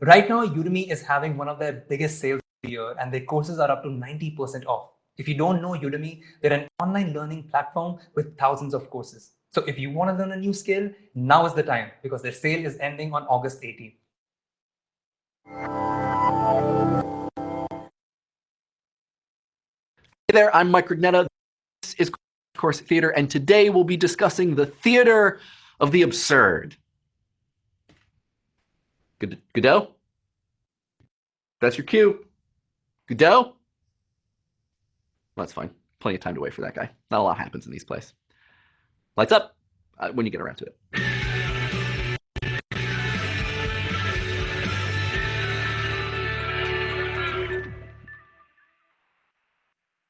right now Udemy is having one of their biggest sales of the year and their courses are up to 90% off. If you don't know Udemy, they're an online learning platform with thousands of courses. So if you want to learn a new skill, now is the time because their sale is ending on August 18th. Hey there, I'm Mike Rugnetta. This is Course Theater, and today we'll be discussing the theater of the absurd. Good, Godot? That's your cue. Godot? That's fine. Plenty of time to wait for that guy. Not a lot happens in these plays. Lights up uh, when you get around to it.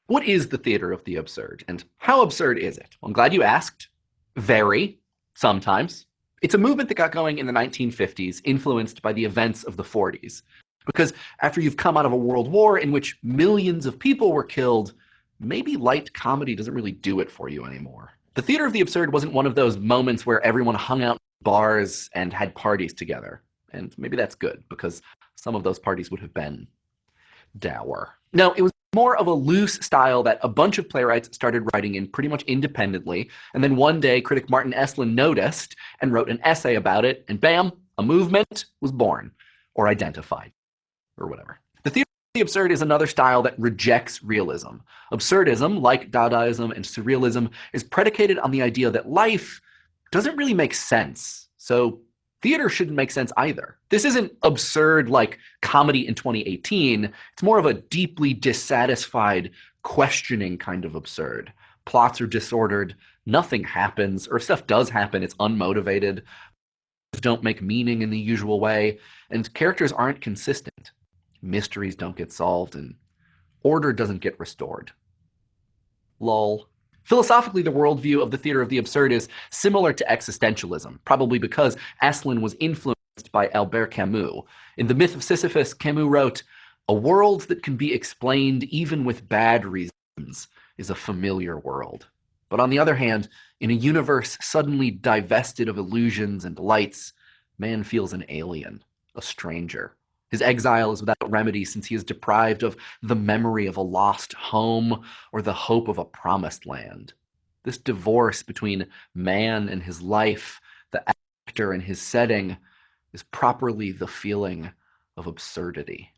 What is the theater of the absurd, and how absurd is it? Well, I'm glad you asked. Very, sometimes. It's a movement that got going in the 1950s, influenced by the events of the 40s. Because after you've come out of a world war in which millions of people were killed, maybe light comedy doesn't really do it for you anymore. The theater of the absurd wasn't one of those moments where everyone hung out in bars and had parties together. And maybe that's good, because some of those parties would have been dour. No, it was more of a loose style that a bunch of playwrights started writing in pretty much independently. And then one day, critic Martin Esslin noticed and wrote an essay about it, and bam, a movement was born or identified or whatever. The theater of the absurd is another style that rejects realism. Absurdism, like Dadaism and Surrealism, is predicated on the idea that life doesn't really make sense. So theater shouldn't make sense either. This isn't absurd like comedy in 2018. It's more of a deeply dissatisfied, questioning kind of absurd. Plots are disordered, nothing happens, or if stuff does happen, it's unmotivated, don't make meaning in the usual way, and characters aren't consistent mysteries don't get solved, and order doesn't get restored. Lol. Philosophically, the worldview of the theater of the absurd is similar to existentialism, probably because Esslin was influenced by Albert Camus. In The Myth of Sisyphus, Camus wrote, A world that can be explained even with bad reasons is a familiar world. But on the other hand, in a universe suddenly divested of illusions and delights, man feels an alien, a stranger. His exile is without remedy since he is deprived of the memory of a lost home or the hope of a promised land. This divorce between man and his life, the actor and his setting, is properly the feeling of absurdity.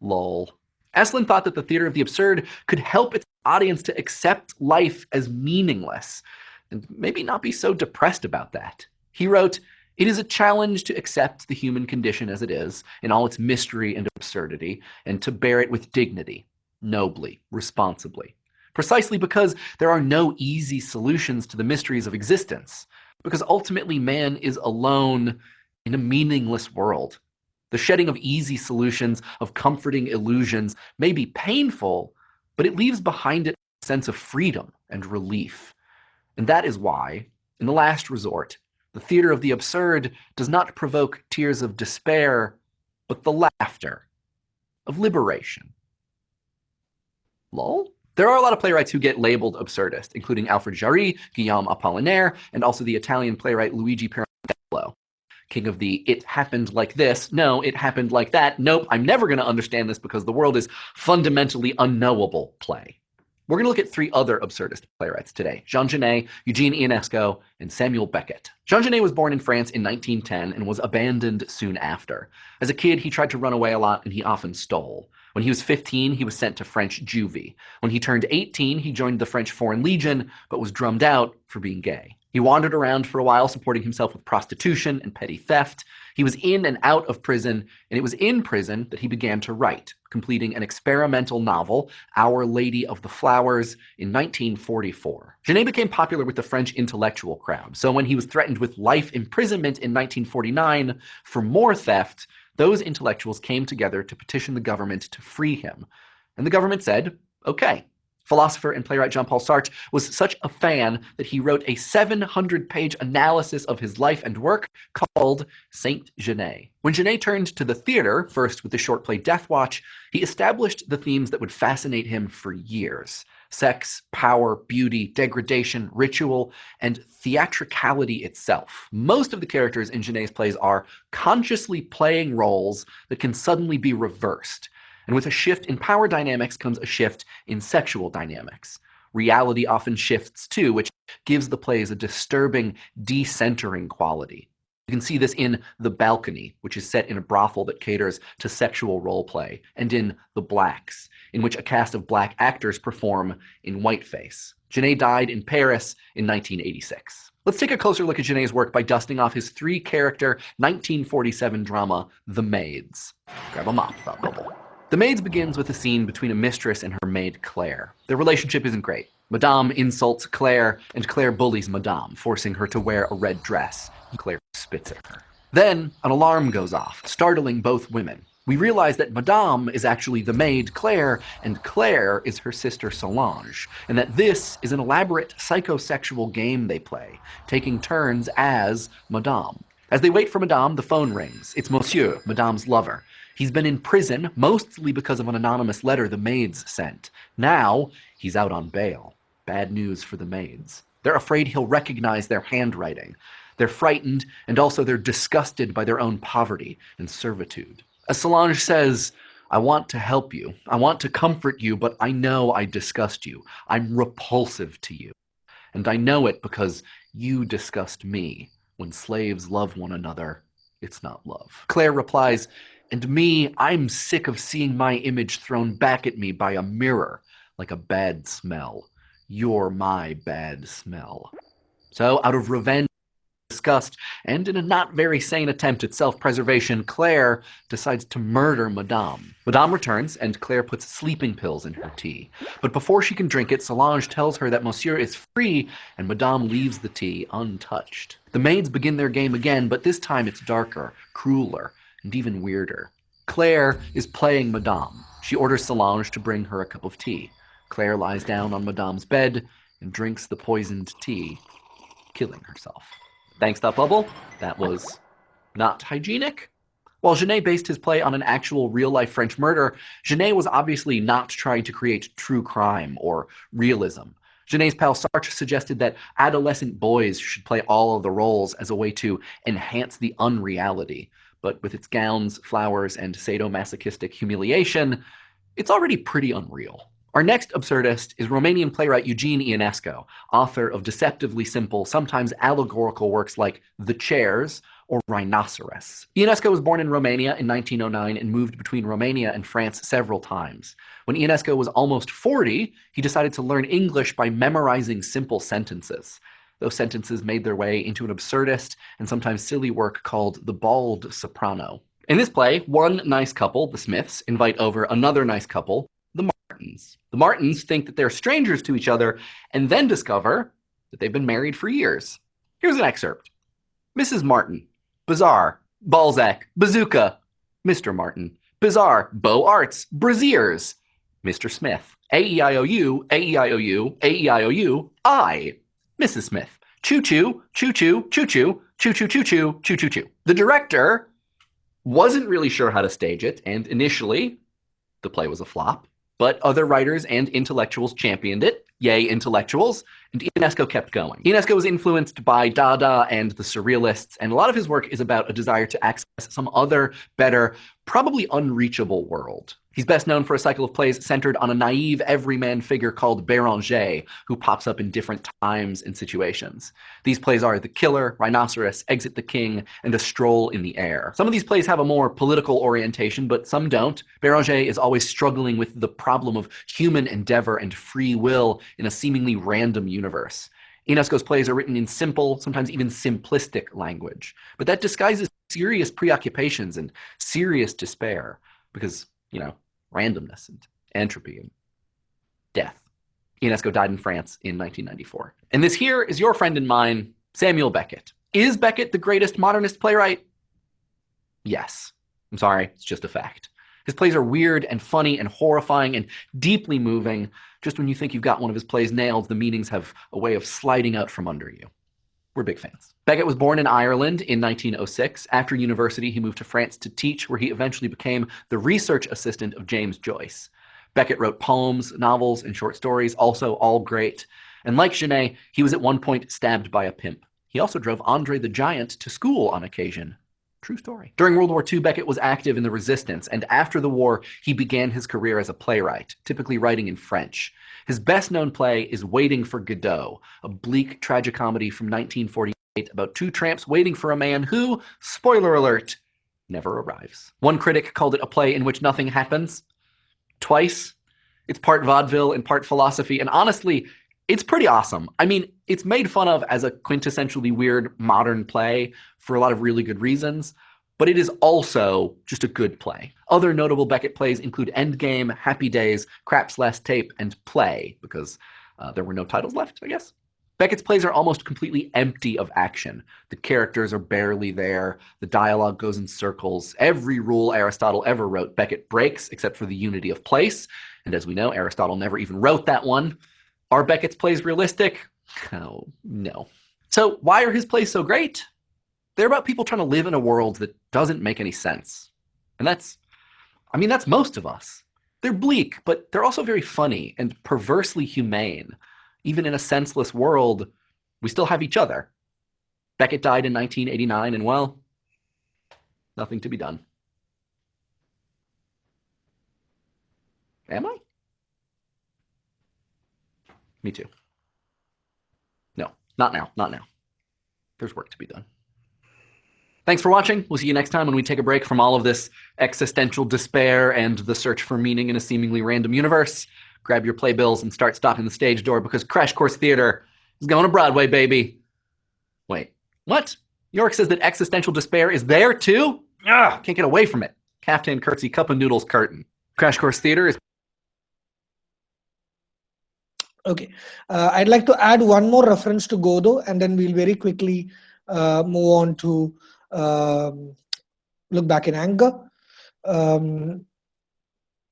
Lol. Esslin thought that the theater of the absurd could help its audience to accept life as meaningless and maybe not be so depressed about that. He wrote, it is a challenge to accept the human condition as it is, in all its mystery and absurdity, and to bear it with dignity, nobly, responsibly. Precisely because there are no easy solutions to the mysteries of existence, because ultimately man is alone in a meaningless world. The shedding of easy solutions, of comforting illusions, may be painful, but it leaves behind it a sense of freedom and relief. And that is why, in the last resort, the theater of the absurd does not provoke tears of despair, but the laughter of liberation. Lol? There are a lot of playwrights who get labeled absurdist, including Alfred Jarry, Guillaume Apollinaire, and also the Italian playwright Luigi Pirandello, king of the it happened like this, no, it happened like that, nope, I'm never going to understand this because the world is fundamentally unknowable play. We're going to look at three other absurdist playwrights today, Jean Genet, Eugene Ionesco, and Samuel Beckett. Jean Genet was born in France in 1910 and was abandoned soon after. As a kid, he tried to run away a lot and he often stole. When he was 15, he was sent to French juvie. When he turned 18, he joined the French Foreign Legion, but was drummed out for being gay. He wandered around for a while, supporting himself with prostitution and petty theft. He was in and out of prison, and it was in prison that he began to write, completing an experimental novel, Our Lady of the Flowers, in 1944. Genet became popular with the French intellectual crowd, so when he was threatened with life imprisonment in 1949 for more theft, those intellectuals came together to petition the government to free him. And the government said, okay, Philosopher and playwright Jean-Paul Sartre was such a fan that he wrote a 700-page analysis of his life and work called Saint Genet. When Genet turned to the theater, first with the short play Death Watch, he established the themes that would fascinate him for years. sex, power, beauty, degradation, ritual, and theatricality itself. Most of the characters in Genet's plays are consciously playing roles that can suddenly be reversed. And with a shift in power dynamics comes a shift in sexual dynamics. Reality often shifts too, which gives the plays a disturbing, decentering quality. You can see this in The Balcony, which is set in a brothel that caters to sexual role play, and in The Blacks, in which a cast of black actors perform in whiteface. Genet died in Paris in 1986. Let's take a closer look at Genet's work by dusting off his three-character 1947 drama, The Maids. Grab a mop, thought bubble. The Maids begins with a scene between a mistress and her maid Claire. Their relationship isn't great. Madame insults Claire, and Claire bullies Madame, forcing her to wear a red dress. Claire spits at her. Then, an alarm goes off, startling both women. We realize that Madame is actually the maid Claire, and Claire is her sister Solange, and that this is an elaborate psychosexual game they play, taking turns as Madame. As they wait for Madame, the phone rings. It's Monsieur, Madame's lover. He's been in prison, mostly because of an anonymous letter the maids sent. Now, he's out on bail. Bad news for the maids. They're afraid he'll recognize their handwriting. They're frightened, and also they're disgusted by their own poverty and servitude. As Solange says, I want to help you. I want to comfort you, but I know I disgust you. I'm repulsive to you. And I know it because you disgust me. When slaves love one another, it's not love. Claire replies, and me, I'm sick of seeing my image thrown back at me by a mirror, like a bad smell. You're my bad smell. So, out of revenge, disgust, and in a not very sane attempt at self-preservation, Claire decides to murder Madame. Madame returns, and Claire puts sleeping pills in her tea. But before she can drink it, Solange tells her that Monsieur is free, and Madame leaves the tea untouched. The maids begin their game again, but this time it's darker, crueler, and even weirder. Claire is playing Madame. She orders Solange to bring her a cup of tea. Claire lies down on Madame's bed and drinks the poisoned tea, killing herself. Thanks, that bubble. That was not hygienic. While Genet based his play on an actual real-life French murder, Genet was obviously not trying to create true crime or realism. Genet's pal Sartre suggested that adolescent boys should play all of the roles as a way to enhance the unreality. But with its gowns, flowers, and sadomasochistic humiliation, it's already pretty unreal. Our next absurdist is Romanian playwright Eugene Ionesco, author of deceptively simple, sometimes allegorical works like The Chairs or Rhinoceros. Ionesco was born in Romania in 1909 and moved between Romania and France several times. When Ionesco was almost 40, he decided to learn English by memorizing simple sentences. Those sentences made their way into an absurdist and sometimes silly work called The Bald Soprano. In this play, one nice couple, the Smiths, invite over another nice couple, the Martins. The Martins think that they're strangers to each other and then discover that they've been married for years. Here's an excerpt. Mrs. Martin, Bizarre, Balzac, Bazooka, Mr. Martin, Bizarre, Beaux Arts, Braziers, Mr. Smith, A-E-I-O-U, A-E-I-O-U, A-E-I-O-U, I, Mrs. Smith, choo-choo, choo-choo, choo-choo, choo-choo, choo-choo, choo-choo-choo. The director wasn't really sure how to stage it, and initially, the play was a flop. But other writers and intellectuals championed it. Yay, intellectuals. And Ionesco kept going. Ionesco was influenced by Dada and the Surrealists, and a lot of his work is about a desire to access some other, better, probably unreachable world. He's best known for a cycle of plays centered on a naive everyman figure called Berenger, who pops up in different times and situations. These plays are The Killer, Rhinoceros, Exit the King, and A Stroll in the Air. Some of these plays have a more political orientation, but some don't. Berenger is always struggling with the problem of human endeavor and free will in a seemingly random universe. Ionesco's plays are written in simple, sometimes even simplistic language, but that disguises serious preoccupations and serious despair, because, you know, randomness and entropy and death. Ionesco died in France in 1994. And this here is your friend and mine, Samuel Beckett. Is Beckett the greatest modernist playwright? Yes. I'm sorry, it's just a fact. His plays are weird and funny and horrifying and deeply moving. Just when you think you've got one of his plays nailed, the meanings have a way of sliding out from under you. We're big fans. Beckett was born in Ireland in 1906. After university, he moved to France to teach, where he eventually became the research assistant of James Joyce. Beckett wrote poems, novels, and short stories, also all great. And like Genet, he was at one point stabbed by a pimp. He also drove Andre the Giant to school on occasion. True story. During World War II, Beckett was active in the resistance, and after the war, he began his career as a playwright, typically writing in French. His best known play is Waiting for Godot, a bleak tragicomedy from 1948 about two tramps waiting for a man who, spoiler alert, never arrives. One critic called it a play in which nothing happens. Twice. It's part vaudeville and part philosophy, and honestly, it's pretty awesome. I mean, it's made fun of as a quintessentially weird modern play for a lot of really good reasons, but it is also just a good play. Other notable Beckett plays include Endgame, Happy Days, Krapp's Last Tape, and Play, because uh, there were no titles left, I guess. Beckett's plays are almost completely empty of action. The characters are barely there. The dialogue goes in circles. Every rule Aristotle ever wrote, Beckett breaks, except for the unity of place. And as we know, Aristotle never even wrote that one. Are Beckett's plays realistic? Oh, no. So why are his plays so great? They're about people trying to live in a world that doesn't make any sense. And that's, I mean, that's most of us. They're bleak, but they're also very funny and perversely humane. Even in a senseless world, we still have each other. Beckett died in 1989, and well, nothing to be done. Am I? Me too. No, not now, not now. There's work to be done. Thanks for watching. We'll see you next time when we take a break from all of this existential despair and the search for meaning in a seemingly random universe. Grab your playbills and start stopping the stage door because Crash Course Theater is going to Broadway, baby. Wait, what? Yorick says that existential despair is there too? Ah, can't get away from it. Caftan curtsy, cup of noodles, curtain. Crash Course Theater is Okay, uh, I'd like to add one more reference to Godot and then we'll very quickly uh, move on to um, look back in anger. Um,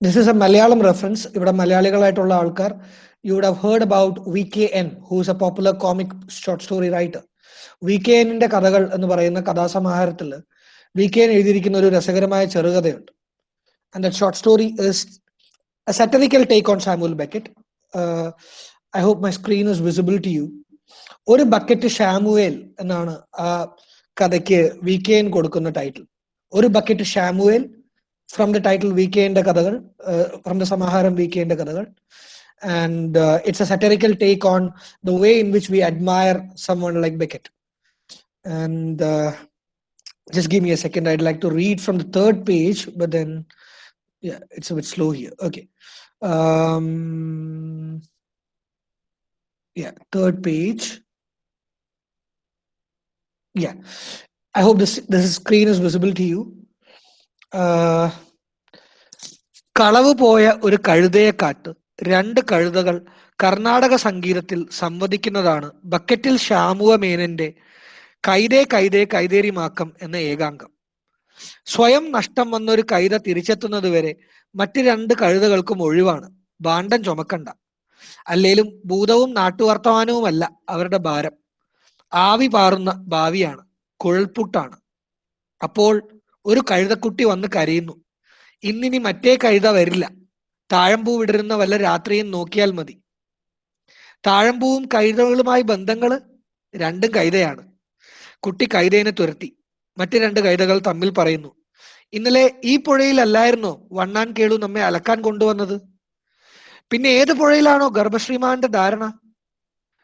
this is a Malayalam reference. you would have heard about VKN, who is a popular comic short story writer. V K Kadagal കഥകൾ എന്ന് പറയുന്ന കഥാസമാഹാരത്തിൽ V K N എഴുതിയിരിക്കുന്ന ഒരു രസകരമായ ചെറുകഥയുണ്ട് and story is a satirical take on Samuel Beckett. Uh, I hope my screen is visible to you. ഒരു bucket Samuel എന്നാണ് ആ കഥയ്ക്ക് വി കെ എൻ കൊടുക്കുന്ന ടൈറ്റിൽ ഒരു bucket Samuel from the title V K എൻ്റെ കഥകൾ ഫ്രം ദ സമാഹാരം V K എൻ്റെ കഥകൾ and uh, it's a satirical take on the way in which we admire someone like Beckett. And uh, just give me a second. I'd like to read from the third page, but then, yeah, it's a bit slow here. Okay. Um, yeah, third page. Yeah, I hope this this screen is visible to you. Uh, കളവ് പോയ ഒരു കഴുതയെ കാട്ട് രണ്ട് കഴുതകൾ കർണാടക സംഗീതത്തിൽ സംവദിക്കുന്നതാണ് ബക്കറ്റിൽ ഷാമുവ മേനന്റെ കൈതേ കൈതേ കൈതേരിമാക്കം എന്ന ഏകാംഗം സ്വയം നഷ്ടം വന്നൊരു കൈത തിരിച്ചെത്തുന്നത് വരെ മറ്റു രണ്ട് കഴുതകൾക്കും ഒഴിവാണ്. ഭാണ്ഡം ചുമക്കണ്ട. അല്ലേലും ഭൂതവും നാട്ടുവർത്തമാനവുമല്ല അവരുടെ ഭാരം. ആവി പാറുന്ന ഭാവിയാണ് കുഴൽപ്പുട്ടാണ് അപ്പോൾ ഒരു കഴുതക്കുട്ടി വന്ന് കരയുന്നു. ഇന്നിനി മറ്റേ കഴുത വരില്ല. താഴമ്പൂ വിടരുന്ന വല്ല രാത്രിയും നോക്കിയാൽ മതി. താഴമ്പൂവും കൈതകളുമായി ബന്ധങ്ങൾ രണ്ടും കൈതയാണ്. കുട്ടി കൈതേനെ തുരത്തി. മറ്റ് രണ്ട് കൈതകൾ തമ്മിൽ പറയുന്നു. ഇന്നലെ ഈ പുഴയിലല്ലായിരുന്നോ വണ്ണാൻ കേളു നമ്മെ അലക്കാൻ കൊണ്ടുവന്നത്? പിന്നെ ഏത് പുഴയിലാണോ ഗർഭശ്രീമാന്റെ ധാരണ?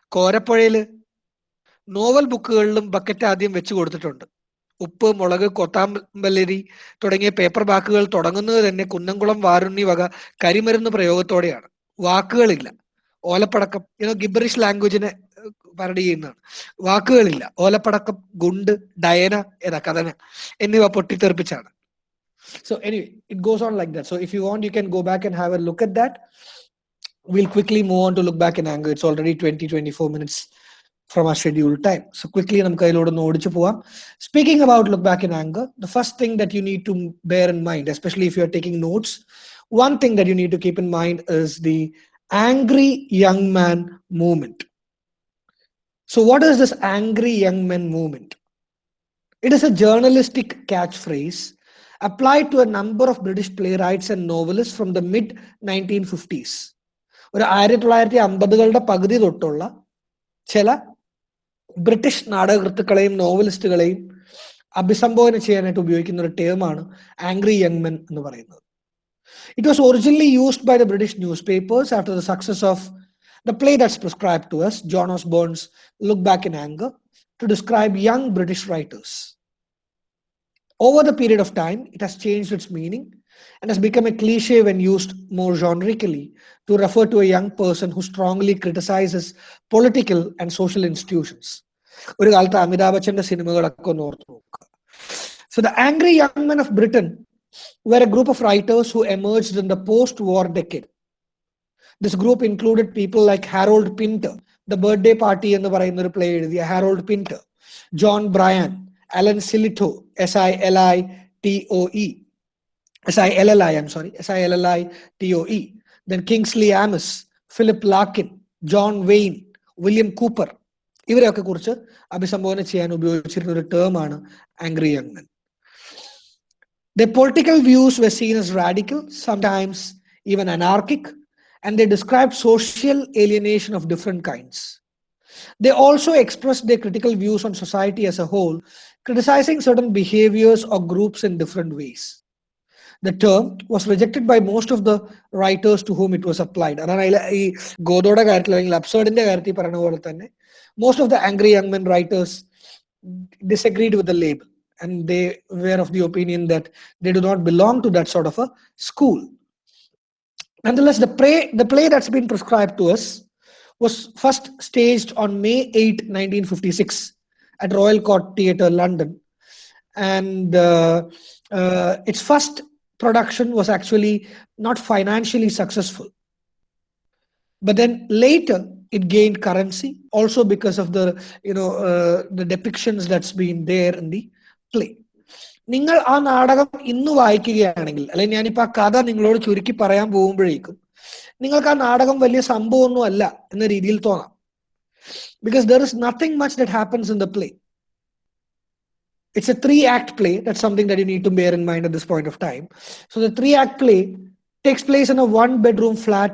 കോരപ്പുഴയിൽ. നോവൽ ബുക്കുകളിലും ബക്കറ്റ് ആദ്യം വെച്ചു കൊടുത്തിട്ടുണ്ട്. ഉപ്പ് മുളക് കൊത്താമ്പല്ലരി തുടങ്ങിയ പേപ്പർ ബാക്കുകൾ തുടങ്ങുന്നത് തന്നെ കുന്നംകുളം വാരുണ്ണി വക കരിമരുന്ന് പ്രയോഗത്തോടെയാണ്. വാക്കുകളില്ല. ഓലപ്പടക്കം. ഇനോ ഗിബറിഷ് ലാംഗ്വേജിനെ പാരഡി ചെയ്യുന്നതാണ് വാക്കുകളില്ല. ഓലപ്പടക്കം ഗുണ്ട് ഡയന ഏതാ കഥന എന്നിവ പൊട്ടിത്തെറിപ്പിച്ചാണ്. So anyway it goes on like that so if you want you can go back and have a look at that will quickly move on to look back in Aung it's already twenty twenty four minutes from ആ schedule time so quickly നമുക്ക് അതിലൂടെ ഒന്ന് ഓടിച്ചു പോവാം. Speaking about look back in Aung the first thing that you need to bear in mind especially if you are taking notes one thing that you need to keep in mind is the angry young man movement So what is this angry young men movement? It is a journalistic catchphrase applied to a number of British playwrights and novelists from the mid 1950s. ഒരു ആയിരത്തി തൊള്ളായിരത്തി അമ്പതുകളുടെ പകുതി തൊട്ടുള്ള ചില British നാടകകൃത്തുക്കളെയും നോവലിസ്റ്റുകളെയും അഭിസംബോധന ചെയ്യാനായിട്ട് ഉപയോഗിക്കുന്ന ഒരു ടേമാണ് ആംഗ്രി യങ് മെൻ എന്ന് പറയുന്നത് it was originally used by the British newspapers after the success of the play that's prescribe to us John hose bones look back in anger to describe young British writers Over the period of time, it has changed its meaning and has become a cliche when used more generically to refer to a young person who strongly criticizes political and social institutions. ഒരു കാലത്ത് അമിതാഭ് ബച്ചന്റെ സിനിമകളൊക്കെ ഒന്ന് ഓർത്ത് നോക്കുക so the angry young men of Britain were a group of writers who emerged in the post-war decade. This group included people like Harold Pinter, the birthday party എന്ന് പറയുന്ന ഒരു play എഴുതിയ Harold Pinter John Braine Alan Sillitoe S I L I T O E S I L L I M sorry S I L L I T O E then Kingsley Amis Philip Larkin John Wain William Cooper ഇവരെയൊക്കെ കുറിച്ച് അഭിസംബോധന ചെയ്യാൻ ഉപയോഗിച്ചിരുന്ന ഒരു ടേമാണ് angry young men the political views were seen as radical, sometimes even anarchic, and they described social alienation of different kinds. They also expressed their critical views on society as a whole, criticizing certain behaviors or groups in different ways. The term was rejected by most of the writers to whom it was applied. അതാണ് അതിലെ ഈ ഗോദോയുടെ കാര്യത്തിൽ അല്ലെങ്കിൽ അബ്സേർഡിന്റെ കാര്യത്തിൽ പറയുന്ന പോലെ തന്നെ most of the angry young men writers disagreed with the label and they were of the opinion that they do not belong to that sort of a school. Nonetheless, the play, the play that's been prescribed to us was first staged on May 8, 1956 at Royal Court Theatre, London. And uh, uh, its first production was actually not financially successful. But then later, it gained currency also because of the you know uh, the depictions that's been there in the play നിങ്ങൾ ആ നാടകം ഇന്ന് വായിക്കുകയാണെങ്കിൽ അല്ലെങ്കിൽ ഞാനിപ്പോ ആ കഥ നിങ്ങളോട് ചുരുക്കി പറയാൻ പോകുമ്പോഴേക്കും നിങ്ങൾക്ക് ആ നാടകം വലിയ സംഭവമൊന്നും അല്ല എന്ന രീതിയിൽ തോന്നാം because there is nothing much that happens in the play it's a three act play that's something that you need to bear in mind at this point of time so the three act play takes place in a one bedroom flat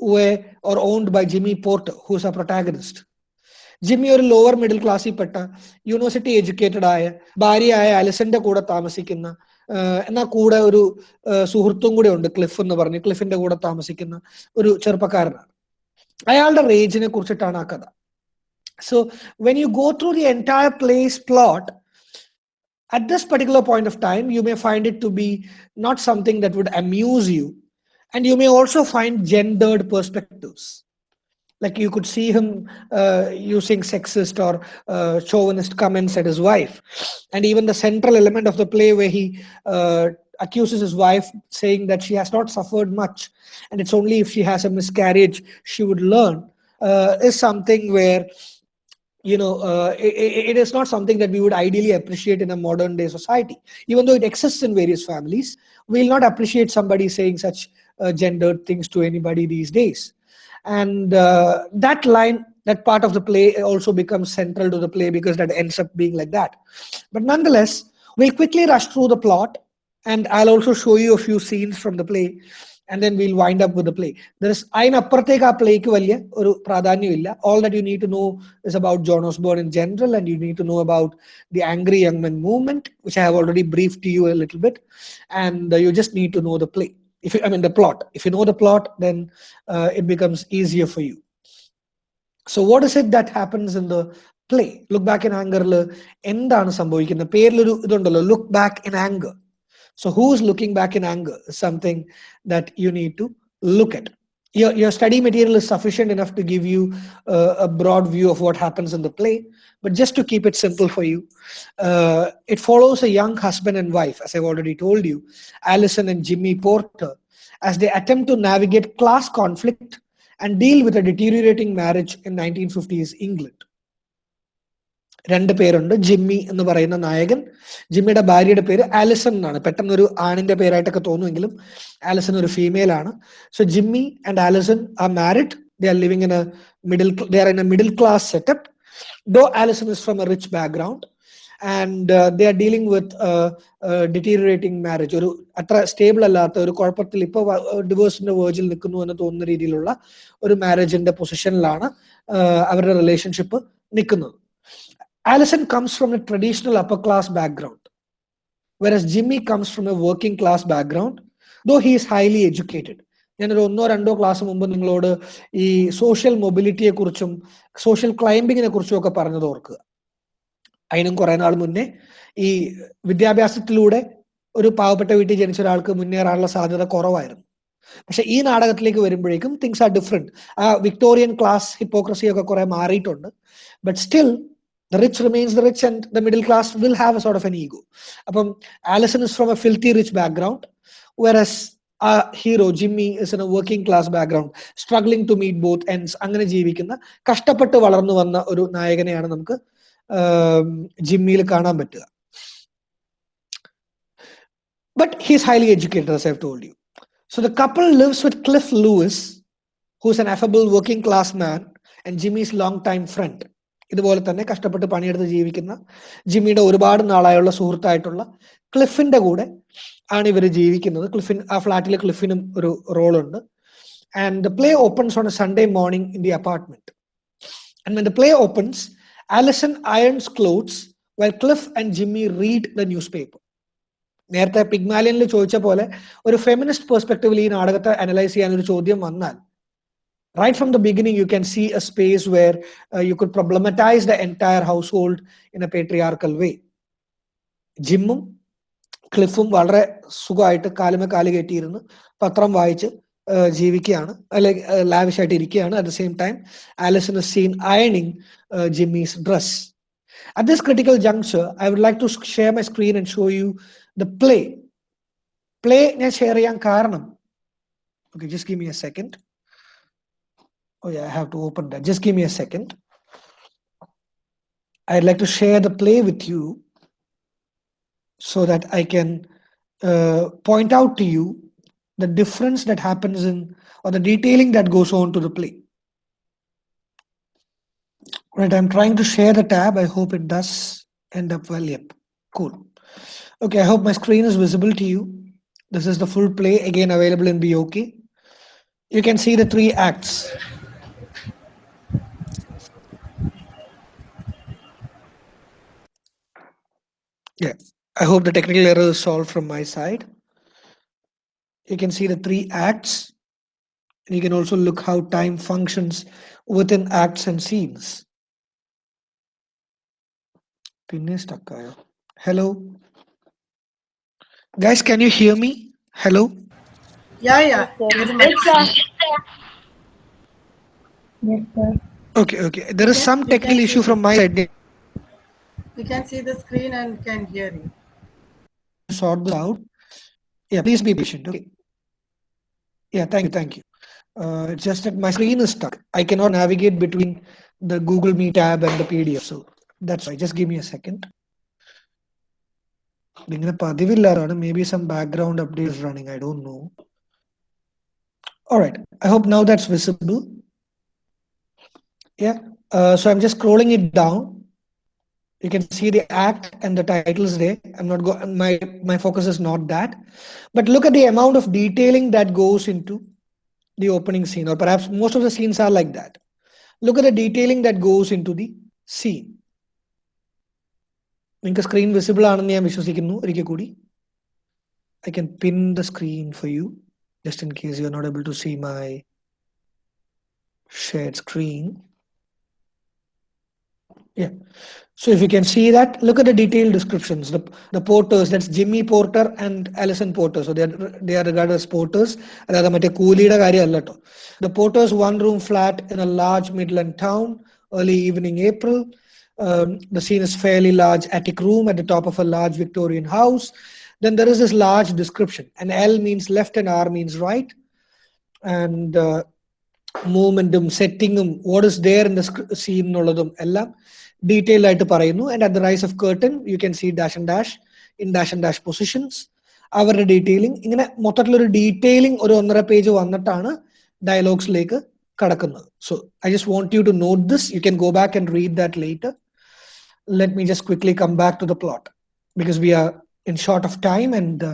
where or owned by jimmy porter who's a protagonist Jimmy ഒരു lower middle ക്ലാസ്സിൽ പെട്ട university educated ആയ ഭാര്യയായ അലിസന്റെ കൂടെ താമസിക്കുന്ന എന്നാൽ കൂടെ ഒരു സുഹൃത്തും കൂടെ ഉണ്ട് ക്ലിഫ് എന്ന് പറഞ്ഞ് ക്ലിഫിന്റെ കൂടെ താമസിക്കുന്ന ഒരു ചെറുപ്പക്കാരനാണ് അയാളുടെ റേജിനെ കുറിച്ചിട്ടാണ് ആ കഥ so when you go through the entire play's plot, at this particular point of time, you may find it to be not something that would amuse you. And you may also find gendered perspectives. Like you could see him uh, using sexist or uh, chauvinist comments at his wife. And even the central element of the play where he uh, accuses his wife saying that she has not suffered much. And it's only if she has a miscarriage she would learn is something where you know, uh, it, it is not something that we would ideally appreciate in a modern day society. Even though it exists in various families, we'll not appreciate somebody saying such uh, gendered things to anybody these days And uh, that line, that part of the play also becomes central to the play because that ends up being like that. But nonetheless, we'll quickly rush through the plot and I'll also show you a few scenes from the play and then we'll wind up with the play. There is അതിനപ്പുറത്തേക്ക് ആ plaque വലിയ ഒരു പ്രാധാന്യമില്ല all that you need to know is about John Osborne in general and you need to know about the angry young men movement which I have already briefed to you a little bit and uh, you just need to know the play if you, I mean the plot if you know the plot then uh, it becomes easier for you so what is it that happens in the play look back in anger എന്താണ് സംഭവിക്കുന്നത് പേരിലൊരു ഇതുണ്ടല്ലോ look back in anger so who's looking back in anger is something that you need to look at. Your, your study material is sufficient enough to give you uh, a broad view of what happens in the play. But just to keep it simple for you, uh, it follows a young husband and wife, as I've already told you, Alison and Jimmy Porter, as they attempt to navigate class conflict and deal with a deteriorating marriage in 1950s England. രണ്ട് പേരുണ്ട്. Jimmy എന്ന് പറയുന്ന നായകൻ. ജിമ്മിയുടെ ഭാര്യയുടെ പേര് Alison എന്നാണ്. പെട്ടെന്ന് ഒരു ആണിന്റെ പേരായിട്ടൊക്കെ തോന്നുമെങ്കിലും ആലിസൺ ഒരു ഫീമെയിൽ ആണ്. So Jimmy and Alison are married they are living in a middle they are in a middle class setup though Alison is from a rich background and they are dealing with deteriorating marriage ഒരു അത്ര stable അല്ലാത്ത ഒരു കുഴപ്പത്തിൽ ഇപ്പോൾ ഡിവോഴ്സിന്റെ വേർജിൽ നിൽക്കുന്നു എന്ന് തോന്നുന്ന രീതിയിലുള്ള ഒരു മാരേജിന്റെ പൊസിഷനിലാണ് അവരുടെ റിലേഷൻഷിപ്പ് നിൽക്കുന്നത്. Alison comes from a traditional upper class background, whereas Jimmy comes from a working class background, though he is highly educated. ഞാനൊരു ഒന്നോ രണ്ടോ ക്ലാസ് മുമ്പ് നിങ്ങളോട് ഈ സോഷ്യൽ മൊബിലിറ്റിയെ കുറിച്ചും സോഷ്യൽ ക്ലൈംബിങ്ങിനെ കുറിച്ചും ഒക്കെ പറഞ്ഞത് ഓർക്കുക. അതിനും കുറെ നാൾ മുന്നേ ഈ വിദ്യാഭ്യാസത്തിലൂടെ ഒരു പാവപ്പെട്ട വീട്ടിൽ ജനിച്ച ഒരാൾക്ക് മുന്നേറാനുള്ള സാധ്യത കുറവായിരുന്നു. പക്ഷെ ഈ നാടകത്തിലേക്ക് വരുമ്പോഴേക്കും തിങ്സ് ആർ ഡിഫറെന്റ് ആ വിക്ടോറിയൻ ക്ലാസ് ഹിപ്പോക്രസി ഒക്കെ കുറെ മാറിയിട്ടുണ്ട്. But still the rich remains the rich and the middle class will have a sort of an ego. um, Allison is from a filthy rich background, whereas our hero Jimmy is in a working class background, struggling to meet both ends. അങ്ങനെ ജീവിക്കുന്ന കഷ്ടപ്പെട്ട് വളർന്നു വന്ന ഒരു നായകനെയാണ് നമുക്ക് ജിമ്മിയിൽ കാണാൻ പറ്റുക But he's highly educated, as I've told you. So the couple lives with Cliff Lewis, who's an affable working class man, and Jimmy's long-time friend. ഇതുപോലെ തന്നെ കഷ്ടപ്പെട്ട് പണിയെടുത്ത് ജീവിക്കുന്ന ജിമ്മിയുടെ ഒരുപാട് നാളായുള്ള സുഹൃത്തായിട്ടുള്ള ക്ലിഫിന്റെ കൂടെ ആണ് ഇവർ ജീവിക്കുന്നത്. ക്ലിഫിൻ ആ ഫ്ലാറ്റിൽ ക്ലിഫിനും ഒരു റോളുണ്ട്. And the play opens on a Sunday morning in the apartment and the play opens Alison irons clothes well Cliff and Jimmy read the newspaper നേരത്തെ പിഗ്മാലിയനിൽ ചോദിച്ച പോലെ ഒരു ഫെമിനിസ്റ്റ് പെർസ്പെക്ടീവിൽ ഈ നാടകത്തെ അനലൈസ് ചെയ്യാൻ ഒരു ചോദ്യം വന്നാൽ right from the beginning you can see a space where uh, you could problematize the entire household in a patriarchal way. ജിമ്മും ക്ലിഫും വളരെ സുഖമായിട്ട് കാലുമേ കാൽ കയറ്റിയിരുന്ന് പത്രം വായിച്ച് ജീവിക്കുകയാണ്. അല്ലെങ്കിൽ ലാവിഷായിട്ട് ഇരിക്കുകയാണ്. At the same time Alison is seen അയണിങ് Jimmy's dress at this critical juncture I would like to share my screen and show you the play play ഞാൻ ഷെയർ ചെയ്യാൻ കാരണം. Okay just give me a second Oh yeah, I have to open that. Just give me a second. I'd like to share the play with you so that I can uh, point out to you the difference that happens in or the detailing that goes on to the play. Right, I'm trying to share the tab. I hope it does end up well. Yep, cool. Okay, I hope my screen is visible to you. This is the full play, again available in BOK. You can see the three acts. Yeah, I hope the technical error is solved from my side. You can see the three acts. And you can also look how time functions within acts and scenes. Hello. Guys, can you hear me? Hello? Yeah, yeah. Very much. Yes, sir. Okay, okay. There is some technical issue from my side we can see the screen and can hear you. Sort this out. Yeah, please be patient. Okay. Yeah, thank you. Thank you. Uh, just that my screen is stuck. I cannot navigate between the Google Meet tab and the PDF. So that's why. Just give me a second. Maybe some background update is running. I don't know. All right. I hope now that's visible. Yeah. Uh, so I'm just scrolling it down you can see the act and the titles there i'm not go my my focus is not that but look at the amount of detailing that goes into the opening scene or perhaps most of the scenes are like that look at the detailing that goes into the scene നിങ്ങൾക്ക് screen visible ആണെന്ന് ഞാൻ വിശ്വസിക്കുന്നു ഒരിക്കൽ കൂടി I can pin the screen for you just in case you are not able to see my shared screen yeah so if you can see that look at the detailed descriptions the, the porters that's jimmy porter and alison porter so they are they are regarded as porters അല്ലാതെ മറ്റേ കൂലിയുടെ കാര്യമല്ല കേട്ടോ the porters one room flat in a large midland town early evening april um, the scene is fairly large attic room at the top of a large victorian house then there is this large description and l means left and r means right and uh, മൂവ്മെന്റും സെറ്റിങ്ങും what is there in the scene എന്നുള്ളതും എല്ലാം detail ആയിട്ട് പറയുന്നു. And at the rise of curtain you can see dash and dash in dash and dash positions അവരുടെ detailing ഇങ്ങനെ മൊത്തത്തിലൊരു detailing ഒരു ഒന്നര page വന്നിട്ടാണ് ഡയലോഗ്സിലേക്ക് കടക്കുന്നത്. So I just want you to note this you can go back and read that later let me just quickly come back to the plot because we are in short of time and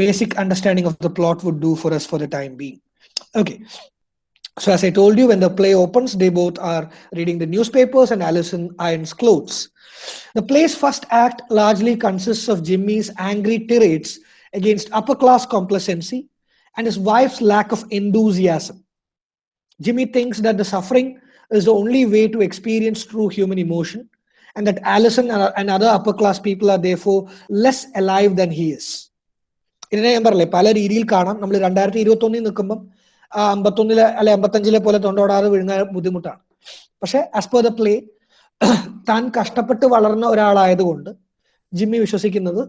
basic understanding of the plot would do for us for the time being okay So as I told you, when the play opens, they both are reading the newspapers and Alison irons clothes. The play's first act largely consists of Jimmy's angry tirades against upper-class complacency and his wife's lack of enthusiasm. Jimmy thinks that the suffering is the only way to experience true human emotion and that Alison and other upper-class people are therefore less alive than he is. ഇതിനെ ഞാൻ പറയില്ലേ പല രീതിയിൽ കാണാം നമ്മൾ രണ്ടായിരത്തി ഇരുപത്തൊന്നിൽ നിൽക്കുമ്പം അമ്പത്തൊന്നിലെ അല്ലെ അമ്പത്തഞ്ചിലെ പോലെ തൊണ്ടോടാതെ വിഴുങ്ങാൻ ബുദ്ധിമുട്ടാണ്. പക്ഷെ ആസ് പെർ ദ പ്ലേ താൻ കഷ്ടപ്പെട്ട് വളർന്ന ഒരാളായതുകൊണ്ട് ജിമ്മി വിശ്വസിക്കുന്നത്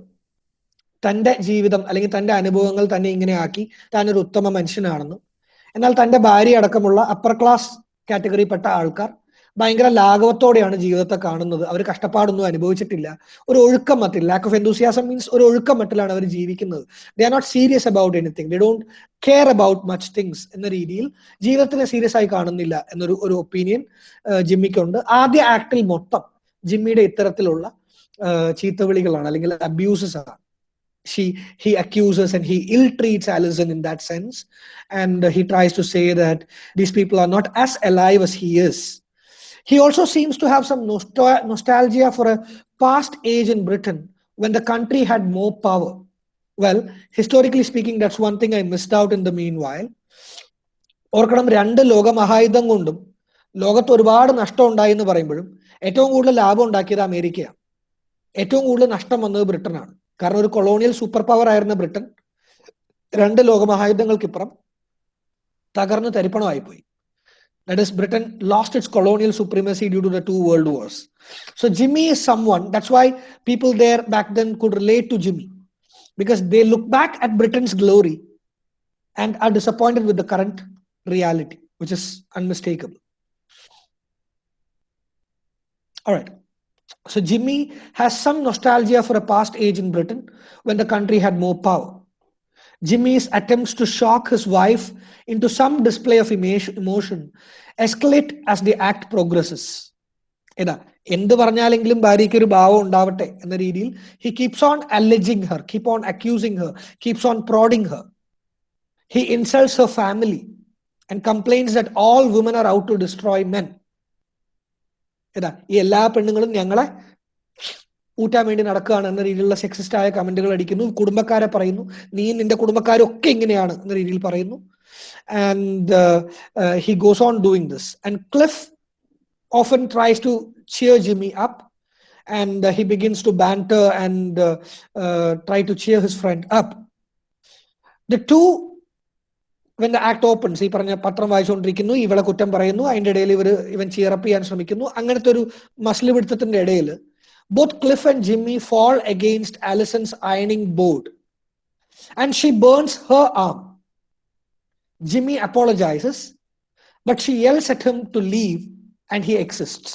തന്റെ ജീവിതം അല്ലെങ്കിൽ തന്റെ അനുഭവങ്ങൾ തന്നെ ഇങ്ങനെ ആക്കി താൻ ഒരു ഉത്തമ മനുഷ്യനാണെന്നും എന്നാൽ തന്റെ ഭാര്യ അടക്കമുള്ള അപ്പർ ക്ലാസ് കാറ്റഗറിപ്പെട്ട ആൾക്കാർ ഭയങ്കര ലാഘവത്തോടെയാണ് ജീവിതത്തെ കാണുന്നത്. അവർ കഷ്ടപ്പാടൊന്നും അനുഭവിച്ചിട്ടില്ല. ഒരു ഒഴുക്കം മട്ടിൽ ലാക്ക് ഓഫ് എന്തൂസിയാസം മീൻസ് ഒരു ഒഴുക്കം മട്ടിലാണ് അവർ ജീവിക്കുന്നത്. They are not serious about anything they don't care about much things എന്ന രീതിയിൽ ജീവിതത്തിനെ സീരിയസ് ആയി കാണുന്നില്ല എന്നൊരു ഒരു ഒപ്പീനിയൻ ജിമ്മിക്കുണ്ട്. ആദ്യ ആക്ടിൽ മൊത്തം ജിമ്മിയുടെ ഇത്തരത്തിലുള്ള ചീത്തവിളികളാണ് അല്ലെങ്കിൽ അബ്യൂസസ് ആണ്. She he accuses and he ill treats Allison in that sense, and uh, he tries to say that these people are not as alive as he is. He also seems to have some nostal- nostalgia for a past age in Britain when the country had more power. Well, historically speaking, that's one thing I missed out in the meanwhile. ഓർക്കണം രണ്ട് ലോകമഹായുധം കൊണ്ടും ലോകത്ത് ഒരുപാട് നഷ്ടം ഉണ്ടായി എന്ന് പറയുമ്പോഴും ഏറ്റവും കൂടുതൽ ലാഭം ഉണ്ടാക്കിയത് അമേരിക്കയാണ് ഏറ്റവും കൂടുതൽ നഷ്ടം വന്നത് ബ്രിട്ടനാണ് കാരണം ഒരു കൊളോണിയൽ സൂപ്പർ പവർ ആയിരുന്ന ബ്രിട്ടൻ രണ്ട് ലോകമഹായുദ്ധങ്ങൾക്കിപ്പുറം തകർന്ന് തരിപ്പണമായി പോയി that is britain lost its colonial supremacy due to the two world wars. So jimmy is someone that's why people there back then could relate to jimmy. Because they look back at britain's glory and are disappointed with the current reality which is unmistakable. All right. So Jimmy has some nostalgia for a past age in Britain when the country had more power. Jimmy's attempts to shock his wife into some display of emotion escalate as the act progresses. എന്ത് പറഞ്ഞാലെങ്കിലും ഭാര്യയ്ക്ക് ഒരു ഭാവം ഉണ്ടാവട്ടെ എന്ന രീതിയിൽ he keeps on alleging her keep on accusing her keeps on prodding her he insults her family and complains that all women are out to destroy men ഏതാ? ഈ എല്ലാ പെണ്ണുങ്ങളും ഞങ്ങളെ ഊറ്റാൻ വേണ്ടി നടക്കുകയാണ് എന്ന രീതിയിലുള്ള സെക്സിസ്റ്റ് ആയ കമന്റുകൾ അടിക്കുന്നു. കുടുംബക്കാരെ പറയുന്നു. നീ നിന്റെ കുടുംബക്കാരൊക്കെ ഇങ്ങനെയാണ് എന്ന രീതിയിൽ പറയുന്നു. And he goes on doing this and Cliff often tries to cheer Jimmy up and he begins to banter and try to cheer his friend up the two when the act opens ഈ പറഞ്ഞ പത്രം വായിച്ചുകൊണ്ടിരിക്കുന്നു ഇവളെ കുറ്റം പറയുന്നു. അതിന്റെ ഇടയിൽ ഇവർ ഇവൻ ചിയറപ്പ് ചെയ്യാൻ ശ്രമിക്കുന്നു. അങ്ങനത്തെ ഒരു മസിൽ പിടുത്തത്തിന്റെ ഇടയിൽ Both Cliff and Jimmy fall against Allison's ironing board and she burns her arm. Jimmy apologizes, but she yells at him to leave and he exists.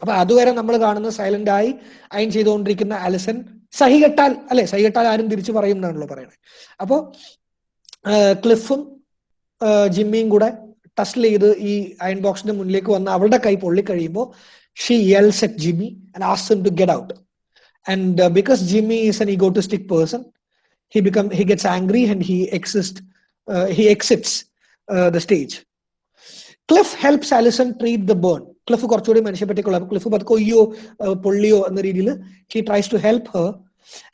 അപ്പൊ അതുവരെ നമ്മൾ കാണുന്ന സൈലന്റ് ആയി അയൻ ചെയ്തുകൊണ്ടിരിക്കുന്ന അലിസൺ സഹികെട്ടാൽ അല്ലെ സഹികെട്ടാൽ ആരും തിരിച്ചു പറയും എന്നാണല്ലോ പറയുന്നത് അപ്പോൾ ക്ലിഫും ജിമ്മിയും കൂടെ ടസ്റ്റിൽ ചെയ്ത് ഈ അയൺ ബോക്സിന്റെ മുന്നിലേക്ക് വന്ന് അവളുടെ കൈ പൊള്ളിക്കഴിയുമ്പോൾ she yells at Jimmy and asks him to get out. And uh, because Jimmy is an egotistic person, he become he gets angry and he exists. Uh, he exits uh, the stage. Cliff helps Alison treat the burn. Cliff Cliff He tries to help her,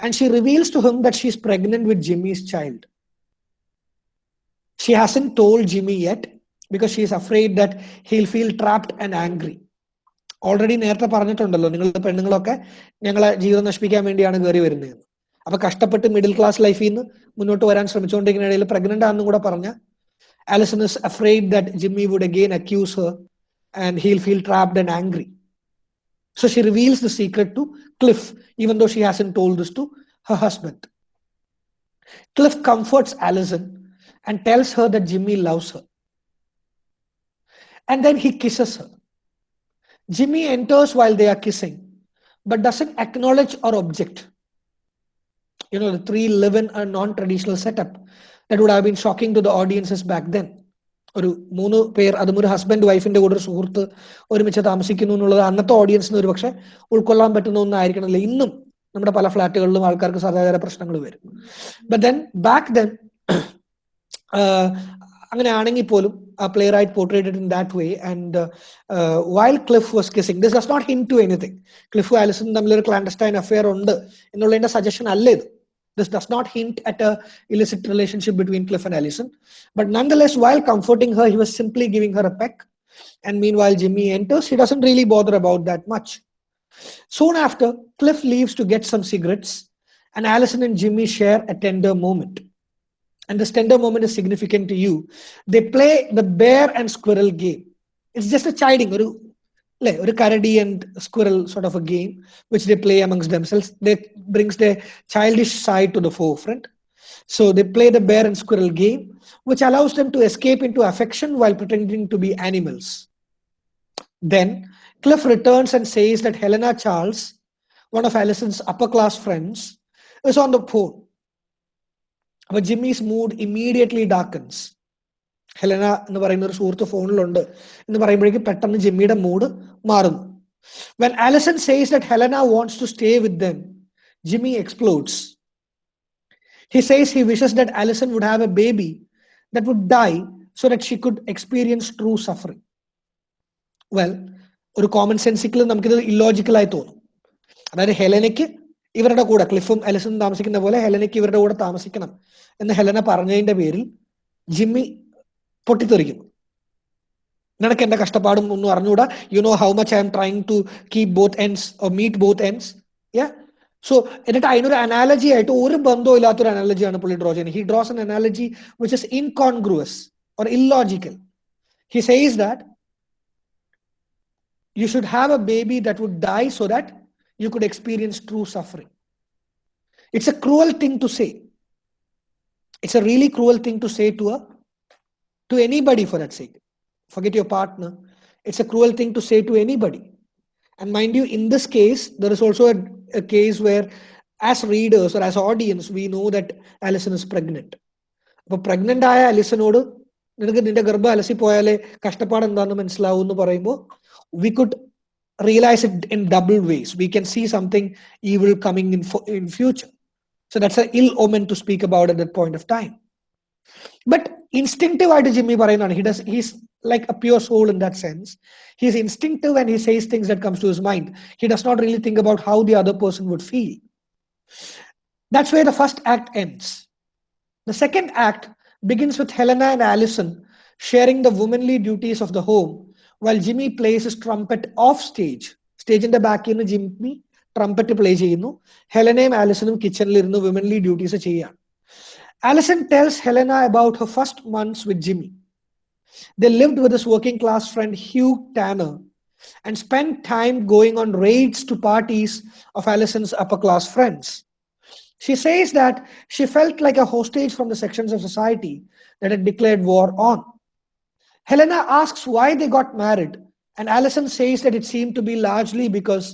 and she reveals to him that she's pregnant with Jimmy's child. She hasn't told Jimmy yet because she is afraid that he'll feel trapped and angry. Already നേരത്തെ പറഞ്ഞിട്ടുണ്ടല്ലോ നിങ്ങൾ പെണ്ണുങ്ങളൊക്കെ ഞങ്ങളെ ജീവിതം നശിപ്പിക്കാൻ വേണ്ടിയാണ് കയറി വരുന്നത്. അപ്പൊ കഷ്ടപ്പെട്ട് മിഡിൽ ക്ലാസ് ലൈഫിൽ നിന്ന് മുന്നോട്ട് വരാൻ ശ്രമിച്ചുകൊണ്ടിരിക്കുന്ന ഇടയിൽ പ്രഗ്നന്റ് ആണെന്നും കൂടെ പറഞ്ഞ Alison is afraid that Jimmy would again accuse her and he'll feel trapped and angry so she reveals the secret to Cliff even though she hasn't told this to her husband Cliff comforts Alison and tells her the Jimmy loves her and then he kisses her. Jimmy enters while they are kissing, but doesn't acknowledge or object. You know, the three live in a non traditional setup that would have been shocking to the audiences back then. ഒരു മൂന്ന് പേർ അതും ഒരു husband വൈഫിന്റെ കൂടെ ഒരു സുഹൃത്ത് ഒരുമിച്ച് താമസിക്കുന്നു എന്നുള്ളത് അന്നത്തെ ഓഡിയൻസിന് ഒരു പക്ഷെ ഉൾക്കൊള്ളാൻ പറ്റുന്ന ഒന്നായിരിക്കണമല്ലോ ഇന്നും നമ്മുടെ പല ഫ്ലാറ്റുകളിലും ആൾക്കാർക്ക് സദാചാര പ്രശ്നങ്ങൾ വരും but then back then i'm going to annie poll അങ്ങനെയാണെങ്കിൽ പോലും ആ playwright portrayed in that way and while Cliff was kissing this does not hint to anything Cliff ആലിസും തമ്മിലൊരു ക്ലാൻഡസ്റ്റൈൻ അഫെയർ ഉണ്ട് എന്നുള്ളതിന്റെ സജഷൻ അല്ല ഇത് This does not hint at a illicit relationship between Cliff and Alison. But nonetheless, while comforting her, he was simply giving her a peck. And meanwhile, Jimmy enters. He doesn't really bother about that much. Soon after, Cliff leaves to get some cigarettes, and Alison and Jimmy share a tender moment and the tender moment is significant to you, they play the bear and squirrel game. It's just a chiding, or a karadi and squirrel sort of a game, which they play amongst themselves. That brings their childish side to the forefront. So they play the bear and squirrel game, which allows them to escape into affection while pretending to be animals. Then Cliff returns and says that Helena Charles, one of Alison's upper class friends, is on the phone but jimmy's mood immediately ഡാക്കൻസ് Helena എന്ന് പറയുന്ന ഒരു സുഹൃത്ത് ഫോണിലുണ്ട് എന്ന് പറയുമ്പോഴേക്കും പെട്ടെന്ന് ജിമ്മിയുടെ mood മാറുന്നു. When Alison says that Helena wants to stay with them Jimmy explodes he says he wishes that Alison would have a baby that would die so that she could experience true suffering well ഒരു common sensical നമുക്കിത് ഇല്ലോജിക്കലായി തോന്നും. അതായത് ഹെലനയ്ക്ക് ഇവരുടെ കൂടെ ക്ലിഫും എലിസും താമസിക്കുന്ന പോലെ ഹെലനയ്ക്ക് ഇവരുടെ കൂടെ താമസിക്കണം എന്ന് ഹെലന പറഞ്ഞതിന്റെ പേരിൽ ജിമ്മി പൊട്ടിത്തെറിക്കുന്നു. നിനക്ക് എന്റെ കഷ്ടപ്പാടും ഒന്നും അറിഞ്ഞുകൂടാ you know how much I am trying to keep both ends meet both ends yeah so എന്നിട്ട് അതിനൊരു അനാലജി ആയിട്ട് ഒരു ബന്ധവും ഇല്ലാത്തൊരു അനാലജിയാണ് പുള്ളി ഡ്രോ ചെയ്യുന്നത്. He draws an analogy which is incongruous or illogical he says that you should have a baby would die so that you could experience true suffering. It's a cruel thing to say. It's a really cruel thing to say to a to anybody for that sake. Forget your partner. It's a cruel thing to say to anybody. And mind you, in this case, there is also a, a case where, as readers or as audience, we know that Alison is pregnant. അപ്പൊ pregnant ആയ അലിസനോട് നിനക്ക് നിന്റെ ഗർഭം അലസി പോയാലേ കഷ്ടപ്പാട് എന്താണെന്ന് മനസ്സിലാവും എന്ന് പറയുമ്പോൾ we could realize it in double ways. We can see something evil coming in in future. So that's an ill omen to speak about at that point of time. But instinctive, I Jimmy Barayan, he does he's like a pure soul in that sense. He's instinctive and he says things that comes to his mind. He does not really think about how the other person would feel. That's where the first act ends. The second act begins with Helena and Alison sharing the womanly duties of the home while Jimmy plays his Jimmy plays trumpet off stage സ്റ്റേജിന്റെ ബാക്കിൽ നിന്ന് Jimmy trumpet play ചെയ്യുന്നു ഹെലനയും kitchen കിച്ചണിൽ ഇരുന്ന് womanly duties ചെയ്യുകയാണ് Alison tells Helena about her first months with Jimmy. They lived with his working class friend Hugh Tanner and spent time going on raids to parties of Alison's upper class friends. She says that she felt like a hostage from the sections of society that had declared war on. Helena asks why they got married, and Allison says that it seemed to be largely because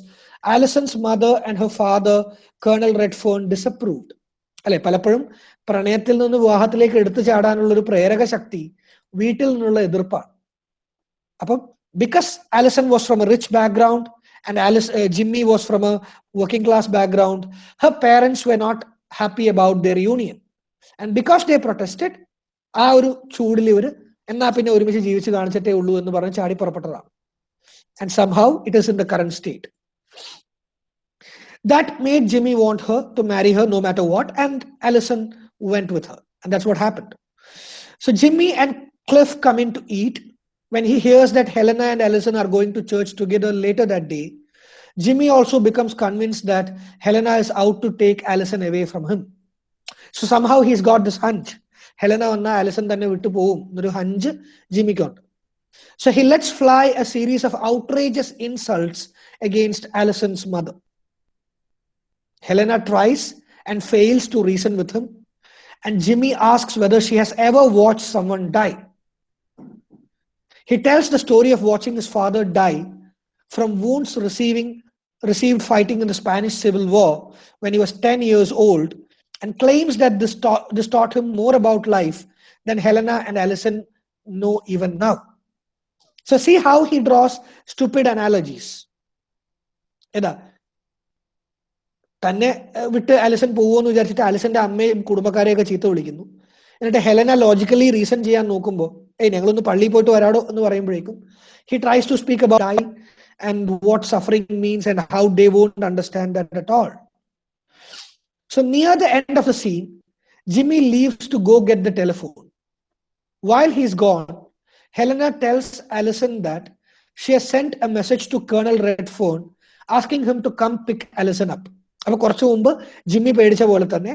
Allison's mother and her father, Colonel Redfern, disapproved. അല്ലെ പലപ്പോഴും പ്രണയത്തിൽ നിന്ന് വിവാഹത്തിലേക്ക് എടുത്തു ചാടാനുള്ള ഒരു പ്രേരക ശക്തി വീട്ടിൽ നിന്നുള്ള എതിർപ്പാണ് അപ്പം because Alison was from a rich background and Alice Jimmy was from a working class background her parents were not happy about their union and because they protested ആ ഒരു ചൂടിൽ ഇവർ എന്നാ പിന്നെ ഒരുമിച്ച് ജീവിച്ച് കാണിച്ചിട്ടേ ഉള്ളൂ എന്ന് പറഞ്ഞ് ചാടി പുറപ്പെട്ടതാണ് and somehow it is in the current state that made Jimmy want her to marry her no matter what and Alison went with her and that's what happened so Jimmy and Cliff come to eat when he hears that Helena and Alison are going to church together later that day, Jimmy also becomes convinced that Helena is out to take Alison away from him. So somehow he's got this hunch. Helena on Alison than a Vitupoom, Nuruhanj, Jimmy Gunn. So he lets fly a series of outrageous insults against Alison's mother. Helena tries and fails to reason with him, and Jimmy asks whether she has ever watched someone die. He tells the story of watching his father die from wounds receiving, received fighting in the Spanish Civil War when he was 10 years old and claims that this taught, this taught him more about life than Helena and Allison know even now. So see how he draws stupid analogies. ഏതാ തന്നെ വിട്ട് Allison പോകുമെന്ന് വിചാരിച്ചിട്ട് അലിസന്റെ അമ്മയും കുടുംബക്കാരെയൊക്കെ ചീത്ത വിളിക്കുന്നു എന്നിട്ട് Helena logically reason ചെയ്യാൻ നോക്കുമ്പോൾ ഏയ് ഞങ്ങളൊന്ന് പള്ളിയിൽ പോയിട്ട് വരാടോ എന്ന് പറയുമ്പോഴേക്കും he tries to speak about die and what suffering means and how they won't understand that at all So near the end of the scene, Jimmy leaves to go get the telephone. While he's gone, Helena tells Allison that she has sent a message to Colonel Redphone asking him to come pick Allison up. അപ്പൊ കുറച്ചു മുമ്പ് Jimmy പേടിച്ച പോലെ തന്നെ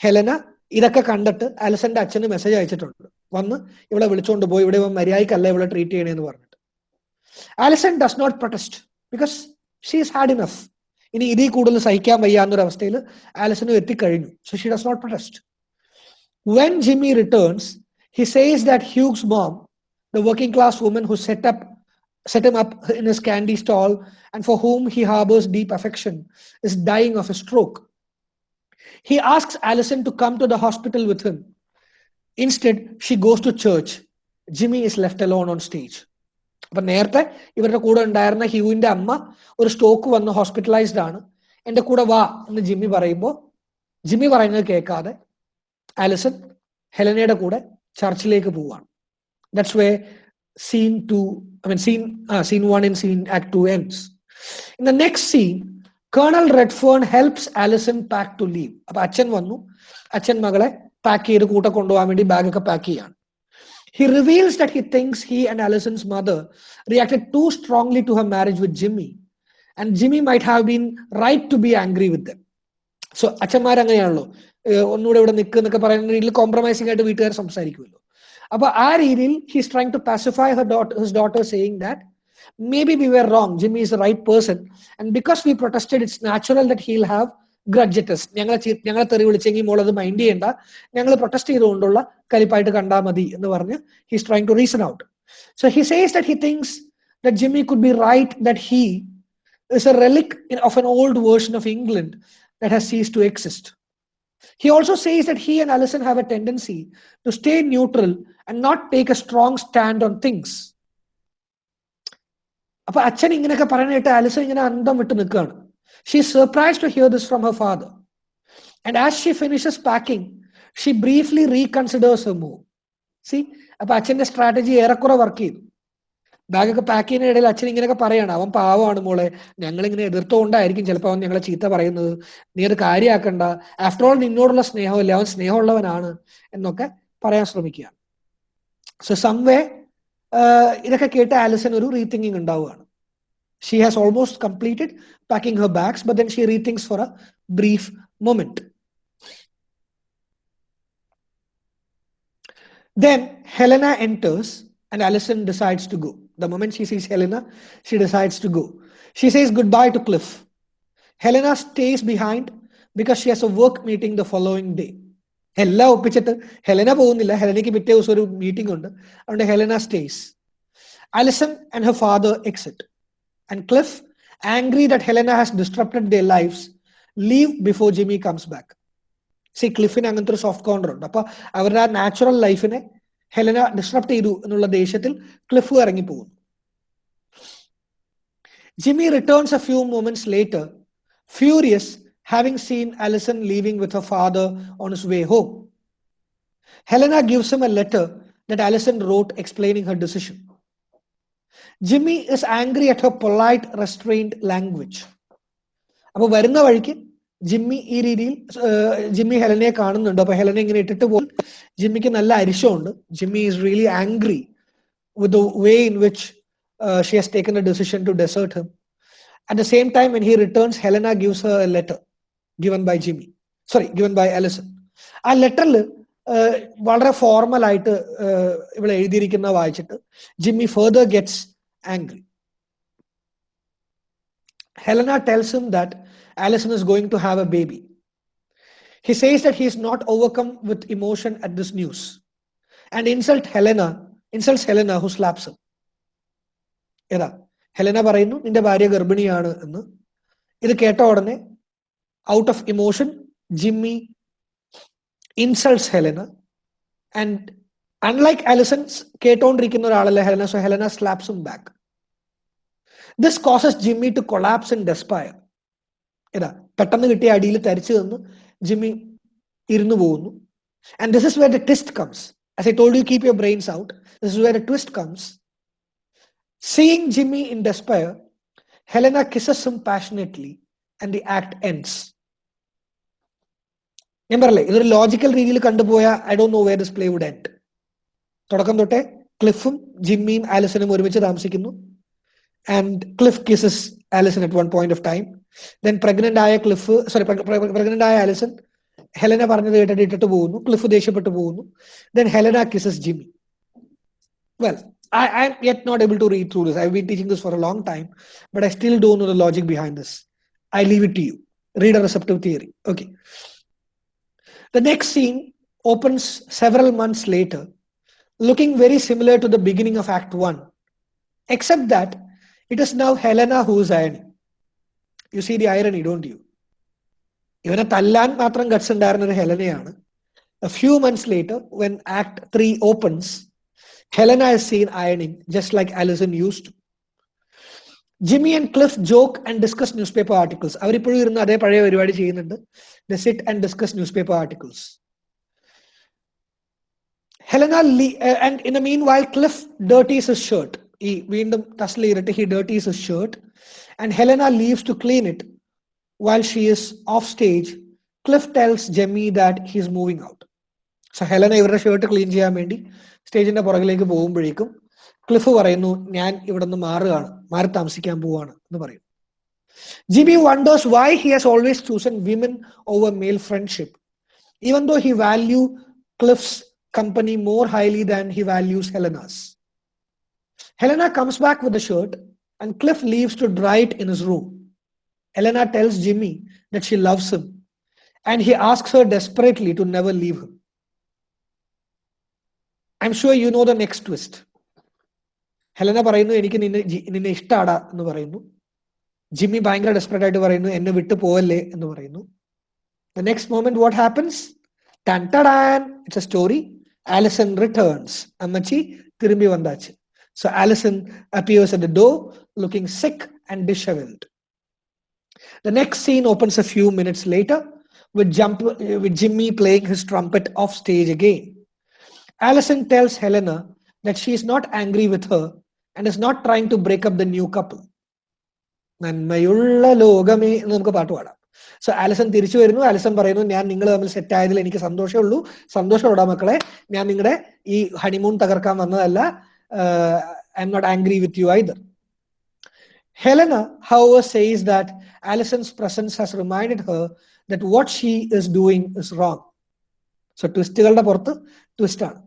Helena ഇതൊക്കെ കണ്ടിട്ട് അലസന്റെ അച്ഛന് message അയച്ചിട്ടുണ്ട് വന്ന് ഇവിടെ വിളിച്ചുകൊണ്ട് പോയി ഇവിടെ മര്യാദക്കല്ല ഇവിടെ ട്രീറ്റ് ചെയ്യണേന്ന് പറഞ്ഞിട്ട് Alison does not protest because she is had enough ഇനി ഇതിൽ കൂടുതൽ സഹിക്കാൻ വയ്യാന്നൊരവസ്ഥയിൽ ആലിസനും എത്തിക്കഴിഞ്ഞു. So she does not protest when Jimmy returns he says that Hugh's mom the working class woman who set up set him up in his candy stall and for whom he harbors deep affection is dying of a stroke. He asks alison to come to the hospital with him. Instead she goes to church. Jimmy is left alone on stage. അപ്പൊ നേരത്തെ ഇവരുടെ കൂടെ ഉണ്ടായിരുന്ന ഹ്യൂവിന്റെ അമ്മ ഒരു stroke വന്ന് hospitalised ആണ്. എന്റെ കൂടെ വാ എന്ന് ജിമ്മി പറയുമ്പോൾ ജിമ്മി പറയുന്നത് കേൾക്കാതെ ആലിസൺ ഹെലനയുടെ കൂടെ ചർച്ചിലേക്ക് പോവാണ്. That's way scene two I mean scene scene one and scene act two ends in the next scene Colonel Redfern helps Alison pack to leave അപ്പൊ അച്ഛൻ വന്നു. അച്ഛൻ മകളെ പാക്ക് ചെയ്ത് കൂട്ട കൊണ്ടുപോകാൻ വേണ്ടി ബാഗൊക്കെ പാക്ക് ചെയ്യാണ്. He reveals that he thinks he and Allison's mother reacted too strongly to her marriage with Jimmy, and Jimmy might have been right to be angry with them. സോ അച്ഛന്മാർ അങ്ങനെയാണല്ലോ. ഒന്നുകൂടെ ഇവിടെ നിൽക്കുക എന്നൊക്കെ പറയുന്ന രീതിയിൽ കോംപ്രമൈസിംഗ് ആയിട്ട് വീട്ടുകാർ സംസാരിക്കുമല്ലോ. അപ്പൊ ആ രീതിയിൽ he's trying to pacify her daughter his daughter saying that may be we were wrong Jimmy is right person and because we protested it's natural that he'll have grudges ഞങ്ങളെ ഞങ്ങളെ തെറി വിളിച്ചെങ്കിൽ മോളത് മൈൻഡ് ചെയ്യണ്ട ഞങ്ങൾ പ്രൊട്ടസ്റ്റ് ചെയ്തുകൊണ്ടുള്ള കലിപ്പായിട്ട് കണ്ടാൽ മതി എന്ന് പറഞ്ഞ് he's trying to reason out so he says that he thinks that Jimmy could be right that he is a relic of an old version of England that has cease to exist. He also says that he and Allison have a tendency to stay neutral and not take a strong stand on things. അപ്പൊ അച്ഛൻ ഇങ്ങനെയൊക്കെ പറയാനായിട്ട് Alison ഇങ്ങനെ അന്തം വിട്ട് നിൽക്കുകയാണ് she surprised to hear this from her father. And as she finishes packing, she briefly reconsiders her move. സി അപ്പൊ അച്ഛന്റെ സ്ട്രാറ്റജി ഏറെക്കുറെ വർക്ക് ചെയ്തു. ബാഗൊക്കെ പാക്ക് ചെയ്യുന്ന ഇടയിൽ അച്ഛൻ ഇങ്ങനെയൊക്കെ പറയാണ്. അവൻ പാവമാണ് മോളെ. ഞങ്ങൾ ഇങ്ങനെ എതിർത്തുകൊണ്ടായിരിക്കും ചിലപ്പോൾ അവൻ ഞങ്ങളെ ചീത്ത പറയുന്നത്. നീ അത് കാര്യമാക്കണ്ട ആഫ്റ്റർ ഓൾ നിന്നോടുള്ള സ്നേഹമല്ല? അവൻ സ്നേഹമുള്ളവനാണ്. എന്നൊക്കെ പറയാൻ ശ്രമിക്കുകയാണ്. സോ സംവേ ഇതൊക്കെ കേട്ട് ആലിസൺ ഒരു റീതിങ്കിങ് ഉണ്ടാവുകയാണ്. She has almost completed packing her bags, but then she rethinks for a brief moment. Then Helena enters and Alison decides to go. The moment she sees Helena, she decides to go. She says goodbye to Cliff. Helena stays behind because she has a work meeting the following day. എല്ലാം ഒപ്പിച്ചിട്ട് Helena പോകുന്നില്ല ഹെലനയ്ക്ക് പിറ്റേ ദിവസം ഒരു meeting ഉണ്ട് അതുകൊണ്ട് Helena stays Alison and her father exit and Cliff, angry that Helena has disrupted their lives, leave before Jimmy comes back. See ക്ലിഫിന് അങ്ങനത്തെ ഒരു soft corner ഉണ്ട്. അപ്പൊ അവരുടെ ആ നാച്ചുറൽ ലൈഫിനെ ഹെലന ഡിസ്ട്രപ്റ്റ് ചെയ്തു എന്നുള്ള ദേഷ്യത്തിൽ ക്ലിഫ് ഇറങ്ങി പോകുന്നു Jimmy returns a few moments later furious having seen Alison leaving with her father on his way home Helena gives him a letter that Alison wrote explaining her decision Jimmy is angry at her polite restrained language അപ്പൊ വരുന്ന വഴിക്ക് Jimmy ഈ രീതിയിൽ Jimmy ഹെലനെ കാണുന്നുണ്ട്. അപ്പൊ ഹെലനെ ഇങ്ങനെ ഇട്ടിട്ട് പോകും. ജിമ്മിക്ക് നല്ല അരിശമുണ്ട്. Jimmy is really angry with way in which she has taken a decision to desert him at the same time when he returns Helena gives a letter given by Jimmy sorry given by Alison ആ ലെറ്ററിൽ വളരെ ഏഹ്, ഇവിടെ എഴുതിയിരിക്കുന്ന വായിച്ചിട്ട് Jimmy further gets angry Helena tells him that Allison is going to have a baby. He says that he is not overcome with emotion at this news and insult Helena, insults Helena who slaps him. ഏതാ Helena പറയുന്നു നിന്റെ ഭാര്യ ഗർഭിണിയാണ് എന്ന് ഇത് കേട്ട ഉടനെ out of emotion Jimmy insults Helena and unlike Alison's കേട്ടോണ്ടിരിക്കുന്ന ഒരാളല്ല Helena so Helena slaps him back this causes Jimmy to collapse in despair ഇതാ പെട്ടെന്ന് കിട്ടിയ അടിയിൽ തരിച്ചു തന്ന്. ജിമ്മി ഇരുന്നു പോകുന്നു. And this is where the twist comes as I told you, keep your brains out. This is where a twist comes. Seeing Jimmy in despair, Helena kisses him passionately and the act. ഞാൻ പറയല്ലേ ഇതൊരു logical രീതിയിൽ കണ്ടുപോയ I don't know where this play would end തുടക്കം തൊട്ടേ ക്ലിഫും ജിമ്മിയും ആലിസനും ഒരുമിച്ച് താമസിക്കുന്നു and Cliff kisses Alison at one point of time then pregnant ആയ ക്ലിഫ് സോറി പ്രഗ്നന്റ് ആയ ആലിസൺ ഹെലന പറഞ്ഞത് കേട്ടിട്ട് ഇട്ടിട്ട് പോകുന്നു ക്ലിഫ് ദേഷ്യപ്പെട്ടു പോകുന്നു then Helena kisses Jimmy well I I'm yet not able to read through this. I've been teaching this for a long time, but I still don't know the logic behind this. I leave it to you. Read a receptive theory. Okay. The next scene opens several months later, looking very similar to the beginning of Act 1, except that it is now Helena who is ironing. You see the irony, don't you? ഇവനെ തല്ലാൻ മാത്രം ഗട്സ് ഉണ്ടായിരുന്ന ഒരു ഹെലനയാണ് A few months later, when Act 3 opens, Helena is seen ironing just like Alison used Jimmy and Cliff joke and discuss newspaper articles അവരിപ്പോഴും ഇരുന്ന് അതേ പഴയ പരിപാടി ചെയ്യുന്നുണ്ട്. The and discuss newspaper articles Helena ലി and in the meanwhile Cliff dirties his shirt ഈ വീണ്ടും ടസ്ലി ഇരട്ട് he dirties his shirt and Helena leaves to clean it while she is off stage Cliff tells Jimmy that he he's moving out so Helena ഇവരുടെ shirt clean ചെയ്യാൻ വേണ്ടി സ്റ്റേജിന്റെ പുറകിലേക്ക് പോകുമ്പോഴേക്കും cliff പറയുന്നു ഞാൻ ഇവിടെ നിന്ന് മാറുകയാണ്. മാറി താമസിക്കാൻ പോവാണ് എന്ന് പറയും Jimmy wonders why he has always chosen women over male friendship even though he value cliffs company more highly than he values ഹെലനാസ് Helena comes back with the shirt and cliff leaves to dry it in his room Helena tells Jimmy that Xi loves him and he asks her desperately to never leave him. I'm sure you know the next twist. Helena പറയുന്നു എനിക്ക് നിന്നെ നിന്നെ ഇഷ്ടാടാ എന്ന് പറയുന്നു. Jimmy ഭയങ്കര desperate ആയിട്ട് പറയുന്നു എന്നെ വിട്ടു പോവല്ലേ എന്ന് പറയുന്നു. The next moment what happens it's a story Alison returns അമ്മച്ചി തിരുമ്പി വന്നാച്ച് so Alison appears at door looking sick and dishevelled the next scene opens a few minutes later with jump with Jimmy playing his trumpet off stage again. Alison tells Helena that she is not angry with her and is not trying to break up the new couple നന്മയുള്ള ലോകമേ എന്ന് നമുക്ക് പാട്ട് പാടാം. So Alison തിരിച്ചു വരുന്നു. Alison പറയുന്നു ഞാൻ നിങ്ങൾ തമ്മിൽ സെറ്റ് ആയതിൽ എനിക്ക് സന്തോഷമേ ഉള്ളൂ. സന്തോഷം സന്തോഷമുണ്ടാ മക്കളെ. ഞാൻ നിങ്ങളുടെ ഈ ഹണിമൂൺ തകർക്കാൻ വന്നതല്ല. I am not angry with you either Helena how says that Alison's presence has remind her that what she is doing is wrong so ട്വിസ്റ്റുകളുടെ പുറത്ത് ട്വിസ്റ്റ് ആണ്.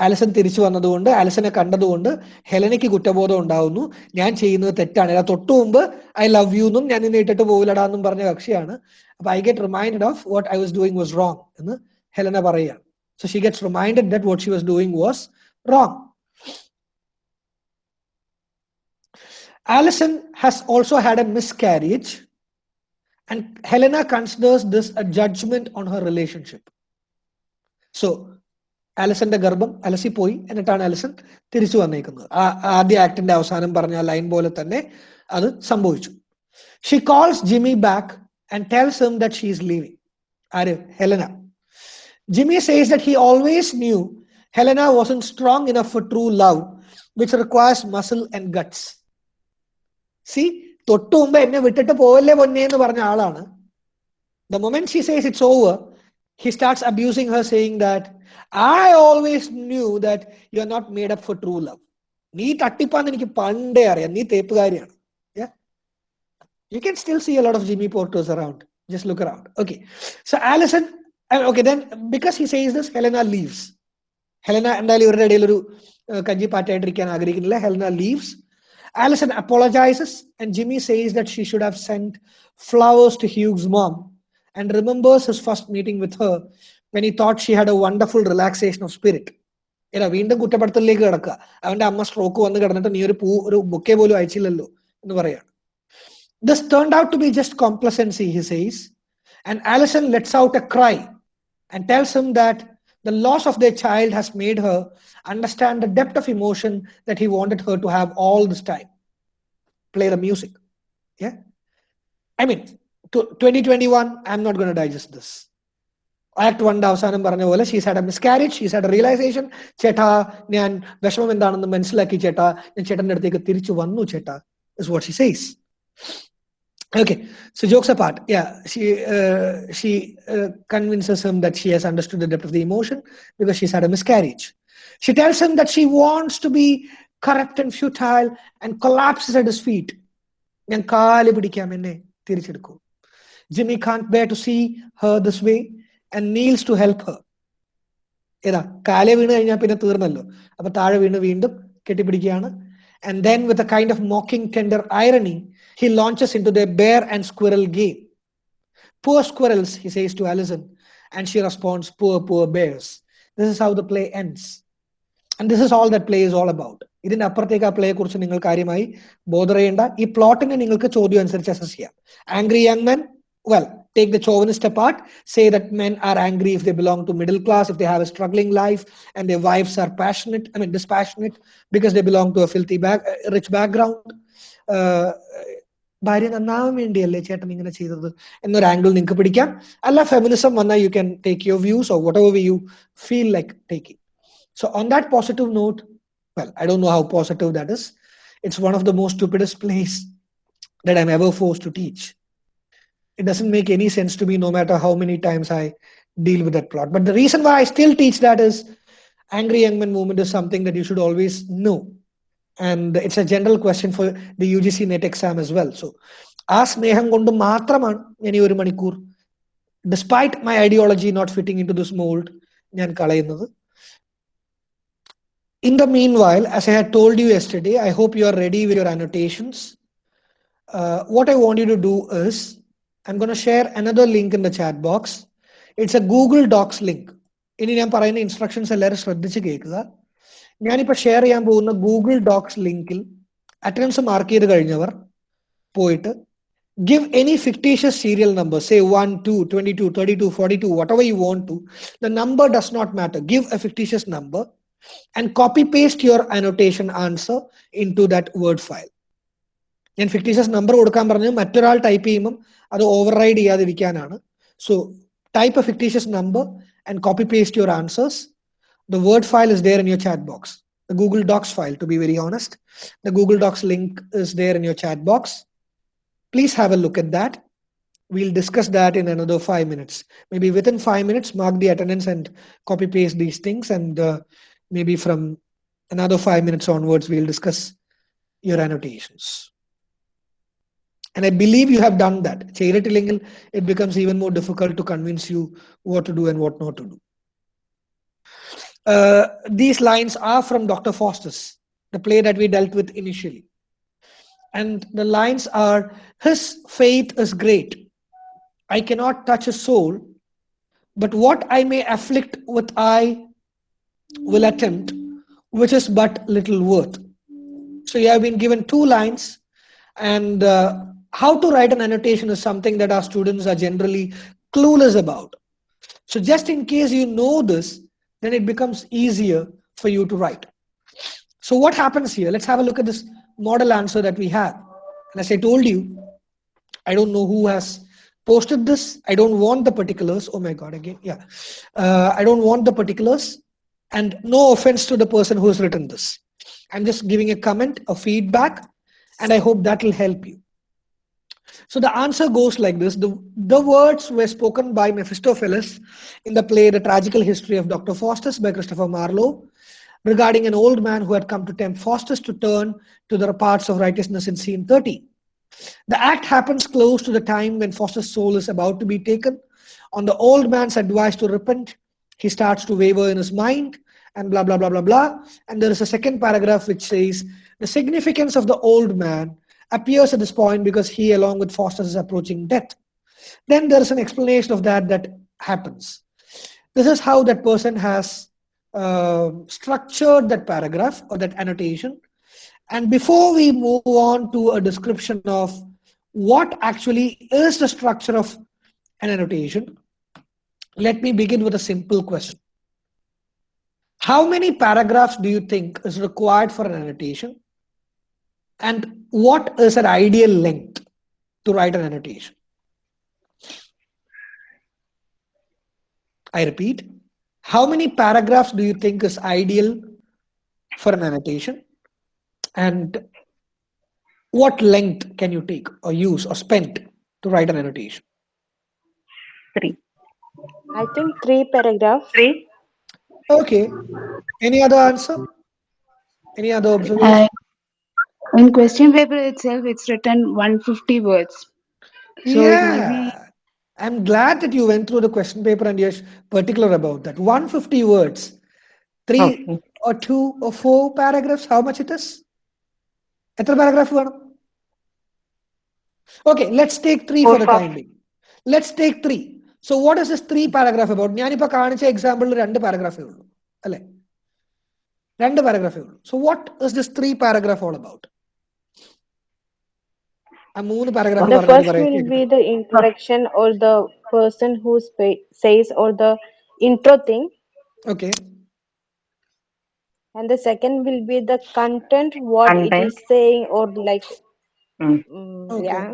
ആലിസൺ തിരിച്ചു വന്നതുകൊണ്ട് ആലിസനെ കണ്ടതുകൊണ്ട് ഹെലനയ്ക്ക് കുറ്റബോധം ഉണ്ടാവുന്നു. ഞാൻ ചെയ്യുന്നത് തെറ്റാണ്. അല്ല തൊട്ടു മുമ്പ് ഐ ലവ് യു എന്നും ഞാൻ നിന്നെ ഇട്ടിട്ട് പോകില്ലടാ എന്നും പറഞ്ഞ കക്ഷിയാണ്. അപ്പൊ I get remind of what I was doing was wrong എന്ന് ഹെലന പറയുകയാണ് so she gets reminded that what she was doing was wrong Alison has also had a miscarriage, and Helena considers this a judgement on her relationship So, ആലിസന്റെ ഗർഭം അലസി പോയി എന്നിട്ടാണ് അലസൻ തിരിച്ചു വന്നേക്കുന്നത്. ആ ആദ്യ ആക്ടിന്റെ അവസാനം പറഞ്ഞ ലൈൻ പോലെ തന്നെ അത് സംഭവിച്ചു. She calls Jimmy back and tells him that she is leaving ആര്? Helena. Jimmy says that he always knew Helena was in strong enough for true love which requires muscle and guts C തൊട്ടു മുമ്പ് എന്നെ വിട്ടിട്ട് പോവല്ലേ പൊന്നെ എന്ന് പറഞ്ഞ ആളാണ്. The moment she says it's over he starts abusing her saying that I always knew that you are not made up for true love. Yeah? You can still see a lot of Jimmy Porters around. Just look around. Okay. So Alison. Uh, okay, then because he says this, Helena leaves. Helena and Kanji uh, Helena leaves. Alison apologizes, and Jimmy says that she should have sent flowers to Hugh's mom and remembers his first meeting with her when he thought she had a wonderful relaxation of spirit. ഇല്ല വീണ്ടും കുറ്റപ്പെടുത്തലിലേക്ക് കിടക്കുക അവന്റെ അമ്മ stroke വന്ന് കിടന്നിട്ട് നീ ഒരു പൂ ഒരു ബൊക്കെ പോലും അയച്ചില്ലല്ലോ എന്ന് പറയാണ് this turned out to be just complacency he says and Alison let's out a cry and tells him that The loss of their child has made her understand the depth of emotion that he wanted her to have all this time. Play the music. Yeah. I mean, to 2021, I'm not going to digest this. Act വണ്ടെ അവസാനം പറഞ്ഞ പോലെ she's had a miscarriage she's had a realisation ചേട്ടാ ഞാൻ വിഷമം എന്താണെന്ന് മനസ്സിലാക്കി ചേട്ടാ ഞാൻ ചേട്ടന്റെ അടുത്തേക്ക് തിരിച്ചു വന്നു ചേട്ടാ is what she says Okay, so jokes apart, yeah, she uh, she uh, convinces him that she has understood the depth of the emotion because she's had a miscarriage. She tells him that she wants to be corrupt and futile and collapses at his feet. ഞാൻ കാൽ പിടിക്കാം എന്നെ തിരിച്ചെടുക്കൂ Jimmy can't bear to see her this way kneels to help her ഏതാ? കാലെ വീണ് കഴിഞ്ഞാൽ പിന്നെ തീർന്നല്ലോ. അപ്പൊ താഴെ വീണ് വീണ്ടും കെട്ടിപ്പിടിക്കുകയാണ്. And then with a kind of mocking tender irony he launches into the bear and squirrel game Poor squirrels, he says to Alison, and she responds, Poor, poor bears. This is how the play ends. And this is all that play is all about. ഇതിന്റെ അപ്പുറത്തേക്ക് ആ പ്ലേയെ കുറിച്ച് നിങ്ങൾ കാര്യമായി bother ചെയ്യേണ്ട ഈ പ്ലോട്ടിനെ നിങ്ങൾക്ക് ചോദ്യം അനുസരിച്ച് അസസ് ചെയ്യാം. Angry young men well take the chauvinist apart say that men are angry if they belong to middle class if they have a struggling life and their wives are passionate i mean dispassionate because they belong to a filthy back, rich background uh, ഭാര്യ നന്നാവാൻ വേണ്ടിയല്ലേ ചേട്ടൻ ഇങ്ങനെ ചെയ്തത് എന്നൊരു angle നിങ്ങൾക്ക് പിടിക്കാം അല്ല ഫെമിനിസം വന്നാൽ you can take your views or whatever you feel like taking so on that positive note well I don't know how positive that is it's one of the most stupidest place that I'm ever forced to teach. It doesn't make any sense to me no matter how many times I deal with that plot. But the reason why I still teach that is angry young man movement is something that you should always know. And it's a general question for the UGC NET exam as well. So ആ സ്നേഹം കൊണ്ട് മാത്രമാണ് ഞാൻ ഈ ഒരു മണിക്കൂർ despite my ideology not fitting in to this mould ഞാൻ കളയുന്നത് In the meanwhile, as I had told you yesterday, I hope you are ready with your annotations. Uh, what I want you to do is, I'm going to share another link in the chat box. It's a Google Docs link. ഇനി ഞാൻ പറയുന്ന instructions എല്ലാവരും ശ്രദ്ധിച്ച് കേൾക്കുക ഞാനിപ്പോൾ share ചെയ്യാൻ പോകുന്ന Google Docs ലിങ്കിൽ അറ്റൻഡൻസ് മാർക്ക് ചെയ്ത് കഴിഞ്ഞവർ പോയിട്ട് give any fictitious serial number say 1 2 22 32 42 whatever you want to the number does not matter give a fictitious number and copy paste your annotation answer into that word file ഞാൻ fictitious number കൊടുക്കാൻ പറഞ്ഞു മറ്റൊരാൾ type ചെയ്യുമ്പം അത് override ചെയ്യാതിരിക്കാനാണ് so type A fictitious number and copy paste your answers the word file is there in your chat box the Google docs file to be very honest the Google Docs link is there in your chat box please have a look at that. We'll discuss that in another five minutes. Maybe within five minutes, mark the attendance and copy paste these things. And uh, maybe from another five minutes onwards, we'll discuss your annotations. And I believe you have done that. Chayiratilingal, it becomes even more difficult to convince you what to do and what not to do. Uh, these lines are from Dr. Faustus, the play that we dealt with initially. And the lines are, his faith is great. I cannot touch a soul, but what I may afflict with I will attempt, which is but little worth. So you have been given two lines and uh, how to write an annotation is something that our students are generally clueless about so just in case you know this then it becomes easier for you to write so what happens here let's have a look at this model answer that we have. And as I told you, I don't know who has posted this. I don't want the particulars. Oh my God, again. Yeah. Uh, I don't want the particulars. And no offense to the person who has written this. I'm just giving a comment, a feedback, and I hope that will help you. So the answer goes like this. The, the words were spoken by Mephistopheles in the play The Tragical History of Dr. Faustus by Christopher Marlowe regarding an old man who had come to tempt Faustus to turn to the paths of righteousness in scene 30. The act happens close to the time when Faustus' soul is about to be taken. On the old man's advice to repent, he starts to waver in his mind and blah, blah, blah, blah, blah. And there is a second paragraph which says the significance of the old man appears at this point because he, along with Faustus, is approaching death. Then there is an explanation of that that happens. This is how that person has uh, structured that paragraph or that annotation. And before we move on to a description of what actually is the structure of an annotation, let me begin with a simple question. How many paragraphs do you think is required for an annotation? And what is an ideal length to write an annotation? I repeat, how many paragraphs do you think is ideal for an annotation? And what length can you take or use or spend to write an annotation? Three. I think three paragraphs. Three. Okay. Any other answer? Any other observation? Uh, in question paper itself, it's written 150 words. So it yeah. might I'm glad that you went through the question paper and you're particular about that. 150 words, three Okay. or two or four paragraphs, how much it is? എത്ര paragraph വേണം okay let's take three Four for the pa- time Bing let's take three so what is this three paragraph about ഞാനിപ്പോ കാണിച്ച എക്സാമ്പിളിൽ രണ്ട് പാരഗ്രാഫേ ഉള്ളൂ അല്ലെ രണ്ട് പാരഗ്രാഫേ ഉള്ളൂ so what is this three paragraph all about ആ മൂന്ന് paragraph The first will be the introduction or the person who spa- says or the intro thing. Okay And the second will be the content, what it Content. is saying or like, Mm. mm, Okay. yeah.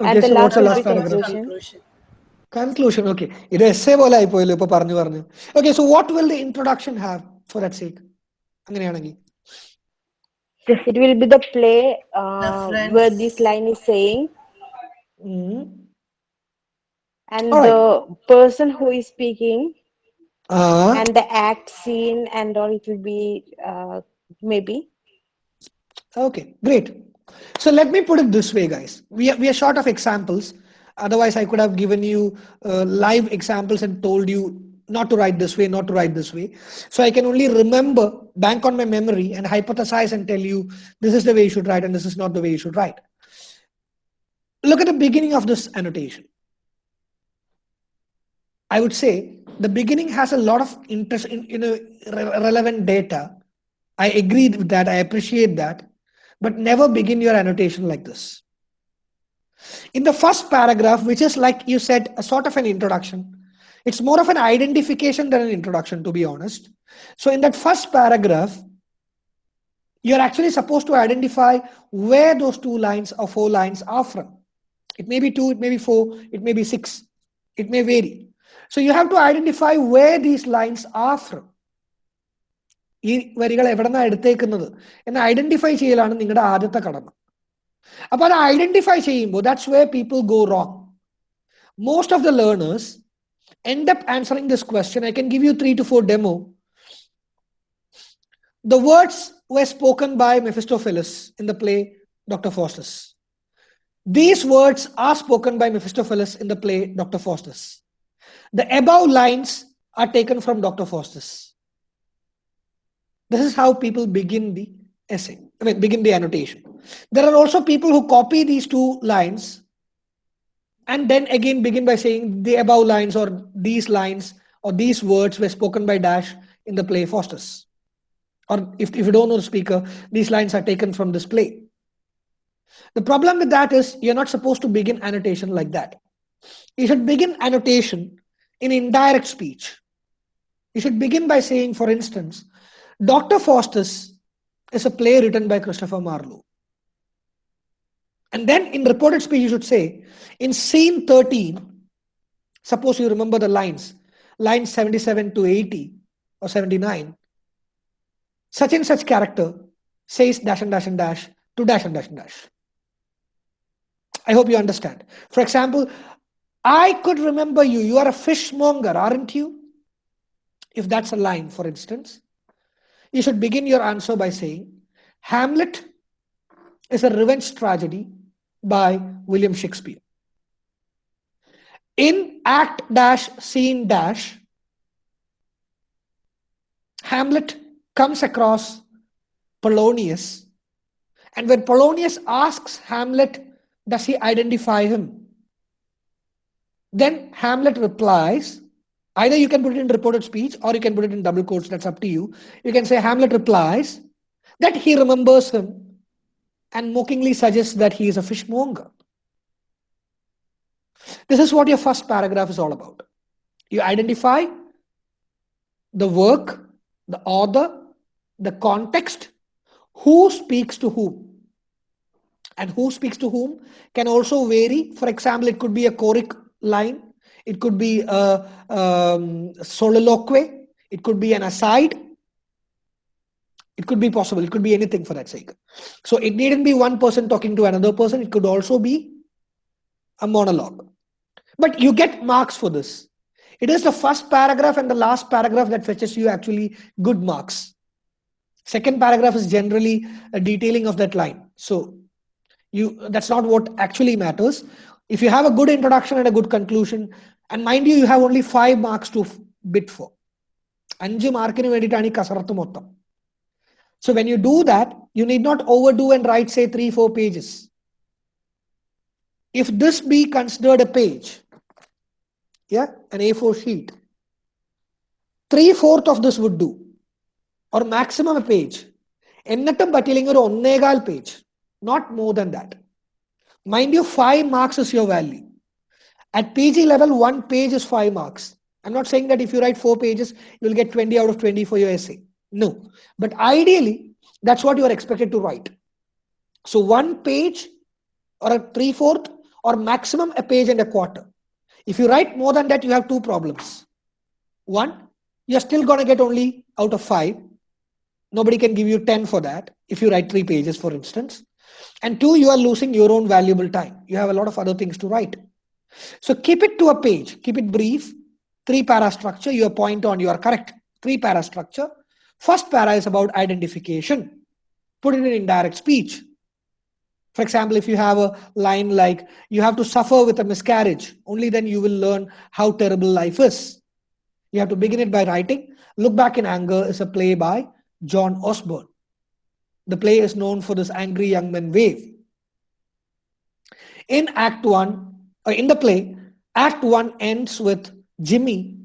Okay, And the so last what's the will last be paragraph? conclusion. Conclusion. Conclusion okay ഇത് S A പോലെ ആയിപ്പോയല്ലോ ഇപ്പൊ പറഞ്ഞു പറഞ്ഞു okay so what will the introduction have for that sake അങ്ങനെയാണെങ്കിൽ it will be the play uh, where this line is saying, Mm. and Alright. the person who is speaking, Ah, and the act scene, and all. It will be uh, maybe. okay, great. So let me put it this way, guys. We are, we are short of examples. Otherwise, I could have given you uh, live examples and told you not to write this way, not to write this way. So I can only remember, bank on my memory, and hypothesize and tell you this is the way you should write and this is not the way you should write. Look at the beginning of this annotation. I would say the beginning has a lot of interest in, re- relevant data. I agree with that. I appreciate that. But never begin your annotation like this. In the first paragraph, which is like you said, a sort of an introduction, it's more of an identification than an introduction, to be honest. So, in that first paragraph, you're actually supposed to identify where those two lines or four lines are from. It may be two, it may be four, it may be six, it may vary. So, you have to identify where these lines are from. ഈ വരികൾ എവിടെ നിന്നാണ് എടുത്തേക്കുന്നത് എന്ന് identify ചെയ്യലാണ് നിങ്ങളുടെ ആദ്യത്തെ കടമ അപ്പൊ അത് ഐഡന്റിഫൈ ചെയ്യുമ്പോൾ that's where people go wrong most of the learners end up answering this question. I can give you three to four demo. The words were spoken by Mephistopheles in the play Dr. Faustus. These words are spoken by Mephistopheles in the play Dr. Faustus. The above lines are taken from Dr. Faustus. This is how people begin the essay, I mean, begin the annotation. There are also people who copy these two lines and then again begin by saying the above lines or these lines or these words were spoken by Dash in the play Faustus. Or if, if you don't know the speaker, these lines are taken from this play. The problem with that is you're not supposed to begin annotation like that. You should begin annotation in indirect speech. You should begin by saying, for instance, Dr. Faustus is a play written by Christopher Marlowe. And then in reported speech, you should say, in scene 13, suppose you remember the lines, lines 77 to 80 or 79, such and such character says dash and dash and dash to dash and dash and dash. I hope you understand. For example, I could remember you. You are a fishmonger, aren't you? If that's a line, for instance, you should begin your answer by saying, Hamlet is a revenge tragedy by William Shakespeare. In act dash scene dash, Hamlet comes across Polonius, and when Polonius asks Hamlet, does he identify him? Then Hamlet replies, either you can put it in reported speech or you can put it in double quotes, that's up to you. You can say Hamlet replies that he remembers him and mockingly suggests that he is a fishmonger. This is what your first paragraph is all about. You identify the work, the author, the context, who speaks to whom. And who speaks to whom can also vary. For example, it could be a choric line, it could be a um, soliloquy, it could be an aside, it could be possible, it could be anything for that sake. So it needn't be one person talking to another person, it could also be a monologue. But you get marks for this. It is the first paragraph and the last paragraph that fetches you actually good marks. Second paragraph is generally a detailing of that line. So you that's not what actually matters. If you have a good introduction and a good conclusion, and mind you, you have only five marks to bid for. അഞ്ച് മാർക്കിന് വേണ്ടിയിട്ടാണ് ഈ കസറത്ത് മൊത്തം So when you do that, you need not overdo and write, say, three, four pages. If this be considered a page, yeah, an A4 sheet, three fourth of this would do, or maximum a page. എന്നിട്ടും പറ്റിയില്ലെങ്കിൽ ഒരു ഒന്നേകാൽ page not more than that mind you five marks is your value at PG level, one page is five marks. I'm not saying that if you write four pages, you'll get 20 out of 20 for your essay. No. But ideally, that's what you are expected to write. So one page or a three fourth or maximum a page and a quarter. If you write more than that, you have two problems. One, you're still going to get only out of five. Nobody can give you 10 for that if you write three pages, for instance. And two, you are losing your own valuable time. You have a lot of other things to write. So keep it to a page, keep it brief, three para structure, your point on, you are correct. Three para structure. First para is about identification. Put it in indirect speech. For example, if you have a line like, you have to suffer with a miscarriage, only then you will learn how terrible life is. You have to begin it by writing. Look Back in Anger is a play by John Osborne. The play is known for this angry young man wave. In Act 1, uh, in the play, Act 1 ends with Jimmy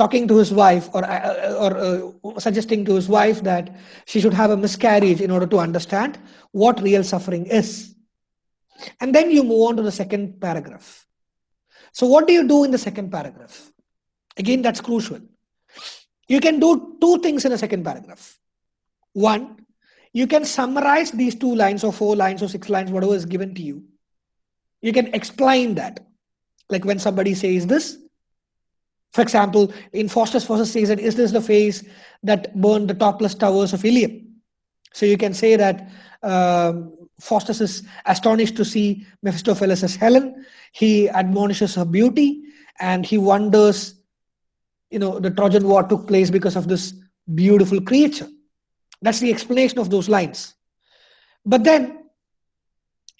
talking to his wife or, uh, or uh, suggesting to his wife that she should have a miscarriage in order to understand what real suffering is. And then you move on to the second paragraph. So, what do you do in the second paragraph? Again, that's crucial. You can do two things in a second paragraph. One, you can summarize these two lines or four lines or six lines, whatever is given to you. You can explain that. Like when somebody says this, for example, in Faustus, Faustus says that, is this the face that burned the topless towers of Ilium? So you can say that um, Faustus is astonished to see Mephistopheles as Helen. He admonishes her beauty and he wonders, you know, the Trojan War took place because of this beautiful creature. That's the explanation of those lines. But then,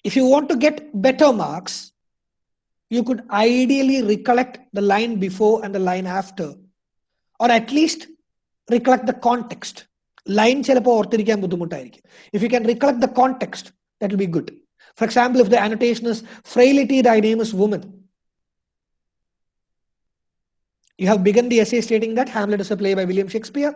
if you want to get better marks, you could ideally recollect the line before and the line after, or at least recollect the context. Line ചിലപ്പോൾ ഓർത്തിരിക്കാൻ ബുദ്ധിമുട്ടായിരിക്കും if you can recollect the context that will be good for example if the annotation is ഫ്രെയിലിറ്റി ദൈ name is woman You have begun the essay stating that Hamlet is a play by William Shakespeare.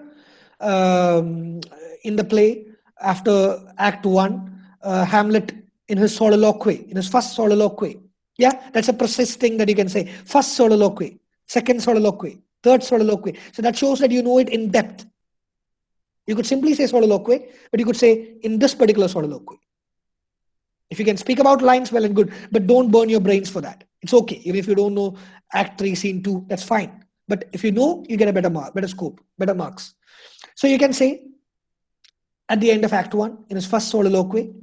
Um, in the play, after Act 1, uh, Hamlet in his soliloquy, in his first soliloquy, yeah, that's a precise thing that you can say. First soliloquy, second soliloquy, third soliloquy. So that shows that you know it in depth. You could simply say soliloquy, but you could say in this particular soliloquy. If you can speak about lines, well and good, but don't burn your brains for that. It's okay. Even if you don't know Act 3, Scene 2, that's fine. But if you know, you get a better mark, better scope, better marks. So you can say at the end of Act 1, in his first soliloquy,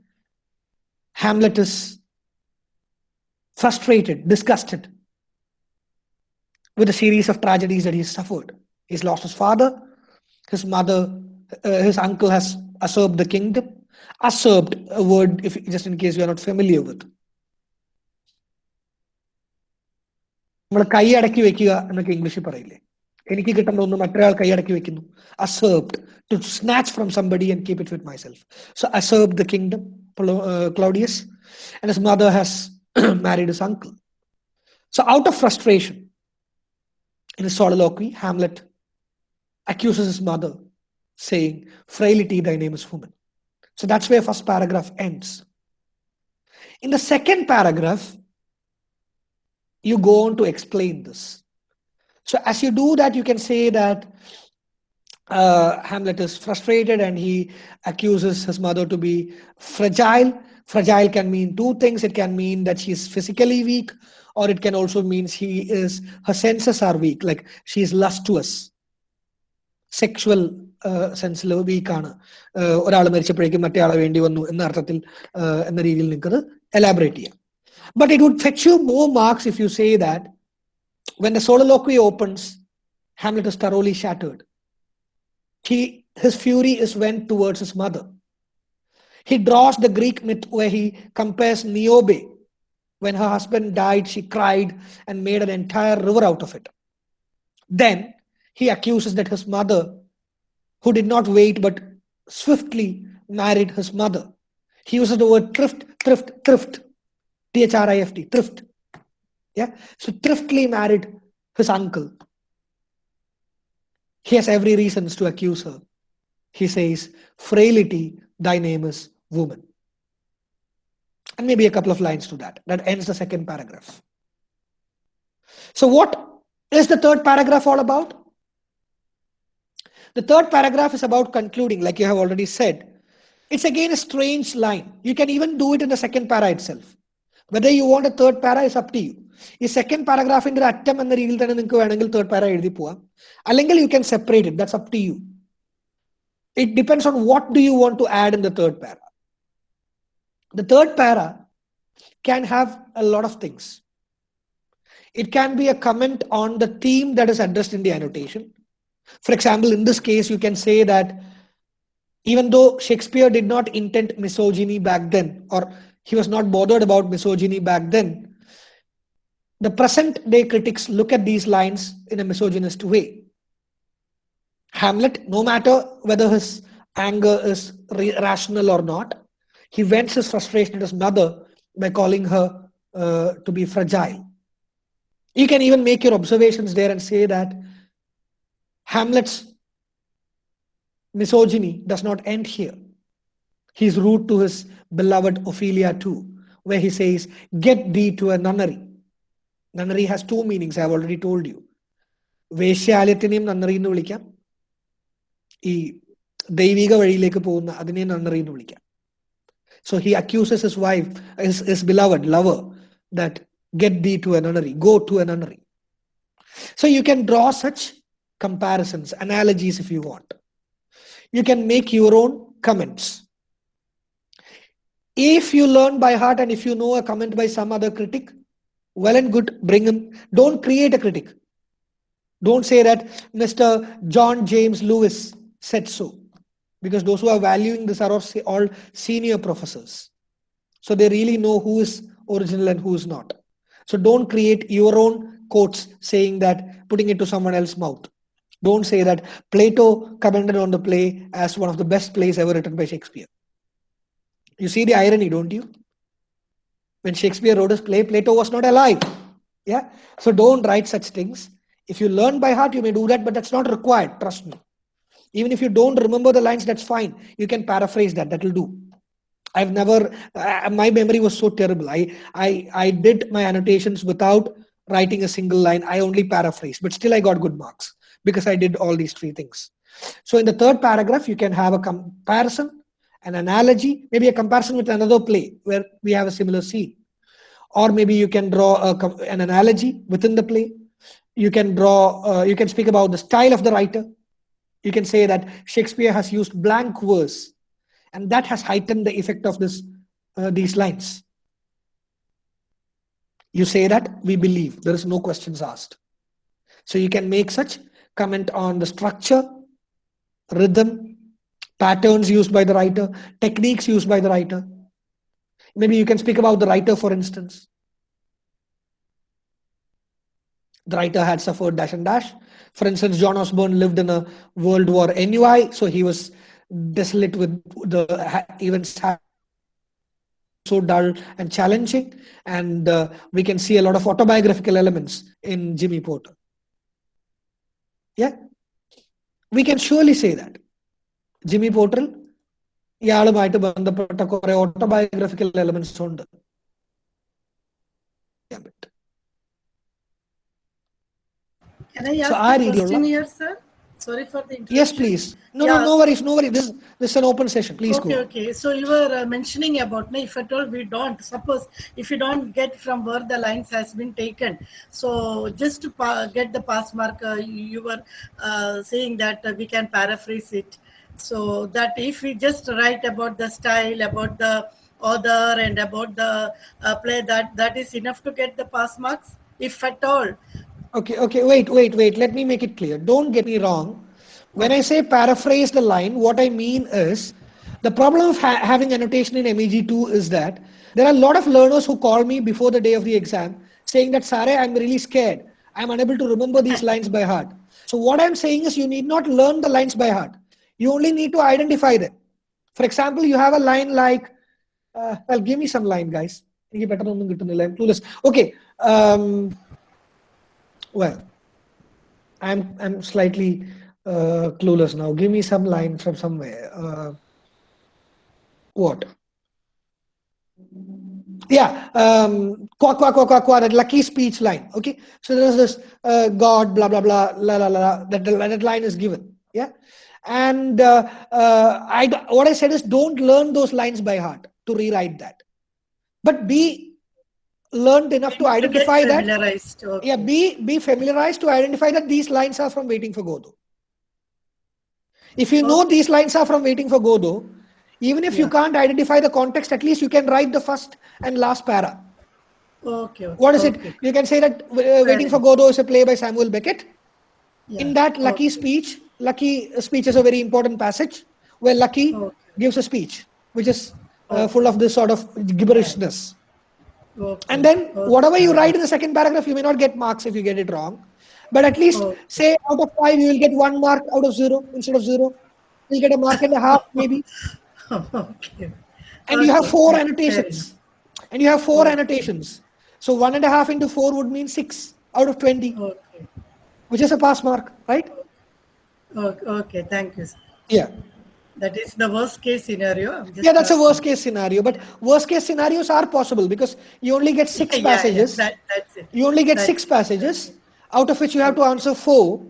Hamlet is frustrated, disgusted with a series of tragedies that he's suffered. He's lost his father, his mother, uh, his uncle has usurped the kingdom. Usurped, a word, if just in case you are not familiar with. നമ്മൾ കൈ അടക്കി വെക്കുക എന്നൊക്കെ ഇംഗ്ലീഷിൽ പറയില്ലേ എനിക്ക് കിട്ടേണ്ട ഒന്ന് മറ്റൊരാൾ കൈ അടക്കി വെക്കുന്നു അസേർബ്ഡ് to snatch from somebody and keep it with myself so അസേർബ് the kingdom Claudius and his mother has married his uncle. So, out of frustration, in his soliloquy, Hamlet accuses his mother, saying, Frailty, thy name is woman. So, that's where first paragraph ends. In the second paragraph, you go on to explain this. So, as you do that, you can say that uh, Hamlet is frustrated and he accuses his mother to be fragile Fragile can mean two things. It can mean that she's physically weak, or it can also mean she is her senses are weak, like she is lustuous. Sexual സെൻസിൽ വീക്കാണ് ഒരാൾ മരിച്ചപ്പോഴേക്കും മറ്റേ ആളെ വേണ്ടി വന്നു എന്ന അർത്ഥത്തിൽ uh, എന്ന രീതിയിൽ നിൽക്കുന്നത് എലാബറേറ്റ് ചെയ്യാം but it would fetch you more marks if you say that when the soliloquy opens Hamlet is thoroughly shattered. He, his fury is went towards his mother. He draws the Greek myth where he compares Niobe. When her husband died, she cried and made an entire river out of it. Then he accuses that his mother, who did not wait but swiftly married his mother. He uses the word thrift, thrift, thrift. T H R I F T, thrift. Yeah. So thriftily married his uncle. He has every reasons to accuse her. He says, Frailty, thy name is woman. And maybe a couple of lines to that. That ends the second paragraph. So, what is the third paragraph all about? The third paragraph is about concluding, like you have already said. It's again a strange line. You can even do it in the second para itself. Whether you want a third para is up to you. ഈ second പാരഗ്രാഫിന്റെ ഒരു അറ്റം എന്ന രീതിയിൽ തന്നെ നിങ്ങൾക്ക് വേണമെങ്കിൽ third പാര എഴുതി പോവാം അല്ലെങ്കിൽ you can separate it that's up to you it depends on what do you want to add in the third para the third para can have a lot of things. It can be a comment on the theme that is addressed in the annotation. For example, in this case, you can say that even though Shakespeare did not intend misogyny back then, or he was not bothered about misogyny back then, the present day critics look at these lines in a misogynist way. Hamlet, no matter whether his anger is rational or not, he vents his frustration at his mother by calling her uh, to be fragile. You can even make your observations there and say that Hamlet's misogyny does not end here. He's rude to his beloved Ophelia too, where he says, Get thee to a nunnery. Nunnery has two meanings, I've already told you. വേശ്യാലയത്തിനെയും nunnery എന്ന് വിളിക്കാം ഈ ദൈവിക വഴിയിലേക്ക് പോകുന്ന അതിനെ നന്നറി എന്ന് വിളിക്കാം so he accuses his wife, his, his beloved lover, that get thee to a nunnery, go to a nunnery. So you can draw such comparisons, analogies if you want. You can make your own comments. If you learn by heart and if you know a comment by some other critic, well and good, bring him. Don't create a critic. Don't say that Mr. John James Lewis said so because those who are valuing this are all all senior professors. So they really know who is original and who is not. So don't create your own quotes saying that, putting it to someone else's mouth. Don't say that Plato commented on the play as one of the best plays ever written by Shakespeare. You see the irony, don't you? When Shakespeare wrote his play, Plato was not alive. Yeah. So don't write such things. If you learn by heart, you may do that, but that's not required. Trust me. Even if you don't remember the lines, that's fine. You can paraphrase that. That will do. I've never, uh, my memory was so terrible. I, I, I did my annotations without writing a single line. I only paraphrased, but still I got good marks because I did all these three things. So in the third paragraph, you can have a comparison, an analogy, maybe a comparison with another play where we have a similar scene. Or maybe you can draw a, an analogy within the play. You can draw, uh, you can speak about the style of the writer. You can say that Shakespeare has used blank verse and that has heightened the effect of this uh, these lines. You say that we believe. There is no questions asked. So you can make such comment on the structure rhythm patterns used by the writer techniques used by the writer. Maybe you can speak about the writer for instance. The writer had suffered dash and dash for instance john osborne lived in a world war NUI, so he was desolate with the ha- events ha- so dull and challenging and uh, we can see a lot of autobiographical elements in jimmy porter yeah we can surely say that Jimmy പോർട്ടറിൽ ഇയാളുമായിട്ട് ബന്ധപ്പെട്ട കുറെ autobiographical elements ഉണ്ട് can I ask so our question here, sir? Sorry for the interruption. Yes, please. No, yeah. no, no worries, no worries. This, is, this is an open session. Please okay, go. Okay, So you were uh, mentioning about, na, if at all we don't, suppose if you don't get from where the lines has been taken, so just to get the pass mark, uh, you were uh, saying that uh, we can paraphrase it. So that if we just write about the style, about the other and about the uh, play, that that is enough to get the pass marks, if at all Okay, okay, wait, wait, wait. Let me make it clear. Don't get me wrong. When I say paraphrase the line, what I mean is the problem of ha having annotation in MEG2 is that there are a lot of learners who call me before the day of the exam saying that, Sare, I'm really scared. I'm unable to remember these lines by heart. So what I'm saying is you need not learn the lines by heart. You only need to identify them. For example, you have a line like, uh, well, give me some line, guys. Okay, um, well, I'm I'm slightly uh, clueless now. Give me some line from somewhere. Uh, what? Yeah, um, qua qua qua qua qua. That lucky speech line. Okay, so there's this uh, God, blah blah blah, la la la. That that line is given. Yeah, and uh, uh, I what I said is don't learn those lines by heart to rewrite that, but be learned enough to identify that. Okay. yeah be be familiarized to identify that these lines are from waiting for godot if you know these lines are from waiting for godot even if you can't identify the context at least you can write the first and last para Okay. okay, what is it you can say that uh, waiting for godot is a play by samuel beckett Yeah. in that lucky okay. speech lucky speech is a very important passage where lucky Okay. gives a speech which is uh, full of this sort of gibberishness Okay. and then okay. whatever you write in the second paragraph, you may not get marks if you get it wrong. But at least Okay. say out of five, you will get one mark out of zero instead of zero. You'll get a mark and a half maybe. okay. And you have four annotations. And you have four annotations. So one and a half into four would mean six out of 20, Okay. which is a pass mark, right? Okay, okay, thank you. sir. Yeah. That is the worst case scenario. Yeah, that's a worst case scenario. But worst case scenarios are possible because you only get six Yeah, yeah, passages. that, that's it. you only get That- six passages out of which you have to answer four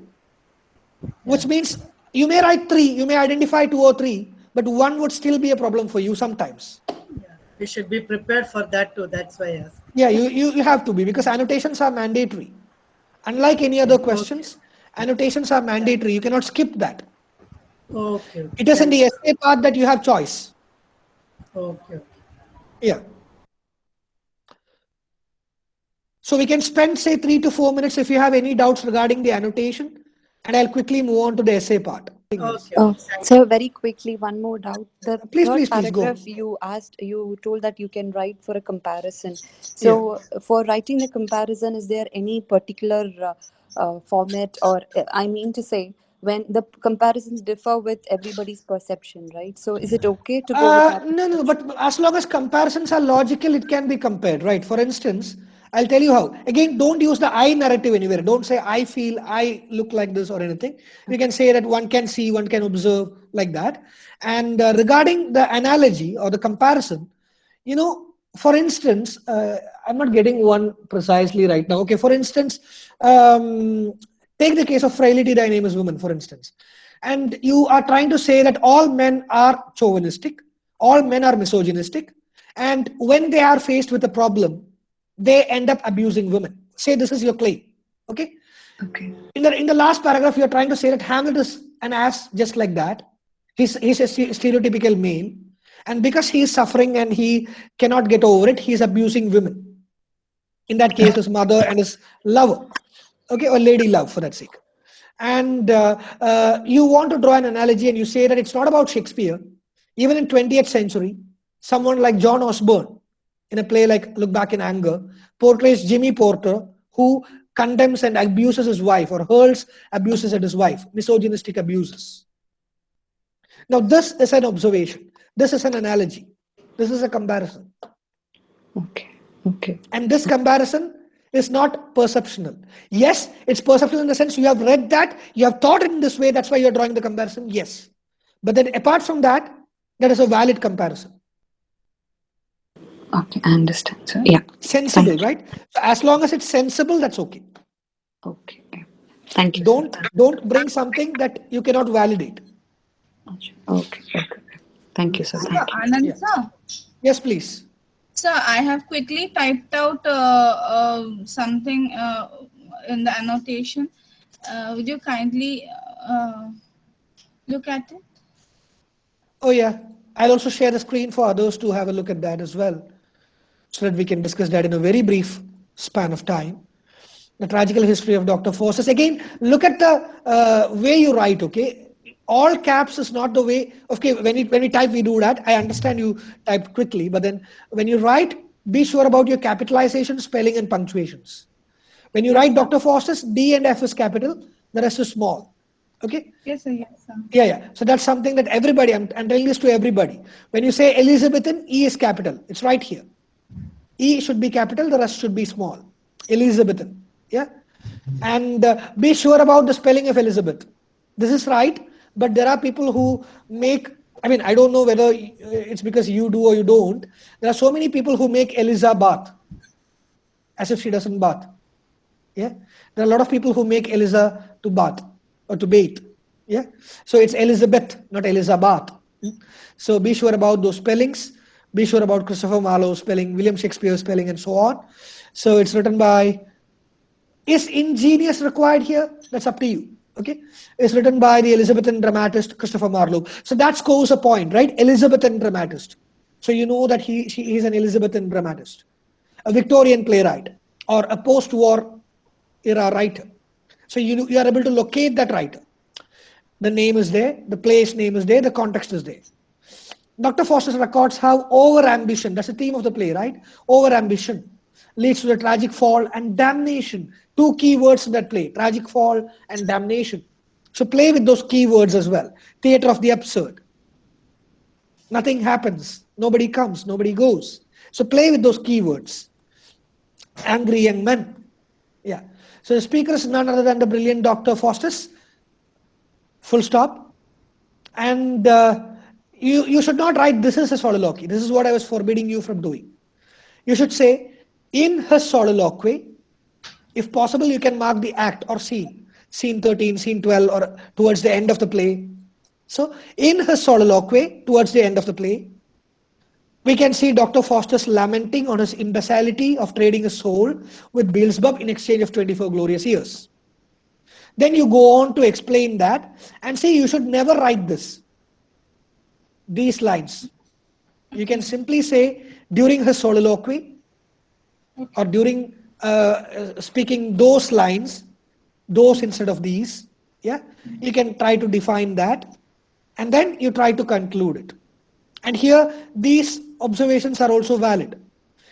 which means you may write three you may identify two or three but one would still be a problem for you sometimes Yeah. We should be prepared for that too. That's why I asked. yeah you, you, you have to be because annotations are mandatory unlike any other questions annotations are mandatory you cannot skip that Okay. okay, it is in the essay part that you have choice Okay. okay. yeah so we can spend say three to four minutes if you have any doubts regarding the annotation and i'll quickly move on to the essay part Okay. Oh, so very quickly, one more doubt. The Please, third please, please go. paragraph you asked, you told that you can write for a comparison. So, for writing the comparison, is there any particular uh, uh, format, or uh, I mean to say, when the comparisons differ with everybody's perception, right? So, is it okay to go Uh, no, no, but as long as comparisons are logical, it can be compared, right? For instance, I'll tell you how. Again, don't use the I narrative anywhere. Don't say I feel, I look like this or anything. You can say that one can see, one can observe like that. And uh, regarding the analogy or the comparison, you know, for instance, uh, I'm not getting one precisely right now. Okay, for instance, um, take the case of frailty dynamics women, for instance. And you are trying to say that all men are chauvinistic, all men are misogynistic, and when they are faced with a problem, they end up abusing women. Say this is your claim. Okay. Okay. In the in the last paragraph, you're trying to say that Hamlet is an ass just like that. He's he's a stereotypical male, and because he is suffering and he cannot get over it, he's abusing women. In that case, his mother and his lover, okay, or lady love for that sake. And uh, uh, you want to draw an analogy, and you say that it's not about Shakespeare. Even in 20th century, someone like John Osborne, in a play like Look Back in Anger, portrays Jimmy Porter, who condemns and abuses his wife or hurls abuses at his wife, misogynistic abuses. Now, this is an observation. This is an analogy. This is a comparison. Okay. Okay. And this comparison is not perceptional. Yes, it's perceptual in the sense you have read that, you have thought it in this way, that's why you're drawing the comparison. Yes. But then apart from that, that is a valid comparison. Okay. I understand. So, yeah. Sensible, Thank right? So as long as it's sensible, that's okay. Okay. Thank you. Don't don't bring something that you cannot validate. Okay. Okay. Thank you, sir. Sir, Thank you. Anand Yeah. sir, Yes, please. Sir, I have quickly typed out uh, uh, something uh, in the annotation. Would you kindly look at it? Oh yeah, I'll also share the screen for others to have a look at that as well, so that we can discuss that in a very brief span of time. The tragical history of Dr. Faustus. Again, look at the uh, way you write. Okay, all caps is not the way. Okay, when we when we type, we do that. I understand you type quickly, but then when you write, be sure about your capitalization, spelling, and punctuations. When you write Dr. Faustus, D and F is capital, the rest is small. Okay. Yes, sir. Yes, sir. Yeah, yeah. So that's something that everybody, I'm, I'm telling this to everybody. When you say Elizabethan, E is capital. It's right here. E should be capital, the rest should be small. Elizabethan. Yeah. And uh, be sure about the spelling of Elizabeth. This is right, but there are people who make, I mean, I don't know whether it's because you do or you don't. There are so many people who make Eliza bath as if she doesn't bath. Yeah. There are a lot of people who make Eliza to bath or to bathe. Yeah. So it's Elizabeth, not Elizabeth. So be sure about those spellings. Be sure about Christopher Marlowe spelling, William Shakespeare spelling, and so on. So it's written by. Is ingenious required here? That's up to you. Okay. It's written by the Elizabethan dramatist Christopher Marlowe. So that scores a point, right? Elizabethan dramatist. So you know that he she is an Elizabethan dramatist, a Victorian playwright, or a post-war era writer. So you, you are able to locate that writer. The name is there, the place name is there, the context is there. Dr. Faustus records have over ambition, that's the theme of the play, right? Over ambition leads to the tragic fall and damnation. Two key words in that play tragic fall and damnation. So play with those key words as well. Theater of the absurd. Nothing happens, nobody comes, nobody goes. So play with those keywords. Angry young men. Yeah. So the speaker is none other than the brilliant Dr. Faustus. Full stop. And uh, you, you should not write this is a soliloquy. This is what I was forbidding you from doing. You should say, in her soliloquy, if possible, you can mark the act or scene, scene 13, scene 12, or towards the end of the play. So, in her soliloquy, towards the end of the play, we can see Dr. Faustus lamenting on his imbecility of trading his soul with Beelzebub in exchange of 24 glorious years. Then you go on to explain that and say you should never write this. These lines. You can simply say during her soliloquy or during uh, speaking those lines, those instead of these. Yeah, you can try to define that and then you try to conclude it. And here, these observations are also valid.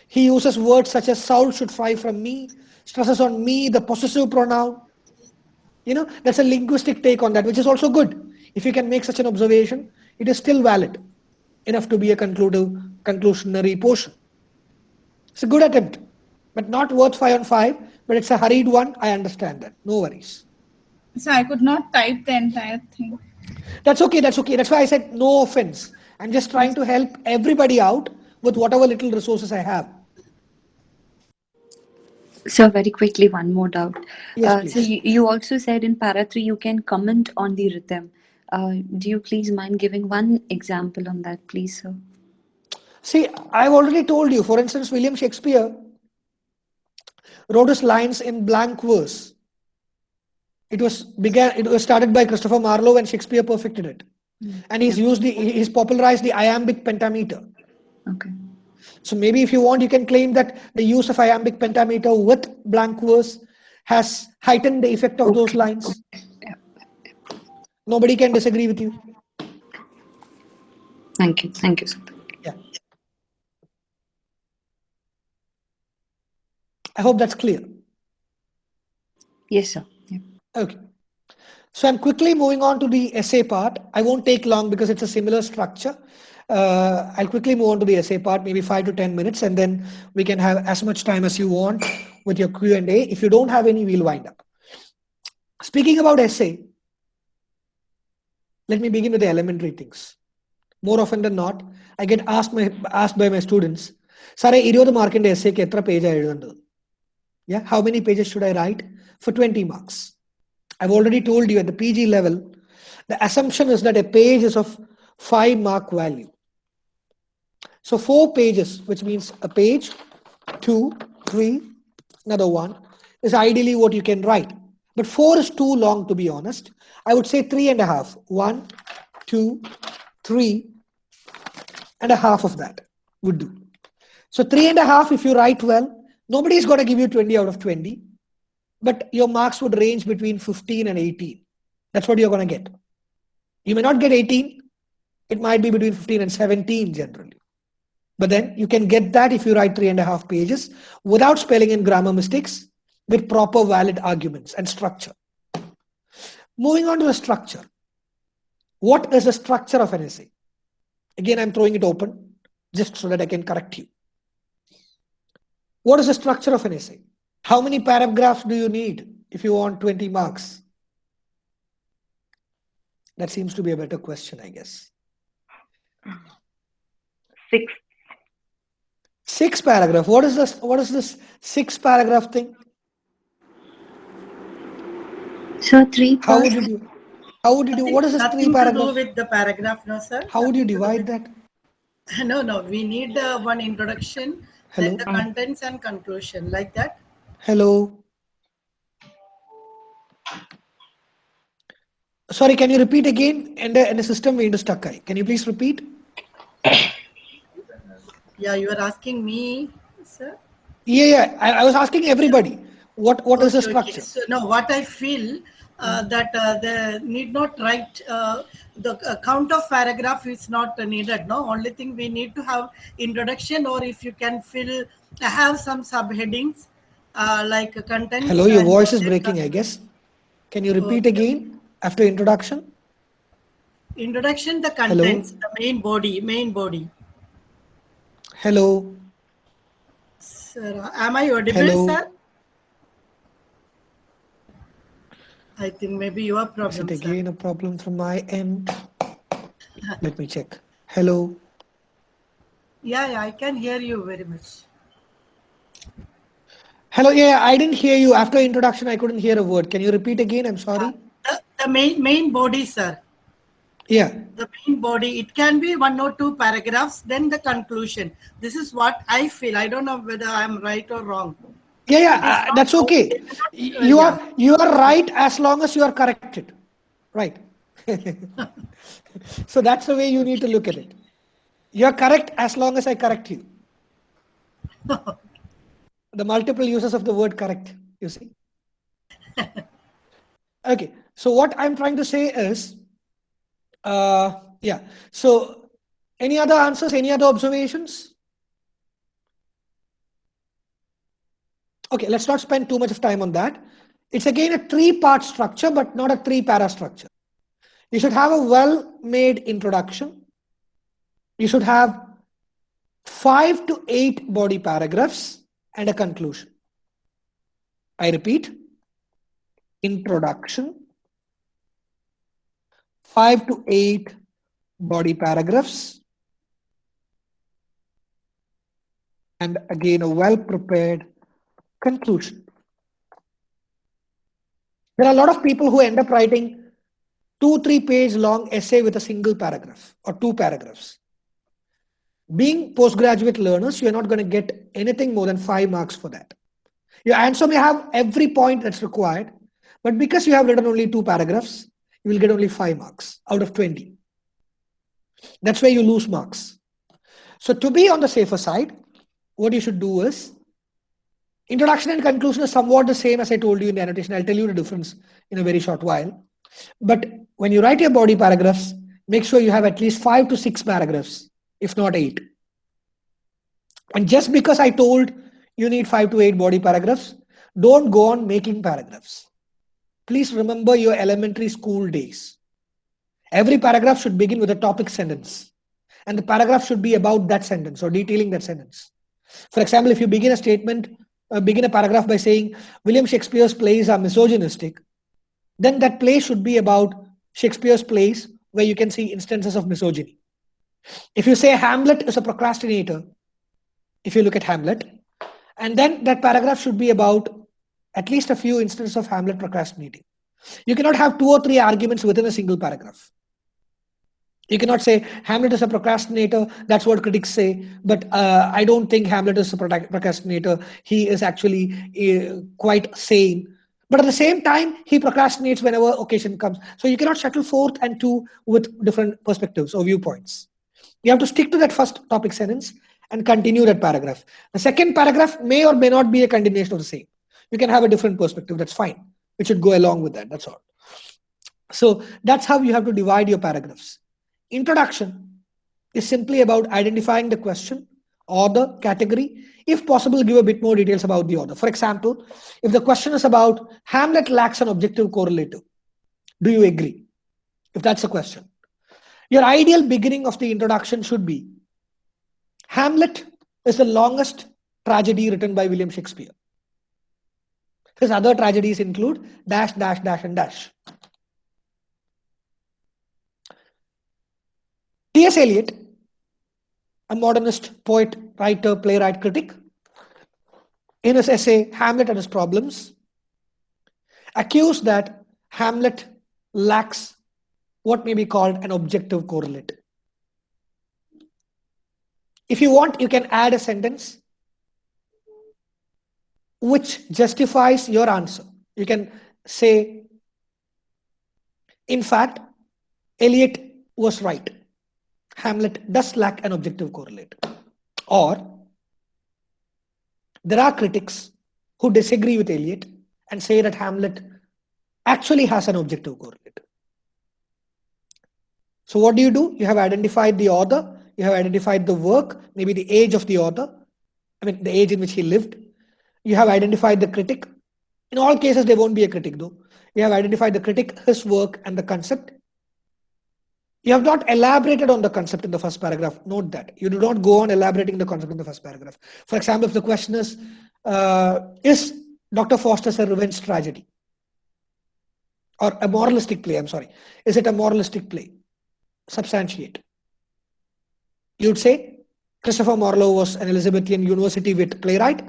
He uses words such as Saul should fly from me, stresses on me the possessive pronoun. You know, that's a linguistic take on that, which is also good. If you can make such an observation, it is still valid enough to be a conclusive, conclusionary portion. It's a good attempt, but not worth five on five, but it's a hurried one. I understand that. No worries. So I could not type the entire thing. That's okay. That's okay. That's why I said no offense. I'm just trying to help everybody out with whatever little resources I have. So very quickly, one more doubt. Yes, Uh, so you, you also said in para 3 you can comment on the rhythm. Uh, do you please mind giving one example on that, please, sir? See, I've already told you, for instance, William Shakespeare wrote his lines in blank verse. It was began. It was started by Christopher Marlowe, and Shakespeare perfected it. Hmm. And he's used the he's popularized the iambic pentameter. Okay. So maybe if you want, you can claim that the use of iambic pentameter with blank verse has heightened the effect of those lines. Yeah. Nobody can disagree with you. Thank you. Thank you, sir. Yeah. I hope that's clear. Yes, sir. Yeah. Okay. So I'm quickly moving on to the essay part. I won't take long because it's a similar structure. Uh, I'll quickly move on to the essay part, maybe five to 10 minutes, and then we can have as much time as you want with your Q&A. If you don't have any, we'll wind up. Speaking about essay, let me begin with the elementary things. More often than not, I get asked, my, asked by my students, സാറേ ഇരുപത് മാർക്കിന്റെ എസ്സേക്ക് എത്ര page എഴുതേണ്ടത് yeah how many pages should i write for 20 marks I've already told you at the PG level, the assumption is that a page is of five mark value. So four pages, which means a page, two, three, another one, is ideally what you can write. But four is too long, to be honest. I would say three and a half. One, two, three, and a half of that would do. So three and a half, if you write well, nobody is going to give you 20 out of 20, but your marks would range between 15 and 18. That's what you're going to get. You may not get 18. It might be between 15 and 17 generally. But then you can get that if you write three and a half pages without spelling and grammar mistakes with proper valid arguments and structure. Moving on to the structure. What is the structure of an essay? Again, I'm throwing it open just so that I can correct you. What is the structure of an essay? How many paragraphs do you need if you want 20 marks? That seems to be a better question, I guess. Six. Six paragraph. What is this? What is this six paragraph thing? So three How would you do? How would you do? What is this three Nothing to do paragraph? with the paragraph, no, sir. How would you Nothing to do divide that? No, no, we need uh, one introduction, Hello? then the contents and conclusion, like that. Hello. Sorry, can you repeat again? And the, and the system we stuck. Can you please repeat? Yeah, you are asking me, sir. Yeah, yeah. I, I was asking everybody. What what is the Okay, okay. structure? So, no, what I feel uh, that uh, they need not write uh, the count of paragraph is not needed. No, only thing we need to have introduction, or if you can fill have some subheadings uh, like content Hello, your voice is breaking, I guess. Can you repeat again after introduction? Introduction, the contents, the main body, main body. Hello. Sir, am I audible, Hello. sir? I think maybe your Is problem, it sir. again a problem from my end? Uh-huh. Let me check. Hello. Yeah, yeah, I can hear you very much. Hello. Yeah, I didn't hear you. After introduction, I couldn't hear a word. Can you repeat again? I'm sorry. The, the main main body, sir. Yeah. The main body. It can be one or two paragraphs. Then the conclusion. This is what I feel. I don't know whether I'm right or wrong. Yeah, yeah, uh, that's okay. it is not- Y- You are you are right as long as you are corrected. Right. so that's the way you need to look at it. You are correct as long as I correct you. the multiple uses of the word correct, you see. okay, so what I'm trying to say is, uh, yeah, so any other answers, any other observations? Okay, let's not spend too much of time on that. It's again a three-part structure, but not a three-para structure. You should have a well-made introduction. You should have five to eight body paragraphs and a conclusion. I repeat, introduction, five to eight body paragraphs, and again a well-prepared conclusion. There are a lot of people who end up writing two, three page long essay with a single paragraph or two paragraphs. Being postgraduate learners, you're not going to get anything more than five marks for that. Your answer may have every point that's required, but because you have written only two paragraphs, you will get only five marks out of 20. That's where you lose marks. So to be on the safer side, what you should do is Introduction and conclusion is somewhat the same as I told you in the annotation. I'll tell you the difference in a very short while. But when you write your body paragraphs, make sure you have at least five to six paragraphs, if not eight. And just because I told you need five to eight body paragraphs, don't go on making paragraphs. Please remember your elementary school days. Every paragraph should begin with a topic sentence. And the paragraph should be about that sentence or detailing that sentence. For example, if you begin a statement, uh, begin a paragraph by saying William Shakespeare's plays are misogynistic, then that play should be about Shakespeare's plays where you can see instances of misogyny. If you say Hamlet is a procrastinator, if you look at Hamlet, and then that paragraph should be about at least a few instances of Hamlet procrastinating. You cannot have two or three arguments within a single paragraph. You cannot say Hamlet is a procrastinator. That's what critics say. But uh, I don't think Hamlet is a procrastinator. He is actually uh, quite sane. But at the same time, he procrastinates whenever occasion comes. So you cannot shuttle forth and two with different perspectives or viewpoints. You have to stick to that first topic sentence and continue that paragraph. The second paragraph may or may not be a continuation of the same. You can have a different perspective. That's fine. It should go along with that. That's all. So that's how you have to divide your paragraphs. Introduction is simply about identifying the question, or the category. If possible, give a bit more details about the author. For example, if the question is about Hamlet lacks an objective correlative, do you agree? If that's a question. Your ideal beginning of the introduction should be Hamlet is the longest tragedy written by William Shakespeare. His other tragedies include dash, dash, dash, and dash. T.S. Eliot, a modernist poet, writer, playwright, critic, in his essay Hamlet and His Problems, accused that Hamlet lacks what may be called an objective correlate. If you want, you can add a sentence which justifies your answer. You can say, in fact, Eliot was right. Hamlet does lack an objective correlate. Or there are critics who disagree with Eliot and say that Hamlet actually has an objective correlate. So what do you do? You have identified the author, you have identified the work, maybe the age of the author, I mean the age in which he lived. You have identified the critic. In all cases, there won't be a critic though. You have identified the critic, his work, and the concept. You have not elaborated on the concept in the first paragraph. Note that. You do not go on elaborating the concept in the first paragraph. For example, if the question is, uh, is Dr. Faustus a revenge tragedy? Or a moralistic play, I'm sorry. Is it a moralistic play? Substantiate. You'd say Christopher Marlowe was an Elizabethan university wit playwright.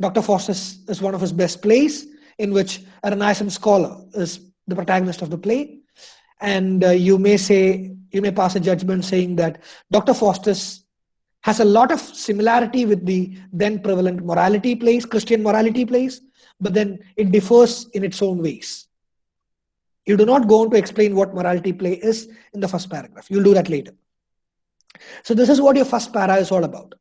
Dr. Faustus is one of his best plays in which a Renaissance scholar is the protagonist of the play and uh, you may say you may pass a judgment saying that dr faustus has a lot of similarity with the then prevalent morality plays christian morality plays but then it differs in its own ways. You do not go on to explain what morality play is in the first paragraph. You'll do that later. So this is what your first para is all about.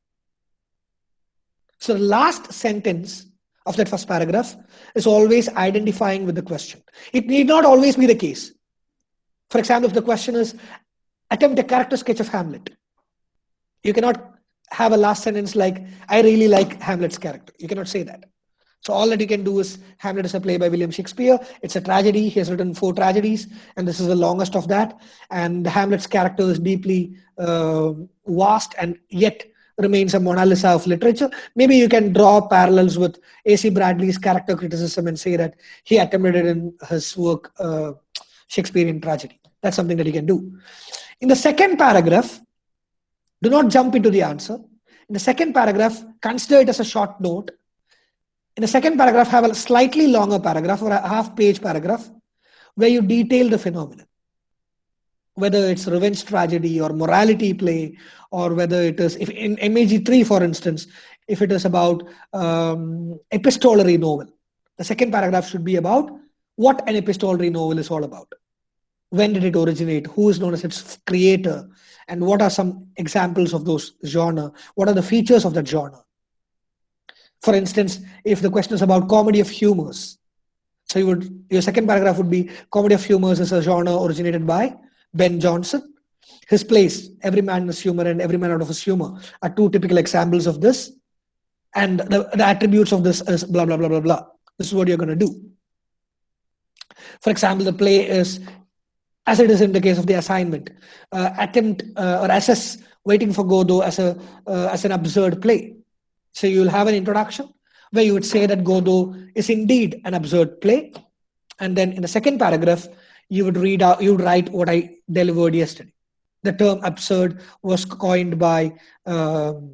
So the last sentence of that first paragraph is always identifying with the question. It need not always be the case for example, if the question is attempt a character sketch of Hamlet, you cannot have a last sentence like, I really like Hamlet's character. You cannot say that. So all that you can do is Hamlet is a play by William Shakespeare. It's a tragedy. He has written four tragedies, and this is the longest of that. And Hamlet's character is deeply uh, vast and yet remains a Mona Lisa of literature. Maybe you can draw parallels with A.C. Bradley's character criticism and say that he attempted it in his work uh, Shakespearean tragedy. That's something that you can do. In the second paragraph, do not jump into the answer. In the second paragraph, consider it as a short note. In the second paragraph, have a slightly longer paragraph or a half page paragraph where you detail the phenomenon. Whether it's revenge tragedy or morality play, or whether it is, if in MEG3, for instance, if it is about um, epistolary novel, the second paragraph should be about what an epistolary novel is all about. When did it originate? Who is known as its creator? And what are some examples of those genre? What are the features of that genre? For instance, if the question is about comedy of humors, so you would your second paragraph would be comedy of humors is a genre originated by Ben Jonson. His plays, Every Man in His Humor and Every Man Out of His Humor, are two typical examples of this. And the, the attributes of this is blah, blah, blah, blah, blah. This is what you're going to do. For example, the play is, as it is in the case of the assignment, uh, attempt uh, or assess Waiting for Godot as, a, uh, as an absurd play. So you'll have an introduction where you would say that Godot is indeed an absurd play. And then in the second paragraph, you would read out, you would write what I delivered yesterday. The term absurd was coined by um,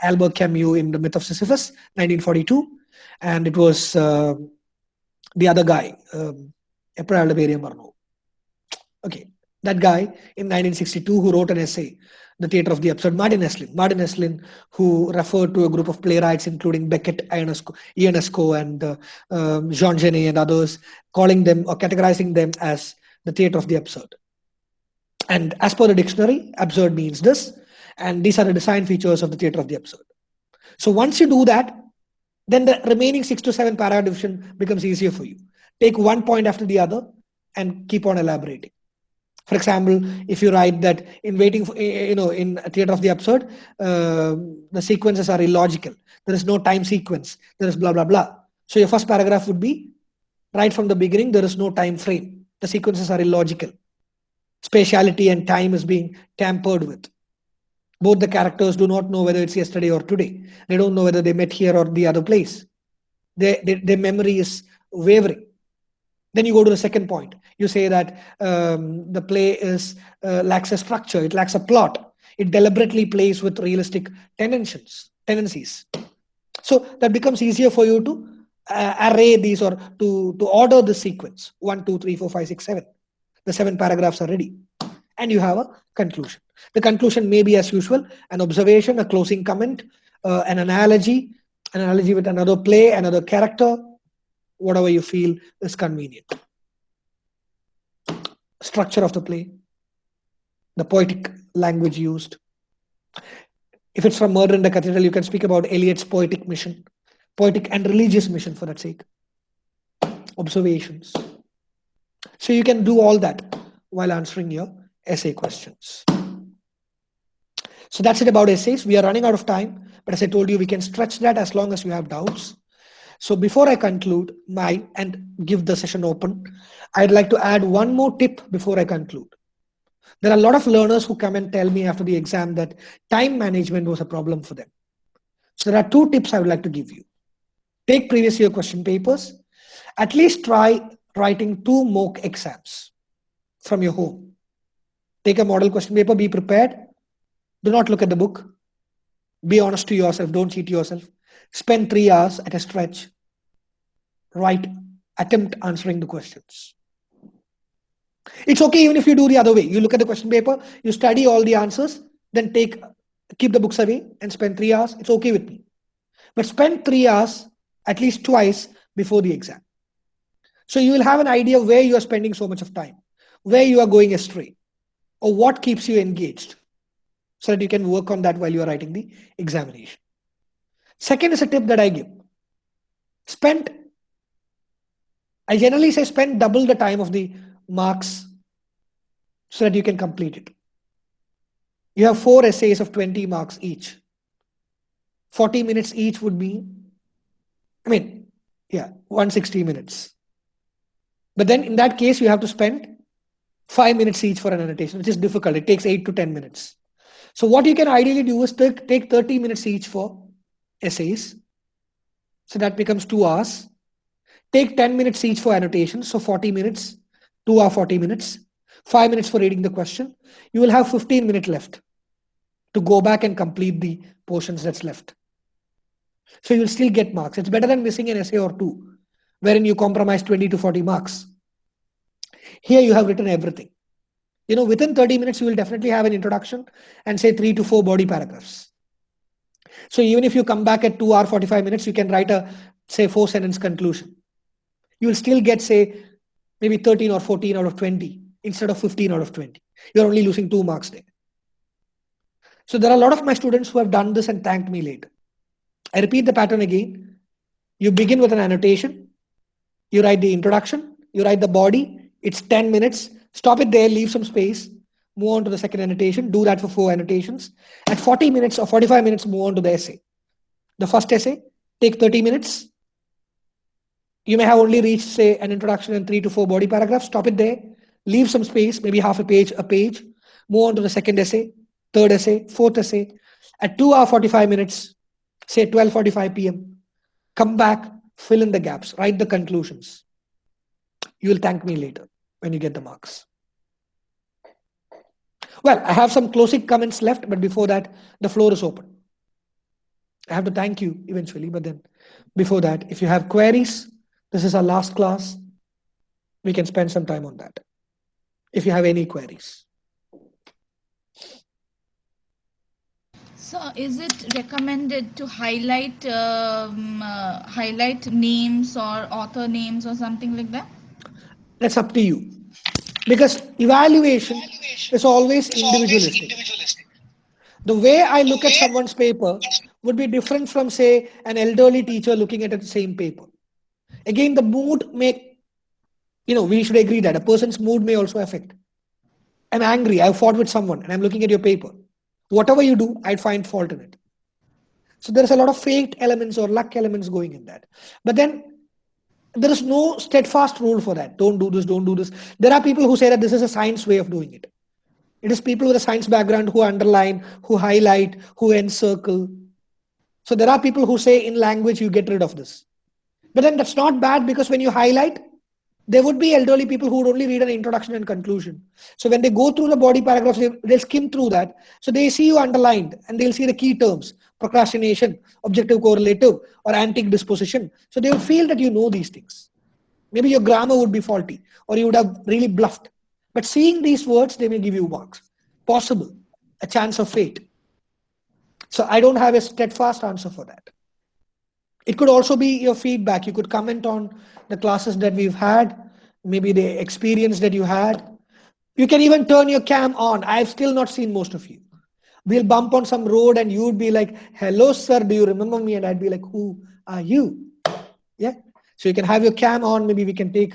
Albert Camus in The Myth of Sisyphus, 1942. And it was uh, the other guy, um, എപ്പോഴാണ് അയാളുടെ പേര് ഞാൻ പറഞ്ഞു? Okay that guy in 1962 who wrote an essay the theater of the absurd martin esslin. Martin esslin who referred to a group of playwrights including beckett ionesco, ionesco and uh, um, jean genet and others calling them or categorizing them as the theater of the absurd. And as per the dictionary absurd means this and these are the design features of the theater of the absurd. So once you do that then the remaining six to seven paradigm division becomes easier for you take one point after the other and keep on elaborating for example, if you write that in waiting for, you know, in theater of the absurd, uh, the sequences are illogical. There is no time sequence. There is blah, blah, blah. So your first paragraph would be right from the beginning, there is no time frame. The sequences are illogical. Spatiality and time is being tampered with. Both the characters do not know whether it's yesterday or today. They don't know whether they met here or the other place. They, their memory is wavering. Then you go to the second point. You say that um, the play is uh, lacks a structure, it lacks a plot. It deliberately plays with realistic tendencies. Tendencies. So that becomes easier for you to uh, array these or to to order the sequence. One, two, three, four, five, six, seven. The seven paragraphs are ready, and you have a conclusion. The conclusion may be as usual: an observation, a closing comment, uh, an analogy, an analogy with another play, another character, whatever you feel is convenient. Structure of the play, the poetic language used. If it's from Murder in the Cathedral, you can speak about Eliot's poetic mission, poetic and religious mission for that sake. Observations. So you can do all that while answering your essay questions. So that's it about essays. We are running out of time, but as I told you, we can stretch that as long as you have doubts. So before I conclude my and give the session open, I'd like to add one more tip before I conclude. There are a lot of learners who come and tell me after the exam that time management was a problem for them. So there are two tips I would like to give you. Take previous year question papers. At least try writing two mock exams from your home. Take a model question paper, be prepared. Do not look at the book. Be honest to yourself, don't cheat yourself. Spend three hours at a stretch. Write, attempt answering the questions. It's okay even if you do the other way. You look at the question paper, you study all the answers, then take keep the books away and spend three hours. It's okay with me. But spend three hours at least twice before the exam. So you will have an idea where you are spending so much of time, where you are going astray, or what keeps you engaged, so that you can work on that while you are writing the examination. Second is a tip that I give. Spend, I generally say spend double the time of the marks so that you can complete it. You have four essays of 20 marks each. 40 minutes each would be, I mean, yeah, 160 minutes. But then in that case, you have to spend five minutes each for an annotation, which is difficult. It takes eight to 10 minutes. So what you can ideally do is take, take 30 minutes each for essays. So that becomes two hours. Take 10 minutes each for annotations. So 40 minutes, two hour 40 minutes, five minutes for reading the question. You will have 15 minutes left to go back and complete the portions that's left. So you'll still get marks. It's better than missing an essay or two, wherein you compromise 20 to 40 marks. Here you have written everything. You know, within 30 minutes, you will definitely have an introduction and say three to four body paragraphs. So even if you come back at 2 hour 45 minutes, you can write a, say, four sentence conclusion. You will still get, say, maybe 13 or 14 out of 20 instead of 15 out of 20. You're only losing two marks there. So there are a lot of my students who have done this and thanked me later. I repeat the pattern again. You begin with an annotation. You write the introduction. You write the body. It's 10 minutes. Stop it there, leave some space, move on to the second annotation, do that for four annotations. At 40 minutes or 45 minutes, move on to the essay. The first essay, take 30 minutes. You may have only reached, say, an introduction and three to four body paragraphs. Stop it there, leave some space, maybe half a page, a page. Move on to the second essay, third essay, fourth essay. At 2 hour 45 minutes, say 12.45 p.m., come back, fill in the gaps, write the conclusions. You will thank me later when you get the marks. Well, I have some closing comments left, but before that, the floor is open. I have to thank you eventually, but then before that, if you have queries, this is our last class. we can spend some time on that if you have any queries. So, is it recommended to highlight um, uh, highlight names or author names or something like that? That's up to you. Because evaluation is always individualistic. The way I look at someone's paper would be different from, say, an elderly teacher looking at the same paper. Again, the mood may, you know, we should agree that a person's mood may also affect. I'm angry, I've fought with someone, and I'm looking at your paper. Whatever you do, I'd find fault in it. So there's a lot of fate elements or luck elements going in that. But then there is no steadfast rule for that. Don't do this, don't do this. There are people who say that this is a science way of doing it. It is people with a science background who underline, who highlight, who encircle. So there are people who say in language you get rid of this. But then that's not bad because when you highlight, there would be elderly people who would only read an introduction and conclusion. So when they go through the body paragraphs, they, they'll skim through that. So they see you underlined and they'll see the key terms, procrastination, objective correlative, or antic disposition. So they will feel that you know these things. Maybe your grammar would be faulty or you would have really bluffed. But seeing these words, they may give you marks. Possible, a chance of fate. So I don't have a steadfast answer for that. It could also be your feedback. You could comment on the classes that we've had, maybe the experience that you had. You can even turn your cam on. I've still not seen most of you. We'll bump on some road and you'd be like, hello, sir, do you remember me? And I'd be like, who are you? Yeah. So you can have your cam on. Maybe we can take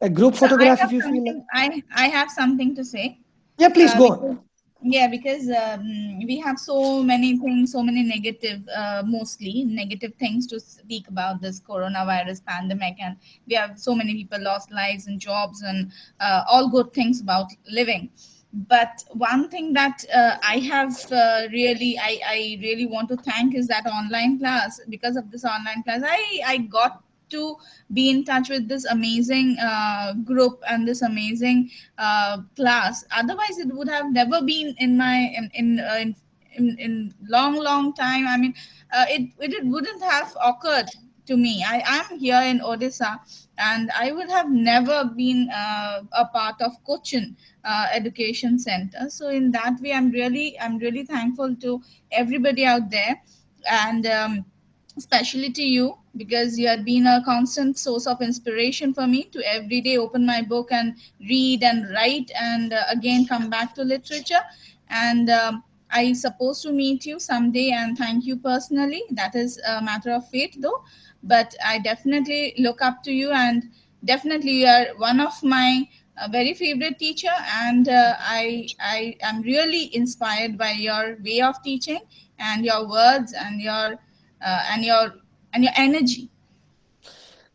a group So photograph if you feel like. I I have something to say. Yeah, please Uh, go on. Yeah, because um, we have so many things, so many negative, uh, mostly negative things to speak about this coronavirus pandemic, and we have so many people lost lives and jobs and uh, all good things about living. But one thing that uh, I have uh, really, I, I really want to thank is that online class. Because of this online class, I I got to be in touch with this amazing uh, group and this amazing uh, class. Otherwise it would have never been in my in in uh, in, in, in long long time. I mean uh, it, it wouldn't have occurred to me. I am here in odisha and i would have never been uh, a part of cochin uh, education center. So in that way i'm really i'm really thankful to everybody out there and um, especially to you because you have been a constant source of inspiration for me to every day open my book and read and write and uh, again come back to literature. And um, i supposed to meet you someday and thank you personally. That is a matter of fate though. But i definitely look up to you and definitely you are one of my uh, very favorite teacher and uh, i i am really inspired by your way of teaching and your words and your uh, and your and your energy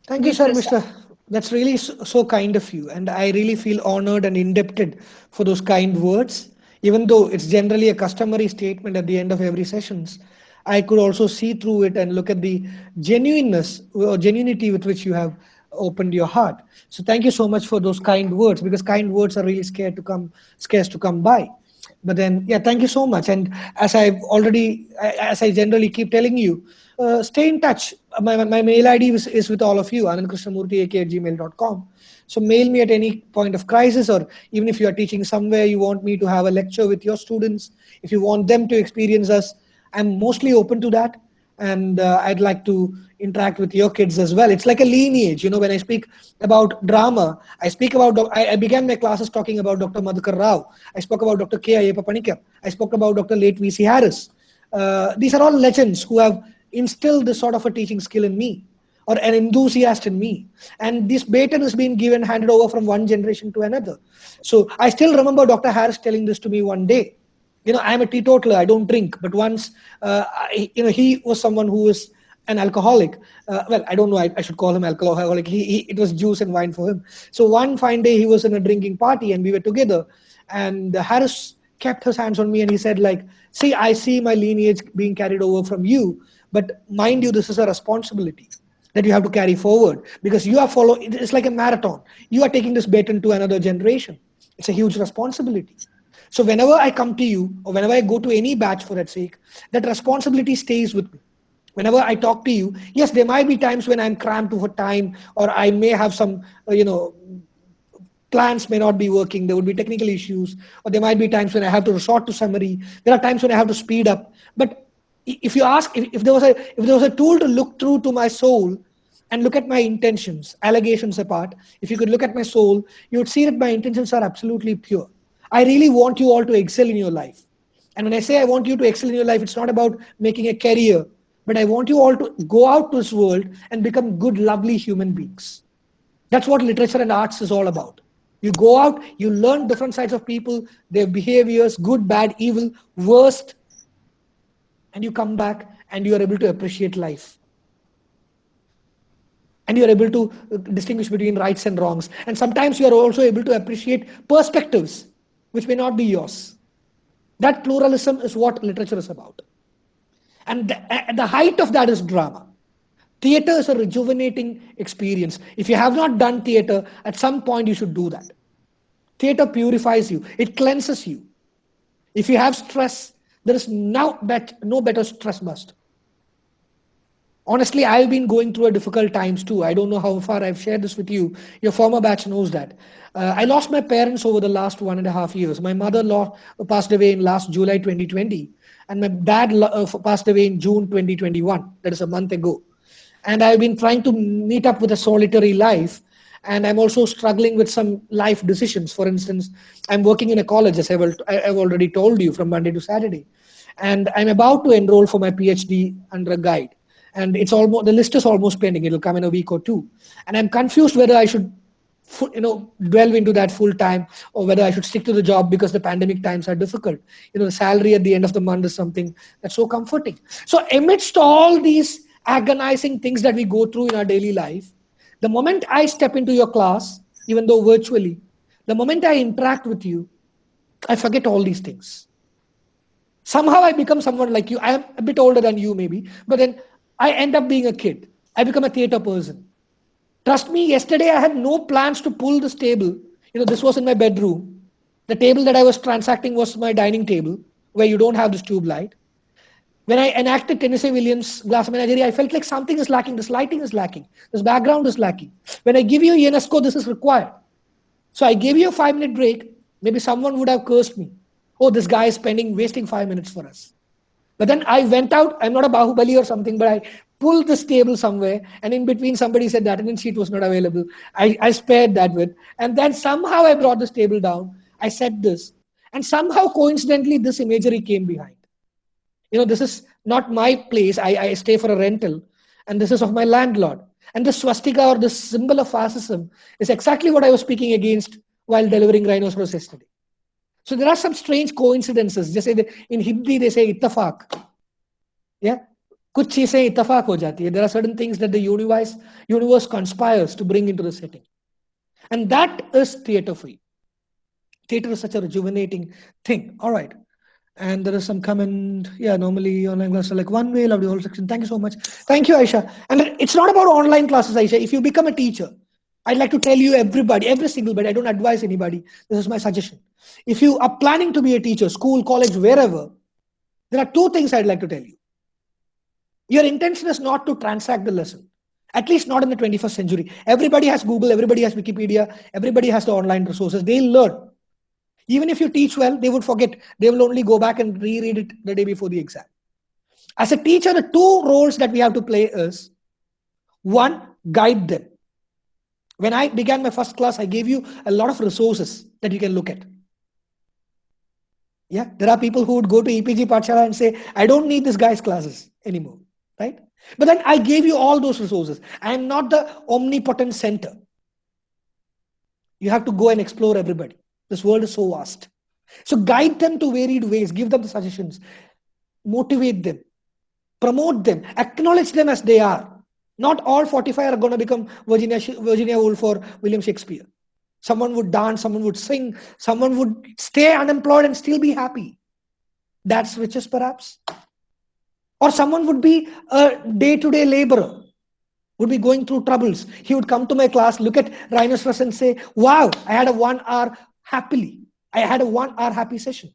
Thank you, sir. Mr. That's really so, so kind of you. And I really feel honored and indebted for those kind words. Even though it's generally a customary statement at the end of every sessions, I could also see through it and look at the genuineness or genuinity with which you have opened your heart. So thank you so much for those kind words because kind words are really scared to come, scarce to come by. But then, yeah, thank you so much. And as I've already, as I generally keep telling you, uh, stay in touch. My, my mail ID is, is with all of you, anandkrishnamurti at gmail.com. So mail me at any point of crisis, or even if you are teaching somewhere, you want me to have a lecture with your students, if you want them to experience us, I'm mostly open to that. And uh, I'd like to interact with your kids as well. It's like a lineage. You know, when I speak about drama, I speak about, I, I began my classes talking about Dr. Madhukar Rao. I spoke about Dr. K. Ayyappa Paniker. I spoke about Dr. late V.C. Harris. Uh, these are all legends who have instilled this sort of a teaching skill in me or an enthusiast in me. And this baton has been given, handed over from one generation to another. So I still remember Dr. Harris telling this to me one day. You know, I'm a teetotaler, I don't drink. But once, uh, I, you know, he was someone who was an alcoholic. Uh, well, I don't know, I, I should call him alcoholic. He, he, it was juice and wine for him. So one fine day he was in a drinking party and we were together. And Harris kept his hands on me and he said like, see, I see my lineage being carried over from you. But mind you, this is a responsibility that you have to carry forward because you are following, it's like a marathon. You are taking this baton to another generation. It's a huge responsibility. So whenever I come to you or whenever I go to any batch for that sake, that responsibility stays with me. Whenever I talk to you, yes, there might be times when I'm cramped for time or I may have some, uh, you know, plans may not be working. There would be technical issues or there might be times when I have to resort to summary. There are times when I have to speed up. But if you ask, if, if there was a if there was a tool to look through to my soul and look at my intentions, allegations apart, if you could look at my soul, you would see that my intentions are absolutely pure. I really want you all to excel in your life. And when I say I want you to excel in your life, it's not about making a career, but I want you all to go out to this world and become good, lovely human beings. That's what literature and arts is all about. You go out, you learn different sides of people, their behaviors, good, bad, evil, worst, and you come back and you are able to appreciate life and you're able to uh, distinguish between rights and wrongs. And sometimes you are also able to appreciate perspectives which may not be yours. That pluralism is what literature is about. And the, the height of that is drama. Theater is a rejuvenating experience. If you have not done theater, at some point you should do that. Theater purifies you, it cleanses you. If you have stress, there is now bet, no better stress bust honestly i've been going through a difficult times too. I don't know how far i've shared this with you. Your former batch knows that. Uh, i lost my parents over the last one and a half years. My mother law passed away in last july 2020 and my dad uh, passed away in june 2021 that is a month ago. And i've been trying to meet up with a solitary life and i'm also struggling with some life decisions. For instance i'm working in a college as i've, I've already told you from monday to saturday. And i'm about to enroll for my phd under a guide and it's almost the list is almost pending. It'll come in a week or two. And i'm confused whether i should you know delve into that full time or whether i should stick to the job because the pandemic times are difficult. You know the salary at the end of the month is something that's so comforting. So amidst all these agonizing things that we go through in our daily life the moment i step into your class even though virtually the moment i interact with you i forget all these things. Somehow i become someone like you. I am a bit older than you maybe but then I end up being a kid. I become a theater person. Trust me, yesterday I had no plans to pull this table. You know, this was in my bedroom. The table that I was transacting was my dining table, where you don't have this tube light. When I enacted Tennessee Williams' Glass Menagerie, I felt like something is lacking. This lighting is lacking. This background is lacking. When I give you UNESCO, this is required. So I gave you a five minute break. Maybe someone would have cursed me. Oh, this guy is spending, wasting five minutes for us. But then I went out, I'm not a Bahubali or something, but I pulled this table somewhere, and in between somebody said that attendance sheet was not available. I, I spared that with. And then somehow I brought this table down. I said this. And somehow coincidentally, this imagery came behind. You know, this is not my place. I, I stay for a rental, and this is of my landlord. And the swastika or the symbol of fascism is exactly what I was speaking against while delivering Rhinoceros yesterday. So there are some strange coincidences. Just in Hindi they say ittafaq. Yeah. कुछ चीजें इतफाक हो जाती है there are certain things that the universe universe conspires to bring into the setting and that is theater free theater is such a rejuvenating thing all right and there is some comment yeah normally online classes are like one way love the whole section thank you so much thank you aisha and it's not about online classes aisha if you become a teacher i'd like to tell you everybody every single bit i don't advise anybody this is my suggestion if you are planning to be a teacher, school, college, wherever, there are two things I'd like to tell you. Your intention is not to transact the lesson, at least not in the 21st century. Everybody has Google, everybody has Wikipedia, everybody has the online resources. They'll learn. Even if you teach well, they would forget. They will only go back and reread it the day before the exam. As a teacher, the two roles that we have to play is one, guide them. When I began my first class, I gave you a lot of resources that you can look at. Yeah, there are people who would go to EPG Pathshala and say, I don't need this guy's classes anymore, right? But then I gave you all those resources. I am not the omnipotent center. You have to go and explore everybody. This world is so vast. So guide them to varied ways, give them the suggestions, motivate them, promote them, acknowledge them as they are. Not all 45 are going to become Virginia, Virginia Woolf or William Shakespeare. Someone would dance, someone would sing, someone would stay unemployed and still be happy. That's riches, perhaps. Or someone would be a day to day laborer, would be going through troubles. He would come to my class, look at Rhinoceros and say, Wow, I had a one hour happily. I had a one hour happy session.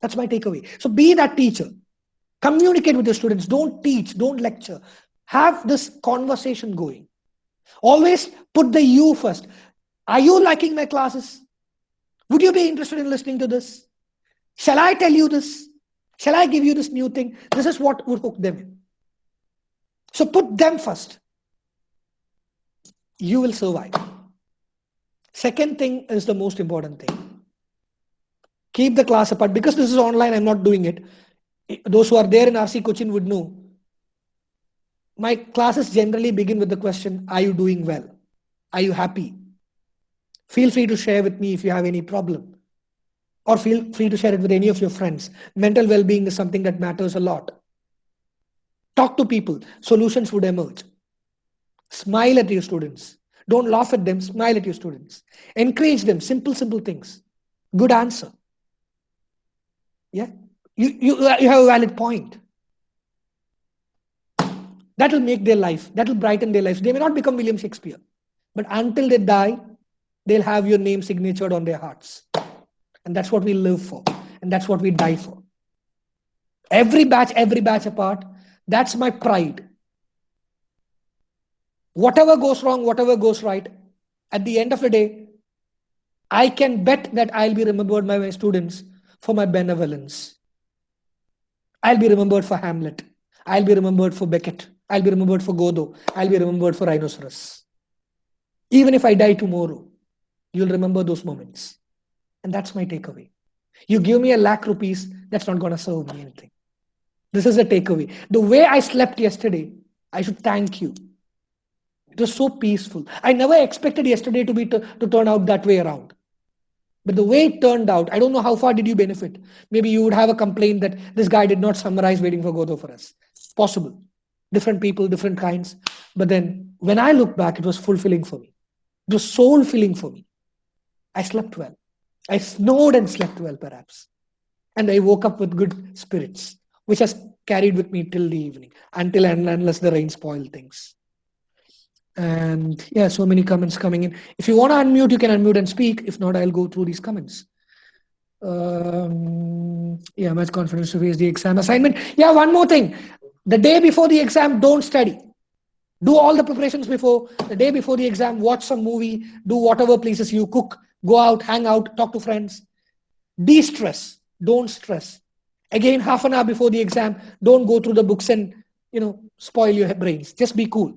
That's my takeaway. So be that teacher. Communicate with your students. Don't teach, don't lecture. Have this conversation going. Always put the you first. Are you liking my classes? Would you be interested in listening to this? Shall I tell you this? Shall I give you this new thing? This is what would hook them. So put them first. You will survive. Second thing is the most important thing. Keep the class apart. Because this is online, I'm not doing it. Those who are there in RC Cochin would know. My classes generally begin with the question Are you doing well? Are you happy? Feel free to share with me if you have any problem. Or feel free to share it with any of your friends. Mental well being is something that matters a lot. Talk to people, solutions would emerge. Smile at your students. Don't laugh at them, smile at your students. Encourage them, simple, simple things. Good answer. Yeah, you, you, you have a valid point. That will make their life, that will brighten their lives. They may not become William Shakespeare, but until they die, they'll have your name signatured on their hearts. And that's what we live for. And that's what we die for. Every batch, every batch apart, that's my pride. Whatever goes wrong, whatever goes right, at the end of the day, I can bet that I'll be remembered by my students for my benevolence. I'll be remembered for Hamlet. I'll be remembered for Beckett. I'll be remembered for Godot. I'll be remembered for Rhinoceros. Even if I die tomorrow, you'll remember those moments. And that's my takeaway. You give me a lakh rupees, that's not going to serve me anything. This is a takeaway. The way I slept yesterday, I should thank you. It was so peaceful. I never expected yesterday to be to, to turn out that way around. But the way it turned out, I don't know how far did you benefit. Maybe you would have a complaint that this guy did not summarize waiting for Godot for us. Possible. Different people, different kinds. But then when I look back, it was fulfilling for me. It was soul filling for me. I slept well. I snored and slept well, perhaps. And I woke up with good spirits, which has carried with me till the evening, until and unless the rain spoiled things. And yeah, so many comments coming in. If you want to unmute, you can unmute and speak. If not, I'll go through these comments. Um, yeah, much confidence to face the exam assignment. Yeah, one more thing. The day before the exam, don't study. Do all the preparations before. The day before the exam, watch some movie, do whatever places you cook, go out, hang out, talk to friends. De stress. Don't stress. Again, half an hour before the exam, don't go through the books and you know spoil your brains. Just be cool.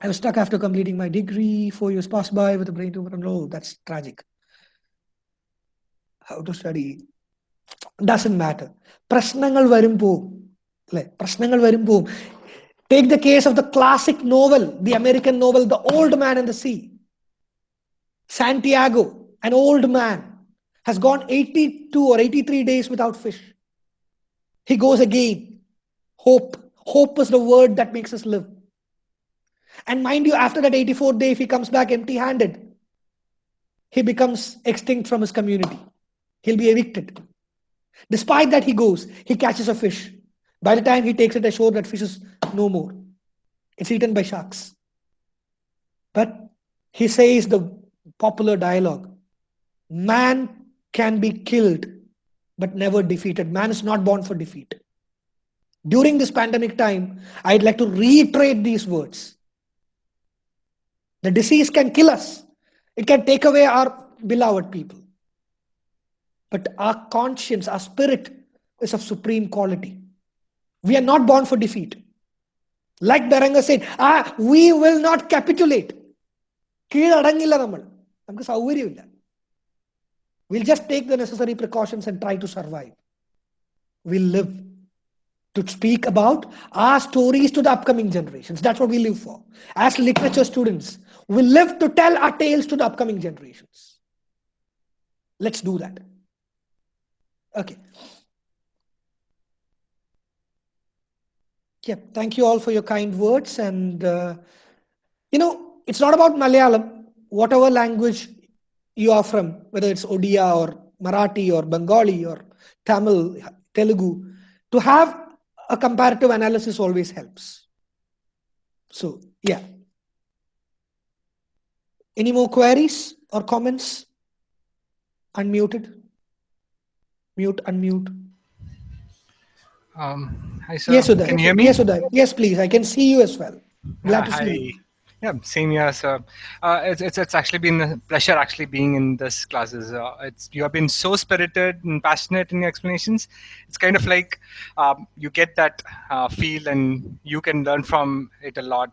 I was stuck after completing my degree. Four years passed by with a brain tumor. No, that's tragic. How to study doesn't matter. പ്രശ്നങ്ങൾ വരും പോവും അല്ലെ പ്രശ്നങ്ങൾ വരും പോവും Take the case of the classic novel, the American novel, The Old Man and the Sea. Santiago, an old man, has gone 82 or 83 days without fish. He goes again. Hope. Hope is the word that makes us live. And mind you, after that 84th day, if he comes back empty handed, he becomes extinct from his community. He'll be evicted. Despite that, he goes, he catches a fish. By the time he takes it ashore, that fish is no more. It's eaten by sharks. But he says the popular dialogue man can be killed, but never defeated. Man is not born for defeat. During this pandemic time, I'd like to reiterate these words. The disease can kill us, it can take away our beloved people but our conscience, our spirit is of supreme quality. We are not born for defeat. Like Berenger said, ah, we will not capitulate. കീഴടങ്ങില്ല നമ്മൾ നമുക്ക് We'll just take the necessary precautions and try to survive. We live to speak about our stories to the upcoming generations. That's what we live for. As literature students, we live to tell our tales to the upcoming generations. Let's do that. Okay. Yeah, thank you all for your kind words. And, uh, you know, it's not about Malayalam, whatever language you are from, whether it's Odia or Marathi or Bengali or Tamil, Telugu, to have a comparative analysis always helps. So, yeah. Any more queries or comments? Unmuted? Mute, unmute. Um, hi, sir. Yes, Uday. Can you hear me? Yes, Uday. Yes, please. I can see you as well. Glad to see you. Yeah, same here, sir. Uh, it's, it's it's actually been a pleasure actually being in this classes. Uh, it's you have been so spirited and passionate in your explanations. It's kind of like um, you get that uh, feel and you can learn from it a lot.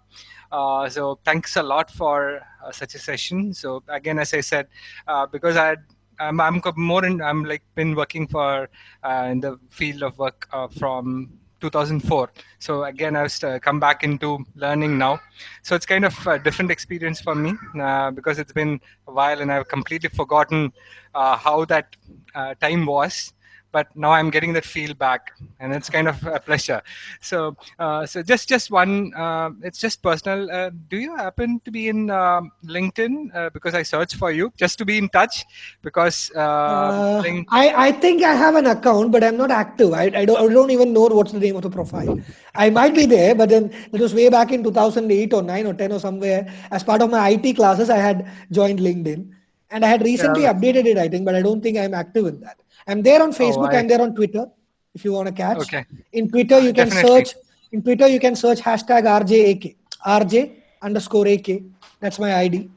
Uh, so thanks a lot for uh, such a session. So again, as I said, uh, because I had I'm, I'm more in I'm like been working for uh, in the field of work uh, from 2004 so again i've come back into learning now. So it's kind of a different experience for me uh, because it's been a while and i've completely forgotten uh, how that uh, time was but now i'm getting that feel back and it's kind of a pleasure so uh, so just just one uh, it's just personal uh, do you happen to be in um linkedin uh, because i searched for you just to be in touch because uh, Uh, I, I think I have an account, but I'm not active. I, I, don't, I don't even know what's the name of the profile. I might be there, but then it was way back in 2008 or 9 or 10 or somewhere. As part of my IT classes, I had joined LinkedIn. And I had recently Yeah. updated it, I think, but I don't think I'm active in that. I'm there on Facebook, I- I'm there on Twitter, if you want to catch. okay In Twitter, you can Definitely. search. In Twitter, you can search hashtag RJAK, RJ underscore AK. That's my ID.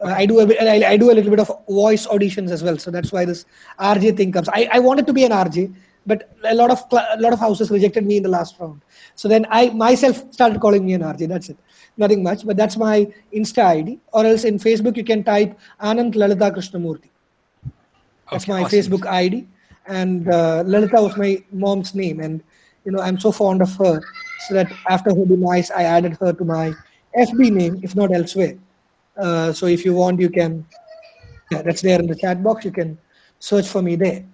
Uh, I do a bit, I, I do a little bit of voice auditions as well, so that's why this RJ thing comes. I, I wanted to be an RJ, but a lot of a lot of houses rejected me in the last round. So then I myself started calling me an RJ. That's it, nothing much. But that's my Insta ID, or else in Facebook you can type Anand Lalita Krishnamurthy. That's Okay, my awesome. Facebook ID, and uh, Lalita was my mom's name, and you know I'm so fond of her, so that after her demise, I added her to my FB name, if not elsewhere. Uh, so if you want, you can. Yeah, that's there in the chat box. You can search for me there.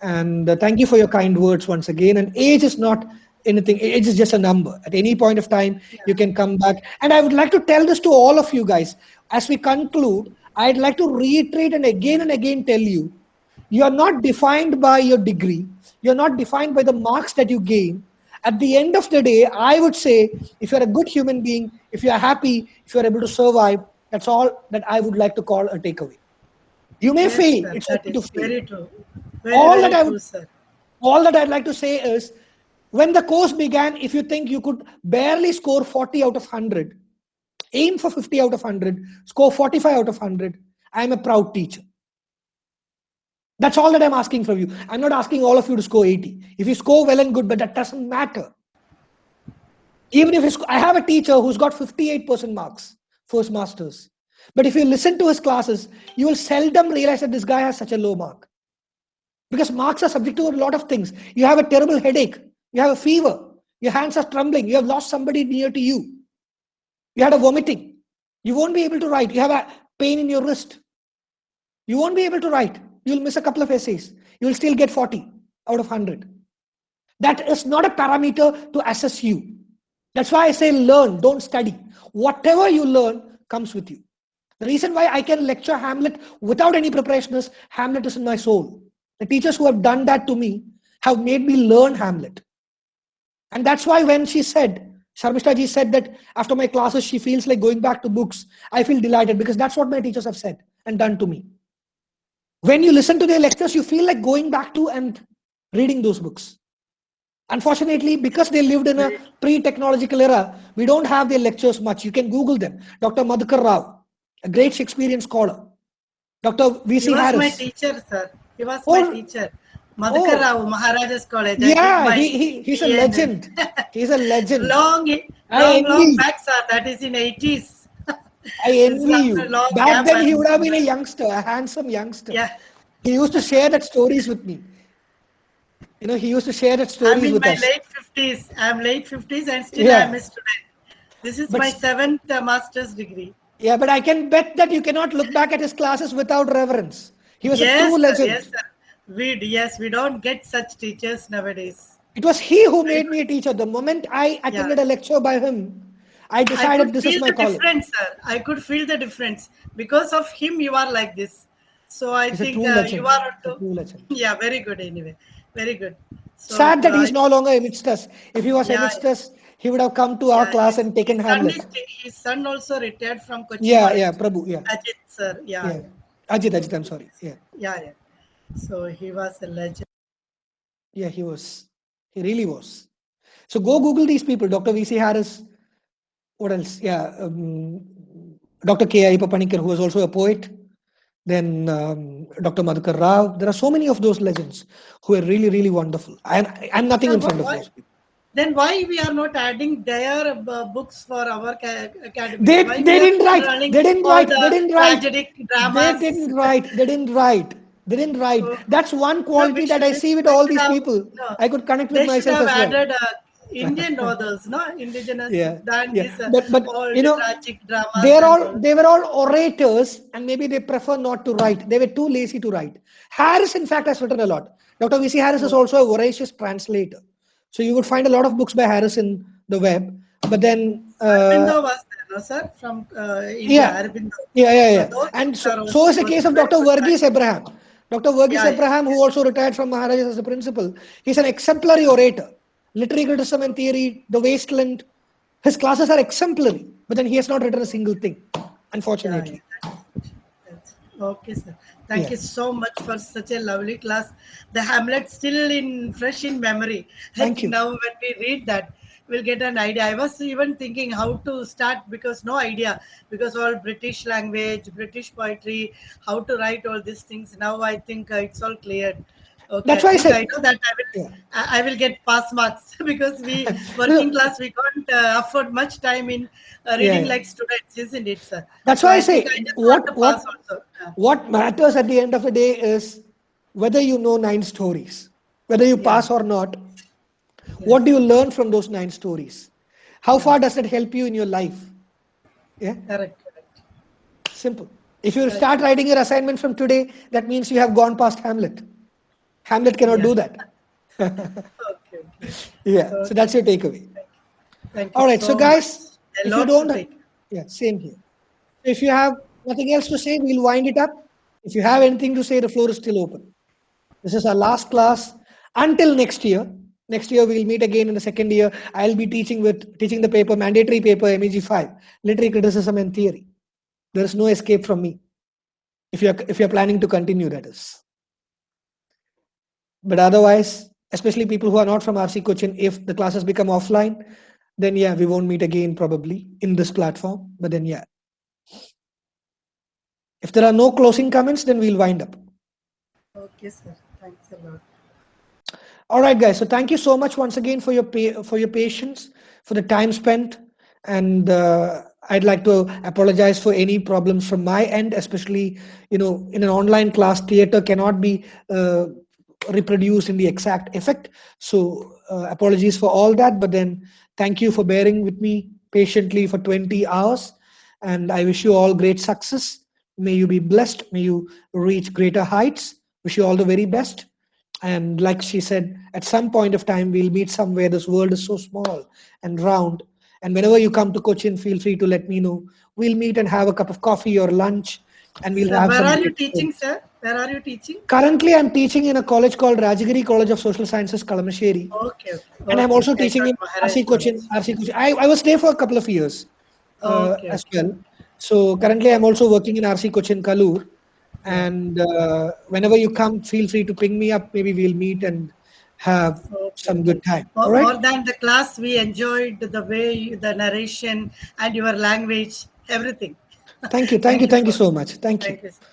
And uh, thank you for your kind words once again. And age is not anything. Age is just a number. At any point of time, you can come back. And I would like to tell this to all of you guys as we conclude. I'd like to reiterate and again and again tell you you are not defined by your degree. You're not defined by the marks that you gain. At the end of the day i would say if you're a good human being if you're happy if you're able to survive that's all that i would like to call a takeaway. You may Yes, fail. sir, it's that okay to fail. very true. Very, all very that i true, would sir. all that i'd like to say is when the course began if you think you could barely score 40 out of 100 aim for 50 out of 100 score 45 out of 100 i'm a proud teacher that's all that I'm asking from you. I'm not asking all of you to score 80. If you score well and good, but that doesn't matter. Even if I have a teacher who's got 58% marks, first masters. But if you listen to his classes, you will seldom realize that this guy has such a low mark. Because marks are subject to a lot of things. You have a terrible headache, you have a fever, your hands are trembling, you have lost somebody near to you, you had a vomiting. You won't be able to write. You have a pain in your wrist. You won't be able to write. You'll miss a couple of essays. You'll still get 40 out of 100. That is not a parameter to assess you. That's why I say learn, don't study. Whatever you learn comes with you. The reason why I can lecture Hamlet without any preparation is Hamlet is in my soul. The teachers who have done that to me have made me learn Hamlet. And that's why when she said, Sharmishta ji said that after my classes, she feels like going back to books. I feel delighted because that's what my teachers have said and done to me. When you listen to their lectures, you feel like going back to and reading those books. Unfortunately, because they lived in a pre-technological era, we don't have their lectures much. You can Google them. Dr. Madhukar Rao, a great Shakespearean scholar. Dr. vc He was my teacher, sir. He was Oh. my teacher. Madhukar Oh. Rao, Maharaja's College. Yeah, my he, he, he's a legend. He's a legend. Long, long, long back, sir. That is in 80s. I envy you. Back then, he would have been a youngster, a handsome youngster. Yeah. He used to share that stories with me. You know, he used to share that I'm stories in with my us. late 50s. I'm late 50s and still Yeah. I'm a student. This is But my seventh uh, master's degree. Yeah, but I can bet that you cannot look back at his classes without reverence. He was yes, a true sir, legend. Yes, sir. We, yes, we don't get such teachers nowadays. It was he who made me a teacher. The moment I attended a lecture by him, I I decided could this feel is my the calling. difference, sir. I could feel the difference. Because of him, you are like this. So I a think uh, you are legend. Yeah, very good anyway. Very good. So, Sad that uh, he's no longer amidst us. If he was Yeah, amidst us, he would have come to our class and taken son Hamlet. is, his son also retired from Kochi Yeah, yeah, Prabhu, yeah. Ajit, sir. Yeah. Yeah. Ajit, Ajit, I'm sorry. Yeah. Yeah, yeah. So he was a legend. Yeah, he was. He really was. So go Google these people, Dr. V.C. Harris, what else? Yeah, um, Dr. K. Ayyappa Paniker, who was also a poet. Then um, Dr. Madhukar Rao. There are so many of those legends who are really, really wonderful. I'm, I'm nothing in front of those people. Then why we are not adding their uh, books for our ca- academy? They, Why they didn't write. They didn't write. the They didn't write. Tragic dramas. They didn't write. They didn't write. They didn't write. Oh. That's one quality we that I see with all these have- people. no. I could connect with myself as well. added uh, Indian authors, no indigenous. Yeah, Than yeah. uh, But- but, all you know, tragic dramas. They're all they were all orators, and maybe they prefer not to write. They were too lazy to write. Harris, in fact, has written a lot. Dr. V.C. Harris is also a voracious translator. So you would find a lot of books by Harris in the web. But then, uh, Aurobindo was there, no, sir, from uh, India. Yeah. Yeah, yeah, yeah. So And so, so is the case of Dr. Verghese Abraham. Dr. Verghese Yeah, yeah. Abraham, who also retired from Maharajas as a principal, he's an exemplary orator. Literary criticism and theory, The Wasteland, his classes are exemplary. But then he has not written a single thing, unfortunately. That's- Okay, sir. Thank Yeah. you so much for such a lovely class. The Hamlet still in fresh in memory. I Thank think you. Now, when we read that, we'll get an idea. I was even thinking how to start because no idea because all British language, British poetry, how to write all these things. Now I think uh, it's all cleared. Okay, That's why I said- I know that I will. Yeah. I I will get pass marks because we working class we can't uh, afford much time in uh, reading Yeah. like students, isn't it, sir? That's So why I think say, what- what- Yeah. What matters at the end of the day is whether you know nine stories, whether you pass or not. What do you learn from those nine stories? How far does it help you in your life? Yeah, Correct, correct. simple. If you start writing your assignment from today, that means you have gone past Hamlet. Hamlet cannot do that. Okay, okay. Yeah, so that's your takeaway. Thank you Thank you All right, so much. guys, if you don't, yeah, same here. If you have nothing else to say, we'll wind it up. If you have anything to say, the floor is still open. This is our last class until next year. Next year we'll meet again in the second year. I'll be teaching with teaching the paper mandatory paper MEG five literary criticism and theory. There is no escape from me. If you're if you're planning to continue, that is. But otherwise, especially people who are not from RC Cochin, if the classes become offline, then yeah, we won't meet again probably in this platform. But then yeah. If there are no closing comments, then we'll wind up. Okay, sir. Thanks a lot. All right, guys. So thank you so much once again for your for your patience, for the time spent, and uh, I'd like to apologize for any problems from my end, especially you know in an online class, theater cannot be uh, reproduced in the exact effect. So uh, apologies for all that, but then thank you for bearing with me patiently for 20 hours, and I wish you all great success. May you be blessed. May you reach greater heights. Wish you all the very best. And like she said, at some point of time, we'll meet somewhere. This world is so small and round. And whenever you come to Cochin, feel free to let me know. We'll meet and have a cup of coffee or lunch, and we'll have where are you teaching, sir? Where are you teaching? Currently, I'm teaching in a college called Rajagiri College of Social Sciences, Kalamassery. Okay. okay. And I'm also I teaching in RC Cochin. RC Cochin. I, I was there for a couple of years uh, Okay, as well. So currently, I'm also working in RC Cochin Kaloor. And uh, whenever you come, feel free to ping me up. Maybe we'll meet and have some good time. More, All right. more than the class, we enjoyed the way you, the narration and your language, everything. Thank you. Thank you. Thank you so much. Thank you. Thank you. sir.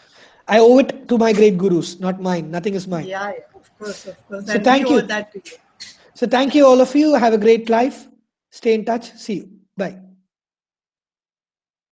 I owe it to my great gurus, not mine. Nothing is mine. Yeah, yeah, of course, of course. So and thank you. you. So thank you, all of you. Have a great life. Stay in touch. See you. Bye.